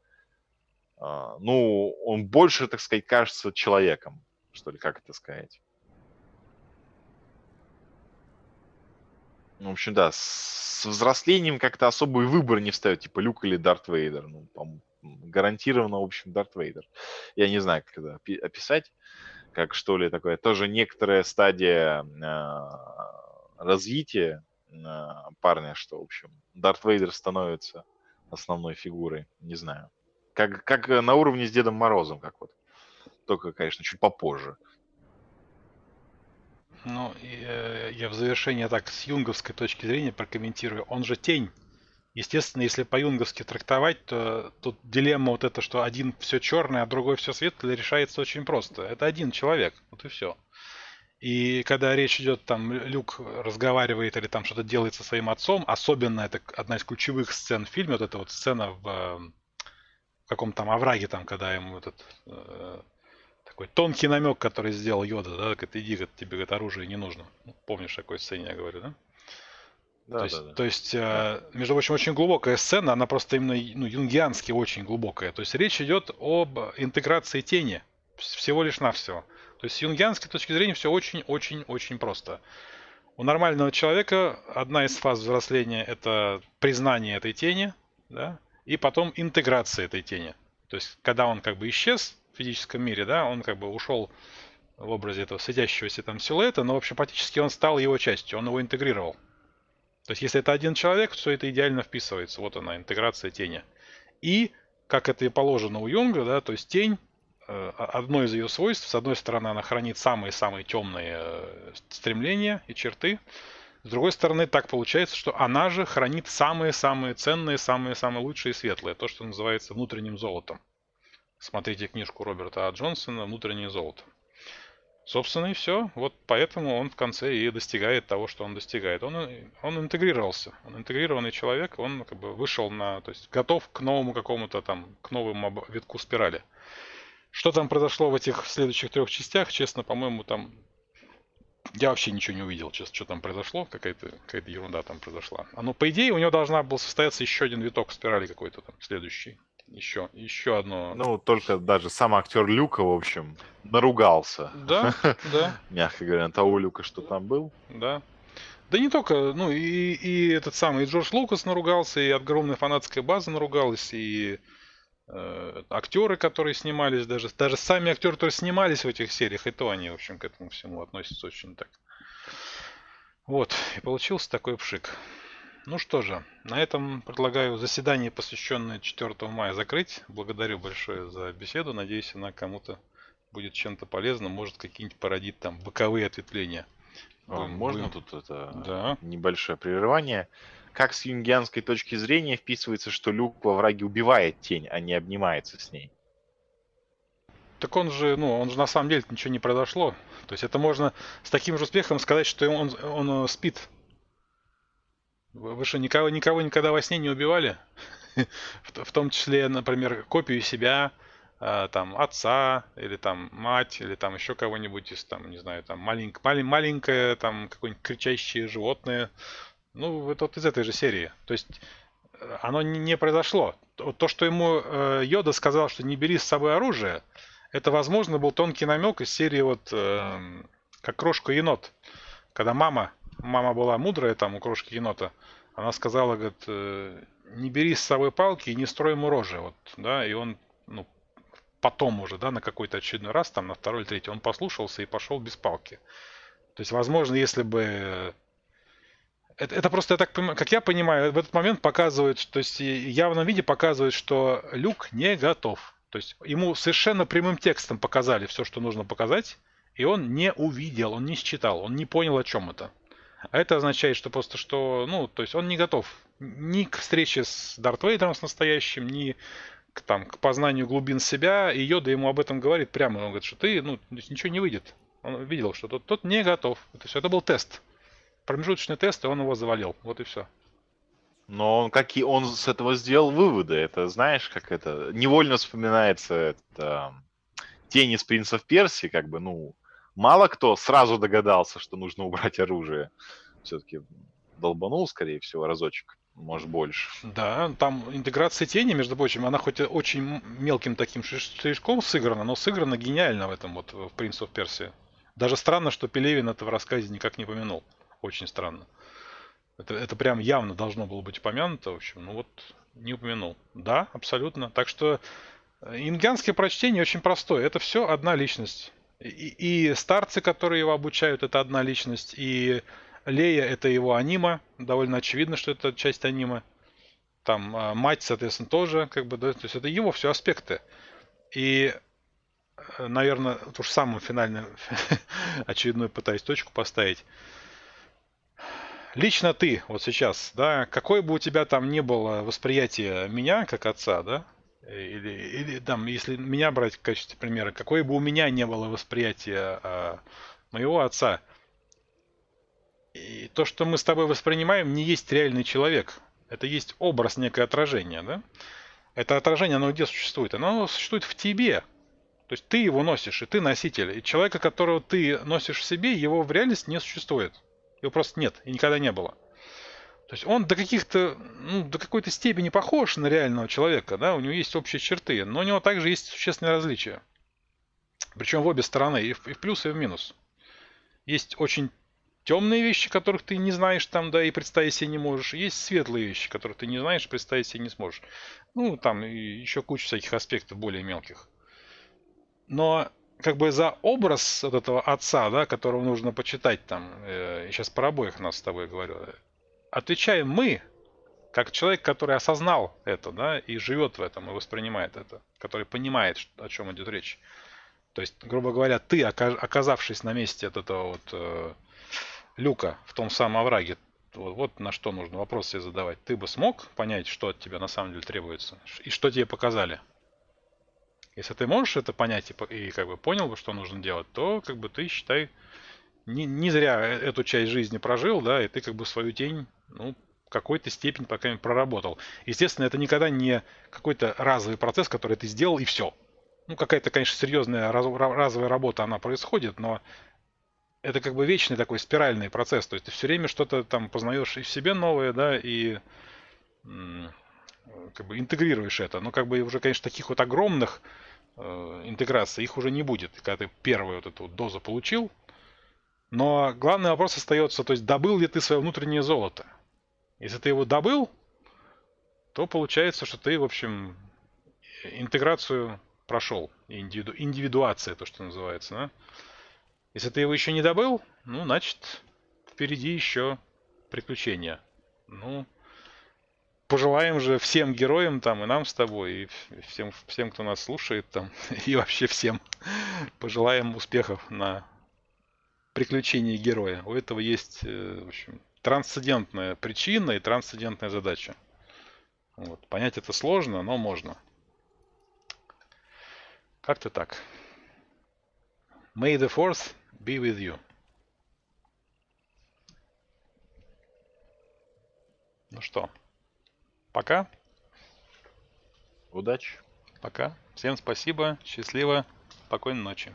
Speaker 2: А, ну, он больше, так сказать, кажется человеком, что ли, как это сказать. В общем, да, с взрослением как-то особый выбор не встает, типа Люк или Дарт Вейдер. Ну, гарантированно, в общем, Дарт Вейдер. Я не знаю, как это описать как что ли такое, тоже некоторая стадия э, развития э, парня, что, в общем, Дарт Вейдер становится основной фигурой, не знаю. Как, как на уровне с Дедом Морозом, как вот. Только, конечно, чуть попозже.
Speaker 1: Ну, я, я в завершение так с юнговской точки зрения прокомментирую. Он же тень. Естественно, если по-юнговски трактовать, то тут дилемма вот это, что один все черное, а другой все светлое, решается очень просто. Это один человек, вот и все. И когда речь идет, там, Люк разговаривает или там что-то делает со своим отцом, особенно это одна из ключевых сцен в фильме, вот эта вот сцена в, в каком-то там овраге, там, когда ему этот э, такой тонкий намек, который сделал Йода, да, говорит, иди, говорит, тебе говорит, оружие не нужно. Ну, помнишь, такой сцене я говорю, да? Да, то есть, да, да. То есть э, между прочим, очень глубокая сцена, она просто именно ну, юнгиански очень глубокая. То есть речь идет об интеграции тени, всего лишь навсего. То есть с юнгианской точки зрения все очень-очень-очень просто. У нормального человека одна из фаз взросления это признание этой тени, да, и потом интеграция этой тени. То есть, когда он как бы исчез в физическом мире, да, он как бы ушел в образе этого светящегося там силуэта, но, в общем, практически он стал его частью, он его интегрировал. То есть, если это один человек, все это идеально вписывается. Вот она, интеграция тени. И, как это и положено у Юнга, да, то есть тень, э, одно из ее свойств, с одной стороны, она хранит самые-самые темные э, стремления и черты, с другой стороны, так получается, что она же хранит самые-самые ценные, самые-самые лучшие и светлые, то, что называется внутренним золотом. Смотрите книжку Роберта А. Джонсона «Внутреннее золото». Собственно, и все. Вот поэтому он в конце и достигает того, что он достигает. Он, он интегрировался. Он интегрированный человек, он как бы вышел на... То есть готов к новому какому-то там, к новому витку спирали. Что там произошло в этих следующих трех частях, честно, по-моему, там... Я вообще ничего не увидел, честно, что там произошло, какая-то какая ерунда там произошла. А ну, по идее, у него должна был состояться еще один виток спирали какой-то там, следующий еще, еще одно.
Speaker 2: Ну, только даже сам актер Люка, в общем, наругался.
Speaker 1: Да, да.
Speaker 2: Мягко говоря, на того Люка, что там был.
Speaker 1: Да. Да не только, ну и, и этот самый Джордж Лукас наругался, и огромная фанатская база наругалась, и э, актеры, которые снимались, даже, даже сами актеры, которые снимались в этих сериях, и то они, в общем, к этому всему относятся очень так. Вот, и получился такой пшик. Ну что же, на этом предлагаю заседание, посвященное 4 мая, закрыть. Благодарю большое за беседу. Надеюсь, она кому-то будет чем-то полезна. Может, какие-нибудь породит там боковые ответвления.
Speaker 2: А,
Speaker 1: Будем-
Speaker 2: Можно
Speaker 1: будем-
Speaker 2: тут это
Speaker 1: Да.
Speaker 2: небольшое прерывание? Как с юнгианской точки зрения вписывается, что Люк во враге убивает тень, а не обнимается с ней?
Speaker 1: Так он же, ну, он же на самом деле ничего не произошло. То есть это можно с таким же успехом сказать, что он, он э, спит. Вы, что, никого, никого никогда во сне не убивали? В, том числе, например, копию себя, а, там, отца, или там мать, или там еще кого-нибудь из, там, не знаю, там, маленьк, малень- маленькое, там, какое-нибудь кричащее животное. Ну, вот, вот из этой же серии. То есть э, оно не, произошло. То, то, что ему э, Йода сказал, что не бери с собой оружие, это, возможно, был тонкий намек из серии вот эм, как крошка енот. Когда мама, мама была мудрая там у крошки енота, она сказала, говорит, э, не бери с собой палки и не строй ему рожи. Вот, да, и он, ну, потом уже, да, на какой-то очередной раз, там, на второй или третий, он послушался и пошел без палки. То есть, возможно, если бы... Это, это просто, я так понимаю, как я понимаю, в этот момент показывает, то есть явном виде показывает, что Люк не готов. То есть ему совершенно прямым текстом показали все, что нужно показать, и он не увидел, он не считал, он не понял, о чем это. А это означает, что просто что, ну, то есть он не готов ни к встрече с Дарт Вейдером с настоящим, ни к, там, к познанию глубин себя. И Йода ему об этом говорит прямо. Он говорит, что ты, ну, ничего не выйдет. Он видел, что тот, тот не готов. То есть это был тест. Промежуточный тест, и он его завалил. Вот и все.
Speaker 2: Но он, какие он с этого сделал выводы. Это знаешь, как это невольно вспоминается это, тень из принцев Персии, как бы, ну, мало кто сразу догадался, что нужно убрать оружие. Все-таки долбанул, скорее всего, разочек, может больше.
Speaker 1: Да, там интеграция тени, между прочим, она хоть очень мелким таким шиш- штришком сыграна, но сыграна гениально в этом вот в «Принц of Персии». Даже странно, что Пелевин это в рассказе никак не помянул. Очень странно. Это, это прям явно должно было быть упомянуто, в общем, ну вот не упомянул. Да, абсолютно. Так что э, ингянское прочтение очень простое. Это все одна личность. И, и старцы, которые его обучают, это одна личность. И Лея это его анима. Довольно очевидно, что это часть анима. Там а, мать, соответственно, тоже, как бы, да, то есть это его все аспекты. И, э, наверное, уж самую финальную очередную пытаюсь точку поставить. Лично ты, вот сейчас, да, какое бы у тебя там ни было восприятие меня как отца, да, или, или там, если меня брать в качестве примера, какое бы у меня не было восприятие а, моего отца, и то, что мы с тобой воспринимаем, не есть реальный человек. Это есть образ, некое отражение, да? Это отражение, оно где существует? Оно существует в тебе. То есть ты его носишь, и ты носитель. И человека, которого ты носишь в себе, его в реальности не существует. Его просто нет, и никогда не было. То есть он до каких-то, ну, до какой-то степени похож на реального человека, да, у него есть общие черты, но у него также есть существенные различия. Причем в обе стороны, и в, и в плюс, и в минус. Есть очень темные вещи, которых ты не знаешь там, да, и представить себе не можешь. Есть светлые вещи, которых ты не знаешь, представить себе не сможешь. Ну, там еще куча всяких аспектов более мелких. Но как бы за образ вот этого отца, да, которого нужно почитать там, э, сейчас про обоих нас с тобой говорю, отвечаем мы, как человек, который осознал это, да, и живет в этом, и воспринимает это, который понимает, о чем идет речь. То есть, грубо говоря, ты, ока- оказавшись на месте от этого вот э, люка в том самом овраге, вот, вот на что нужно вопрос себе задавать. Ты бы смог понять, что от тебя на самом деле требуется, и что тебе показали? Если ты можешь это понять и, и как бы понял бы, что нужно делать, то как бы ты считай не, не зря э- эту часть жизни прожил, да, и ты как бы свою тень, ну, какой-то степени, по крайней мере, проработал. Естественно, это никогда не какой-то разовый процесс, который ты сделал и все. Ну, какая-то, конечно, серьезная раз- ра- разовая работа, она происходит, но это как бы вечный такой спиральный процесс. То есть ты все время что-то там познаешь и в себе новое, да, и как бы интегрируешь это. Но как бы уже, конечно, таких вот огромных э, интеграций их уже не будет, когда ты первую вот эту вот дозу получил. Но главный вопрос остается, то есть добыл ли ты свое внутреннее золото? Если ты его добыл, то получается, что ты, в общем, интеграцию прошел. Индивиду... Индивидуация, то, что называется. Да? Если ты его еще не добыл, ну, значит, впереди еще приключения. Ну, пожелаем же всем героям там, и нам с тобой, и всем, всем, кто нас слушает там, и вообще всем пожелаем успехов на приключении героя. У этого есть, э, в общем, трансцендентная причина и трансцендентная задача. Вот. Понять это сложно, но можно. Как-то так. May the force be with you. Ну что, пока.
Speaker 2: Удачи.
Speaker 1: Пока. Всем спасибо, счастливо, спокойной ночи.